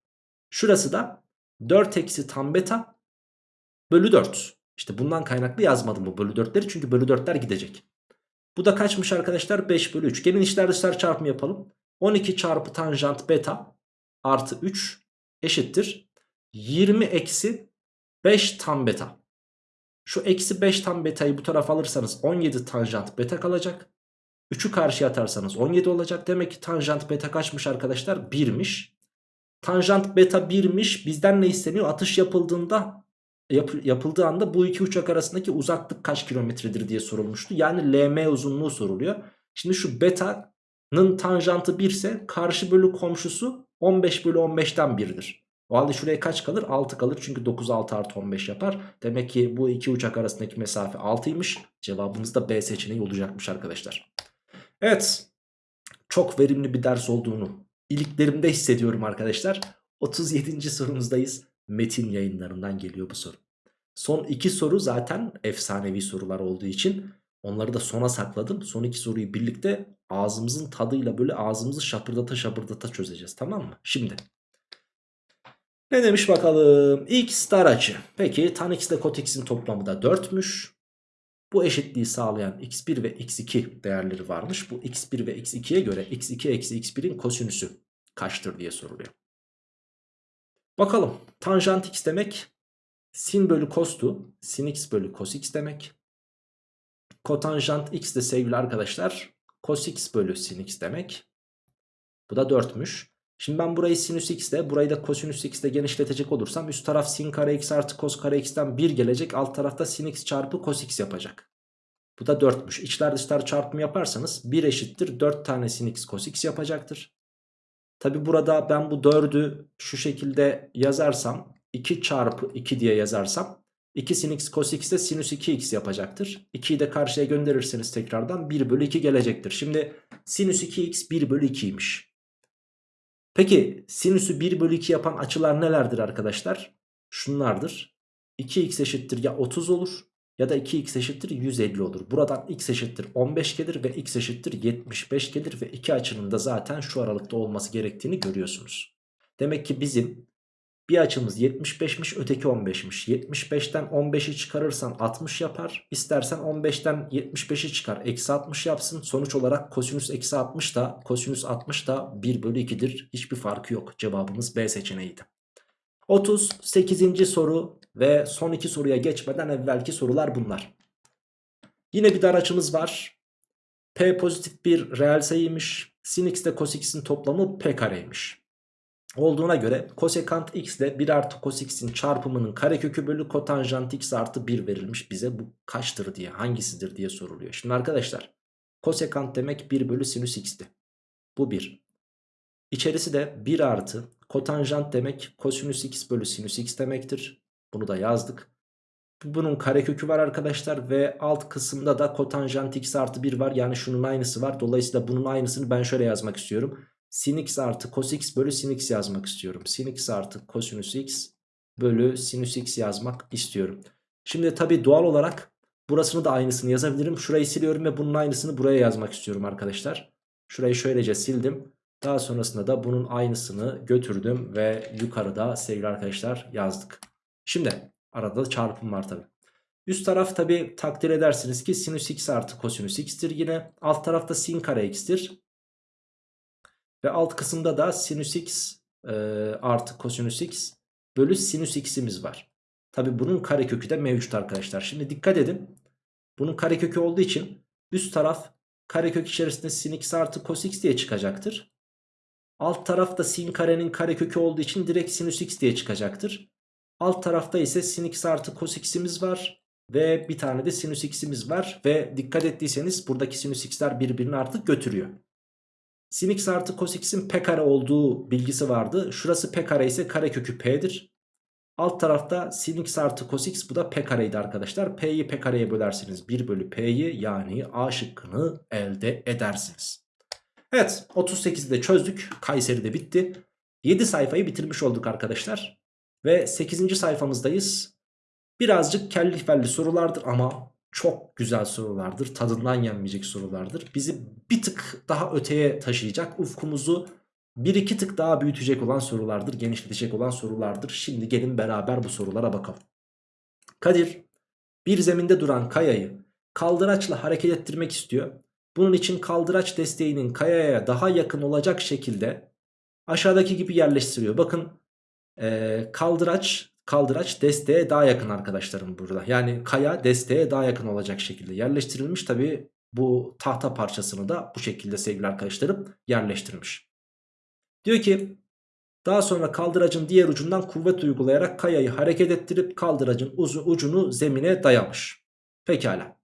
Şurası da 4 eksi tan beta bölü 4. İşte bundan kaynaklı yazmadım bu bölü 4'leri çünkü bölü 4'ler gidecek. Bu da kaçmış arkadaşlar? 5 bölü 3. Gelin içler dışlar çarpımı yapalım. 12 çarpı tanjant beta artı 3 eşittir. 20 eksi 5 tan beta. Şu eksi 5 tan betayı bu tarafa alırsanız 17 tanjant beta kalacak. 3'ü karşıya atarsanız 17 olacak. Demek ki tanjant beta kaçmış arkadaşlar? 1'miş. Tanjant beta 1'miş. Bizden ne isteniyor? Atış yapıldığında yap, yapıldığı anda bu iki uçak arasındaki uzaklık kaç kilometredir diye sorulmuştu. Yani LM uzunluğu soruluyor. Şimdi şu beta'nın tanjantı 1 ise karşı bölü komşusu 15 bölü 15'ten 1'dir. O halde şuraya kaç kalır? 6 kalır çünkü 9 6 artı 15 yapar. Demek ki bu iki uçak arasındaki mesafe 6'ymış. Cevabımız da B seçeneği olacakmış arkadaşlar. Evet çok verimli bir ders olduğunu iliklerimde hissediyorum arkadaşlar. 37. sorumuzdayız. Metin yayınlarından geliyor bu soru. Son iki soru zaten efsanevi sorular olduğu için onları da sona sakladım. Son iki soruyu birlikte ağzımızın tadıyla böyle ağzımızı şapırdata şapırdata çözeceğiz tamam mı? Şimdi ne demiş bakalım? X dar açı. Peki tan x ile kot x'in toplamı da 4'müş. Bu eşitliği sağlayan x1 ve x2 değerleri varmış. Bu x1 ve x2'ye göre x2 eksi x1'in kosinüsü kaçtır diye soruluyor. Bakalım tanjant x demek sin bölü kostu sin x bölü cos x demek. Kotanjant x de sevgili arkadaşlar cos x bölü sin x demek. Bu da 4'müş. Şimdi ben burayı sinüs x ile burayı da kosinüs x ile genişletecek olursam üst taraf sin kare x artı cos kare x'ten 1 gelecek. Alt tarafta sin x çarpı cos x yapacak. Bu da 4'müş. İçler dışlar çarpımı yaparsanız 1 eşittir 4 tane sin x cos x yapacaktır. Tabi burada ben bu 4'ü şu şekilde yazarsam 2 çarpı 2 diye yazarsam 2 sin x cos x de sinüs 2x yapacaktır. 2'yi de karşıya gönderirseniz tekrardan 1 bölü 2 gelecektir. Şimdi sinüs 2x 1 bölü 2'ymiş. Peki sinüsü 1 bölü 2 yapan açılar nelerdir arkadaşlar? Şunlardır. 2x eşittir ya 30 olur ya da 2x eşittir 150 olur. Buradan x eşittir 15 gelir ve x eşittir 75 gelir ve iki açının da zaten şu aralıkta olması gerektiğini görüyorsunuz. Demek ki bizim bir açımız 75'miş öteki 15'miş. 75'ten 15'i çıkarırsan 60 yapar. İstersen 15'ten 75'i çıkar. Eksi 60 yapsın. Sonuç olarak kosinüs eksi 60 da kosinüs 60 da 1 bölü 2'dir. Hiçbir farkı yok. Cevabımız B seçeneğiydi. 38. soru ve son iki soruya geçmeden evvelki sorular bunlar. Yine bir dar açımız var. P pozitif bir reel sayıymış. Sin x ile cos x'in toplamı p kareymiş. olduğuna göre kosekant x ile 1 artı cos x'in çarpımının karekökü bölü kotanjant x artı 1 verilmiş bize bu kaçtır diye hangisidir diye soruluyor. Şimdi arkadaşlar kosekant demek 1 bölü sinüs x'ti. Bu 1. İçerisi de 1 artı kotanjant demek kosinüs x bölü sinüs x demektir. Bunu da yazdık. Bunun karekökü var arkadaşlar ve alt kısımda da kotanjant x artı 1 var. Yani şunun aynısı var. Dolayısıyla bunun aynısını ben şöyle yazmak istiyorum. Sin x artı cos x bölü sin x yazmak istiyorum. Sin x artı kosinüs x bölü sinüs x yazmak istiyorum. Şimdi tabi doğal olarak burasını da aynısını yazabilirim. Şurayı siliyorum ve bunun aynısını buraya yazmak istiyorum arkadaşlar. Şurayı şöylece sildim. Daha sonrasında da bunun aynısını götürdüm ve yukarıda sevgili arkadaşlar yazdık. Şimdi arada çarpım var tabi. Üst taraf tabi takdir edersiniz ki sinüs x artı kosinüs x'tir yine. Alt tarafta sin kare x'tir. Ve alt kısımda da sinüs x e, artı kosinüs x bölü sinüs x'imiz var. Tabi bunun karekökü de mevcut arkadaşlar. Şimdi dikkat edin. Bunun karekökü olduğu için üst taraf karekök içerisinde sin x artı cos x diye çıkacaktır. Alt tarafta sin karenin karekökü olduğu için direkt sinüs x diye çıkacaktır. Alt tarafta ise sin x artı cos x'imiz var. Ve bir tane de sinüs x'imiz var. Ve dikkat ettiyseniz buradaki sinüs x'ler birbirini artık götürüyor. Sin x artı cos x'in p kare olduğu bilgisi vardı. Şurası p kare ise karekökü p'dir. Alt tarafta sin x artı cos x bu da p kareydi arkadaşlar. P'yi p kareye bölersiniz 1 bölü p'yi yani a şıkkını elde edersiniz. Evet 38'i de çözdük. Kayseri de bitti. 7 sayfayı bitirmiş olduk arkadaşlar. Ve 8. sayfamızdayız. Birazcık kelli felli sorulardır ama çok güzel sorulardır. Tadından yenmeyecek sorulardır. Bizi bir tık daha öteye taşıyacak. Ufkumuzu bir iki tık daha büyütecek olan sorulardır. Genişletecek olan sorulardır. Şimdi gelin beraber bu sorulara bakalım. Kadir bir zeminde duran kayayı kaldıraçla hareket ettirmek istiyor. Bunun için kaldıraç desteğinin kayaya daha yakın olacak şekilde aşağıdaki gibi yerleştiriyor. Bakın ee, kaldıraç kaldıraç desteğe daha yakın arkadaşlarım burada. Yani kaya desteğe daha yakın olacak şekilde yerleştirilmiş. Tabi bu tahta parçasını da bu şekilde sevgili arkadaşlarım yerleştirmiş. Diyor ki daha sonra kaldıracın diğer ucundan kuvvet uygulayarak kayayı hareket ettirip kaldıracın ucunu zemine dayamış. Pekala.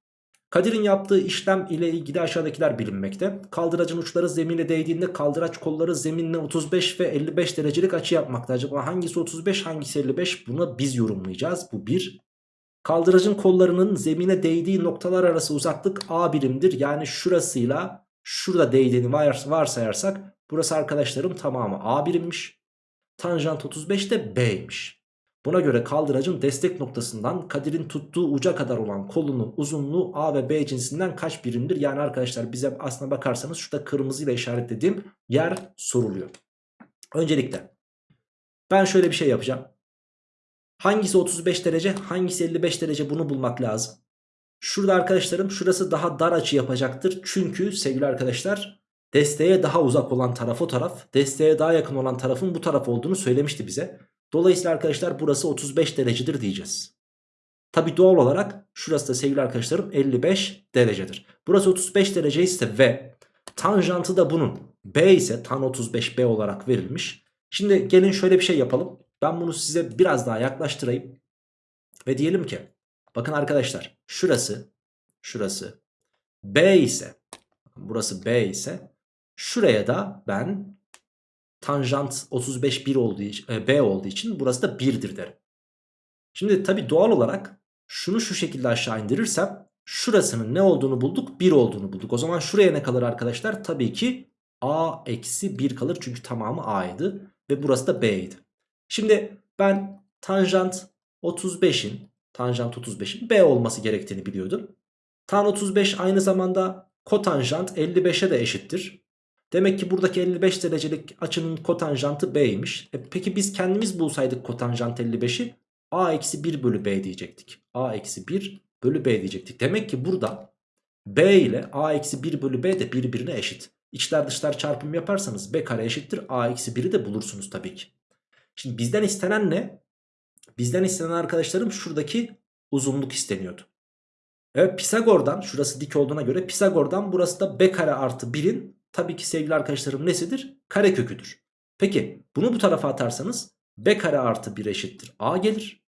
Kadir'in yaptığı işlem ile ilgili aşağıdakiler bilinmekte. Kaldıracın uçları zemine değdiğinde kaldıraç kolları zeminle 35 ve 55 derecelik açı yapmakta. Acaba hangisi 35 hangisi 55 bunu biz yorumlayacağız. Bu bir. Kaldıracın kollarının zemine değdiği noktalar arası uzaklık A birimdir. Yani şurasıyla şurada değdiğini varsayarsak burası arkadaşlarım tamamı A birimmiş. Tanjant 35 de B'ymiş. Buna göre kaldıracın destek noktasından Kadir'in tuttuğu uca kadar olan kolunun uzunluğu A ve B cinsinden kaç birimdir? Yani arkadaşlar bize aslına bakarsanız şurada kırmızı ile işaretlediğim yer soruluyor. Öncelikle ben şöyle bir şey yapacağım. Hangisi 35 derece hangisi 55 derece bunu bulmak lazım. Şurada arkadaşlarım şurası daha dar açı yapacaktır. Çünkü sevgili arkadaşlar desteğe daha uzak olan taraf o taraf. Desteğe daha yakın olan tarafın bu taraf olduğunu söylemişti bize. Dolayısıyla arkadaşlar burası 35 derecedir diyeceğiz. Tabi doğal olarak şurası da sevgili arkadaşlarım 55 derecedir. Burası 35 derece ise ve tanjantı da bunun B ise tan 35B olarak verilmiş. Şimdi gelin şöyle bir şey yapalım. Ben bunu size biraz daha yaklaştırayım. Ve diyelim ki bakın arkadaşlar şurası şurası B ise burası B ise şuraya da ben tanjant 35 1 olduğu için, e, B olduğu için burası da 1'dir derim. Şimdi tabi doğal olarak şunu şu şekilde aşağı indirirsem şurasının ne olduğunu bulduk 1 olduğunu bulduk. O zaman şuraya ne kalır arkadaşlar? Tabii ki A eksi 1 kalır çünkü tamamı A'ydı ve burası da B'ydi. Şimdi ben tanjant 35'in tanjant 35'in B olması gerektiğini biliyordum. Tan 35 aynı zamanda kotanjant 55'e de eşittir. Demek ki buradaki 55 derecelik açının kotanjantı B'ymiş. E peki biz kendimiz bulsaydık kotanjant 55'i A eksi 1 bölü B diyecektik. A eksi 1 bölü B diyecektik. Demek ki burada B ile A eksi 1 bölü B de birbirine eşit. İçler dışlar çarpım yaparsanız B kare eşittir A eksi 1'i de bulursunuz tabii ki. Şimdi bizden istenen ne? Bizden istenen arkadaşlarım şuradaki uzunluk isteniyordu. Evet Pisagor'dan şurası dik olduğuna göre Pisagor'dan burası da B kare artı 1'in Tabii ki sevgili arkadaşlarım nesidir? Kareköküdür. Peki bunu bu tarafa atarsanız b kare artı 1 eşittir a gelir.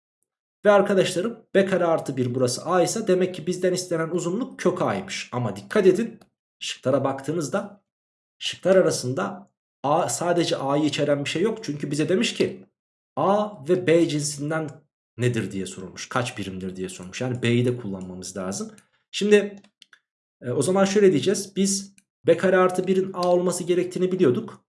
Ve arkadaşlarım b kare artı 1 burası a ise demek ki bizden istenen uzunluk kök a'ymış. Ama dikkat edin şıklara baktığınızda şıklar arasında a sadece a'yı içeren bir şey yok. Çünkü bize demiş ki a ve b cinsinden nedir diye sorulmuş. Kaç birimdir diye sormuş. Yani b'yi de kullanmamız lazım. Şimdi e, o zaman şöyle diyeceğiz. Biz b kare artı 1'in a olması gerektiğini biliyorduk.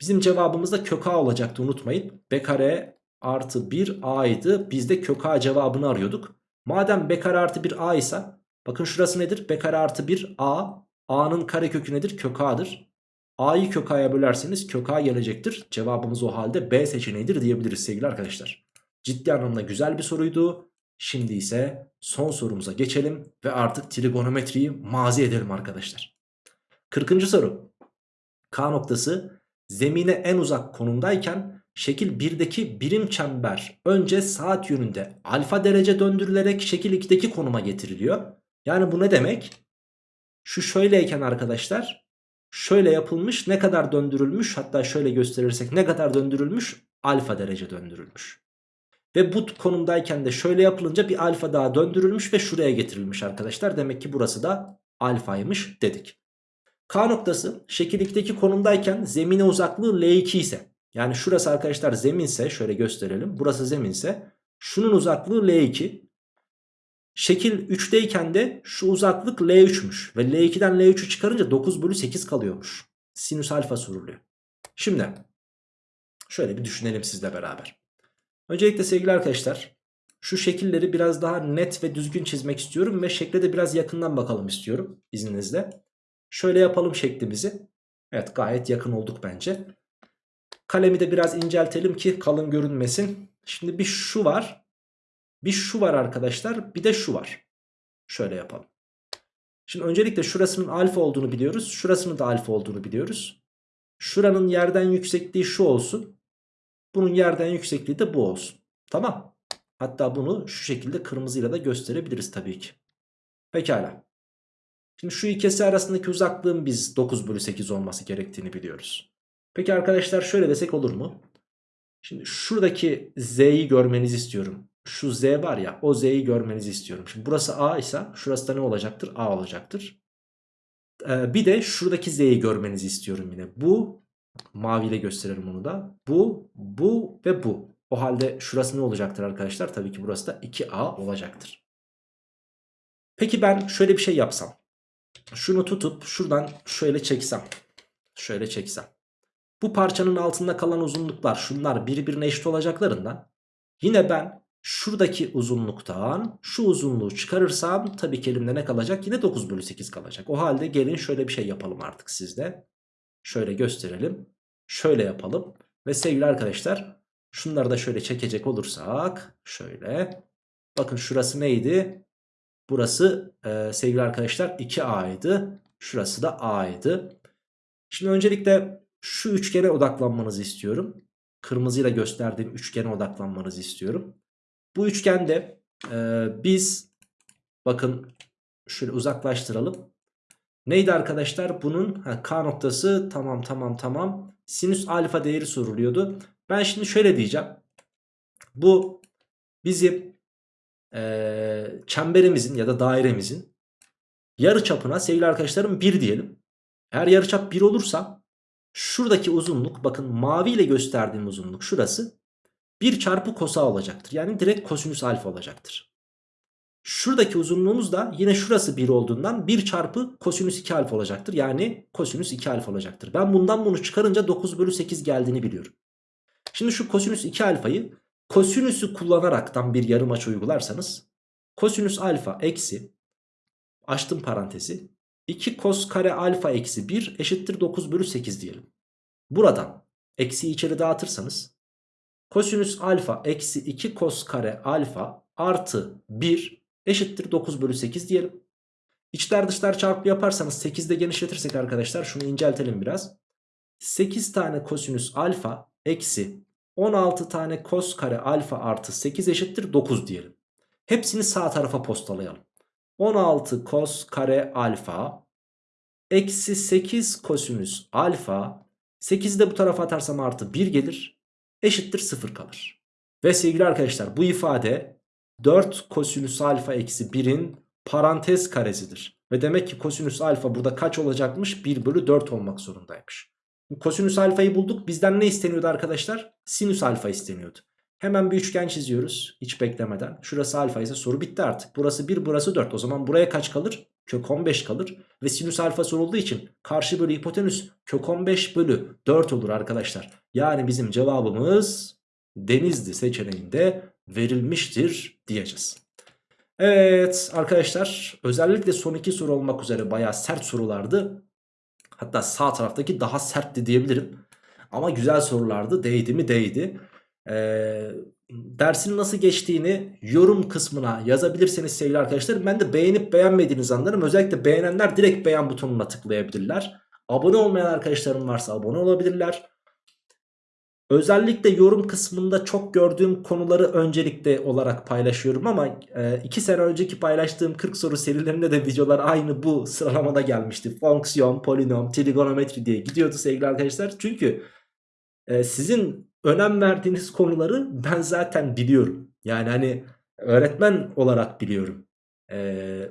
Bizim cevabımız da kök a olacaktı unutmayın. b kare artı 1 a'ydı. Biz de kök a cevabını arıyorduk. Madem b kare artı 1 a ise bakın şurası nedir? b kare artı 1 a. a'nın kare kökü nedir? Kök a'dır. a'yı kök a'ya bölerseniz kök a gelecektir. Cevabımız o halde b seçeneğidir diyebiliriz sevgili arkadaşlar. Ciddi anlamda güzel bir soruydu. Şimdi ise son sorumuza geçelim ve artık trigonometriyi mazi edelim arkadaşlar. 40. soru. K noktası zemine en uzak konumdayken şekil 1'deki birim çember önce saat yönünde alfa derece döndürülerek şekil 2'deki konuma getiriliyor. Yani bu ne demek? Şu şöyleyken arkadaşlar şöyle yapılmış ne kadar döndürülmüş hatta şöyle gösterirsek ne kadar döndürülmüş alfa derece döndürülmüş. Ve bu konumdayken de şöyle yapılınca bir alfa daha döndürülmüş ve şuraya getirilmiş arkadaşlar. Demek ki burası da alfaymış dedik. K noktası şekil 2'deki konumdayken zemine uzaklığı L2 ise yani şurası arkadaşlar zeminse şöyle gösterelim. Burası zeminse şunun uzaklığı L2. Şekil 3'teyken de şu uzaklık L3'müş. Ve L2'den L3'ü çıkarınca 9 bölü 8 kalıyormuş. Sinüs alfa soruluyor. Şimdi şöyle bir düşünelim sizle beraber. Öncelikle sevgili arkadaşlar şu şekilleri biraz daha net ve düzgün çizmek istiyorum ve şekle de biraz yakından bakalım istiyorum izninizle. Şöyle yapalım şeklimizi. Evet gayet yakın olduk bence. Kalemi de biraz inceltelim ki kalın görünmesin. Şimdi bir şu var. Bir şu var arkadaşlar. Bir de şu var. Şöyle yapalım. Şimdi öncelikle şurasının alfa olduğunu biliyoruz. Şurasının da alfa olduğunu biliyoruz. Şuranın yerden yüksekliği şu olsun. Bunun yerden yüksekliği de bu olsun. Tamam. Hatta bunu şu şekilde kırmızıyla da gösterebiliriz tabii ki. Pekala. Şimdi şu ikisi arasındaki uzaklığın biz 9 bölü 8 olması gerektiğini biliyoruz. Peki arkadaşlar şöyle desek olur mu? Şimdi şuradaki z'yi görmenizi istiyorum. Şu z var ya o z'yi görmenizi istiyorum. Şimdi burası a ise şurası da ne olacaktır? a olacaktır. Ee, bir de şuradaki z'yi görmenizi istiyorum yine. Bu maviyle gösterelim onu da. Bu, bu ve bu. O halde şurası ne olacaktır arkadaşlar? Tabii ki burası da 2a olacaktır. Peki ben şöyle bir şey yapsam. Şunu tutup şuradan şöyle çeksem. Şöyle çeksem. Bu parçanın altında kalan uzunluklar şunlar birbirine eşit olacaklarından yine ben şuradaki uzunluktan şu uzunluğu çıkarırsam tabii ki elimde ne kalacak? Yine 9 bölü 8 kalacak. O halde gelin şöyle bir şey yapalım artık sizde. Şöyle gösterelim. Şöyle yapalım. Ve sevgili arkadaşlar şunları da şöyle çekecek olursak şöyle. Bakın şurası neydi? Burası e, sevgili arkadaşlar 2A'ydı. Şurası da A'ydı. Şimdi öncelikle şu üçgene odaklanmanızı istiyorum. Kırmızıyla gösterdiğim üçgene odaklanmanızı istiyorum. Bu üçgende e, biz bakın şöyle uzaklaştıralım. Neydi arkadaşlar? Bunun ha, K noktası tamam tamam tamam. Sinüs alfa değeri soruluyordu. Ben şimdi şöyle diyeceğim. Bu bizim e, çemberimizin ya da dairemizin yarı çapına sevgili arkadaşlarım 1 diyelim. Eğer yarıçap 1 olursa şuradaki uzunluk bakın mavi ile gösterdiğim uzunluk şurası 1 çarpı kosa olacaktır. Yani direkt kosinüs alfa olacaktır. Şuradaki uzunluğumuz da yine şurası 1 olduğundan 1 çarpı kosinüs 2 alfa olacaktır. Yani kosinüs 2 alfa olacaktır. Ben bundan bunu çıkarınca 9 bölü 8 geldiğini biliyorum. Şimdi şu kosinüs 2 alfayı kosinüsü kullanaraktan bir yarım açı uygularsanız kosinüs alfa eksi açtım parantezi 2 kos kare alfa eksi 1 eşittir 9 bölü 8 diyelim. Buradan eksiyi içeri dağıtırsanız kosinüs alfa eksi 2 kos kare alfa artı 1 eşittir 9 bölü 8 diyelim. İçler dışlar çarpı yaparsanız 8'de genişletirsek arkadaşlar şunu inceltelim biraz. 8 tane kosinüs alfa eksi 16 tane kos kare alfa artı 8 eşittir 9 diyelim. Hepsini sağ tarafa postalayalım. 16 kos kare alfa eksi 8 kosinüs alfa 8'i de bu tarafa atarsam artı 1 gelir. Eşittir 0 kalır. Ve sevgili arkadaşlar bu ifade 4 kosinüs alfa eksi 1'in parantez karesidir. Ve demek ki kosinüs alfa burada kaç olacakmış? 1 bölü 4 olmak zorundaymış. Kosinüs alfayı bulduk. Bizden ne isteniyordu arkadaşlar? Sinüs alfa isteniyordu. Hemen bir üçgen çiziyoruz. Hiç beklemeden. Şurası alfa ise soru bitti artık. Burası 1 burası 4. O zaman buraya kaç kalır? Kök 15 kalır. Ve sinüs alfa sorulduğu için karşı bölü hipotenüs kök 15 bölü 4 olur arkadaşlar. Yani bizim cevabımız denizli seçeneğinde verilmiştir diyeceğiz. Evet arkadaşlar özellikle son iki soru olmak üzere bayağı sert sorulardı. Hatta sağ taraftaki daha sertti diyebilirim. Ama güzel sorulardı. Değdi mi değdi. Ee, dersin nasıl geçtiğini yorum kısmına yazabilirseniz sevgili arkadaşlar. Ben de beğenip beğenmediğinizi anlarım. Özellikle beğenenler direkt beğen butonuna tıklayabilirler. Abone olmayan arkadaşlarım varsa abone olabilirler. Özellikle yorum kısmında çok gördüğüm konuları öncelikle olarak paylaşıyorum ama 2 sene önceki paylaştığım 40 soru serilerinde de videolar aynı bu sıralamada gelmişti. Fonksiyon, polinom, trigonometri diye gidiyordu sevgili arkadaşlar. Çünkü e, sizin önem verdiğiniz konuları ben zaten biliyorum. Yani hani öğretmen olarak biliyorum. Ee,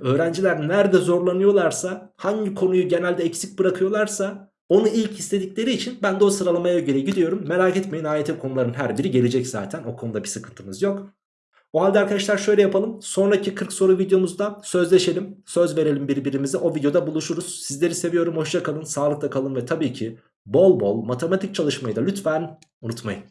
öğrenciler nerede zorlanıyorlarsa hangi konuyu genelde eksik bırakıyorlarsa onu ilk istedikleri için ben de o sıralamaya göre gidiyorum. Merak etmeyin AYT konuların her biri gelecek zaten. O konuda bir sıkıntımız yok. O halde arkadaşlar şöyle yapalım. Sonraki 40 soru videomuzda sözleşelim. Söz verelim birbirimize. O videoda buluşuruz. Sizleri seviyorum. Hoşça kalın. Sağlıkla kalın ve tabii ki bol bol matematik çalışmayı da lütfen unutmayın.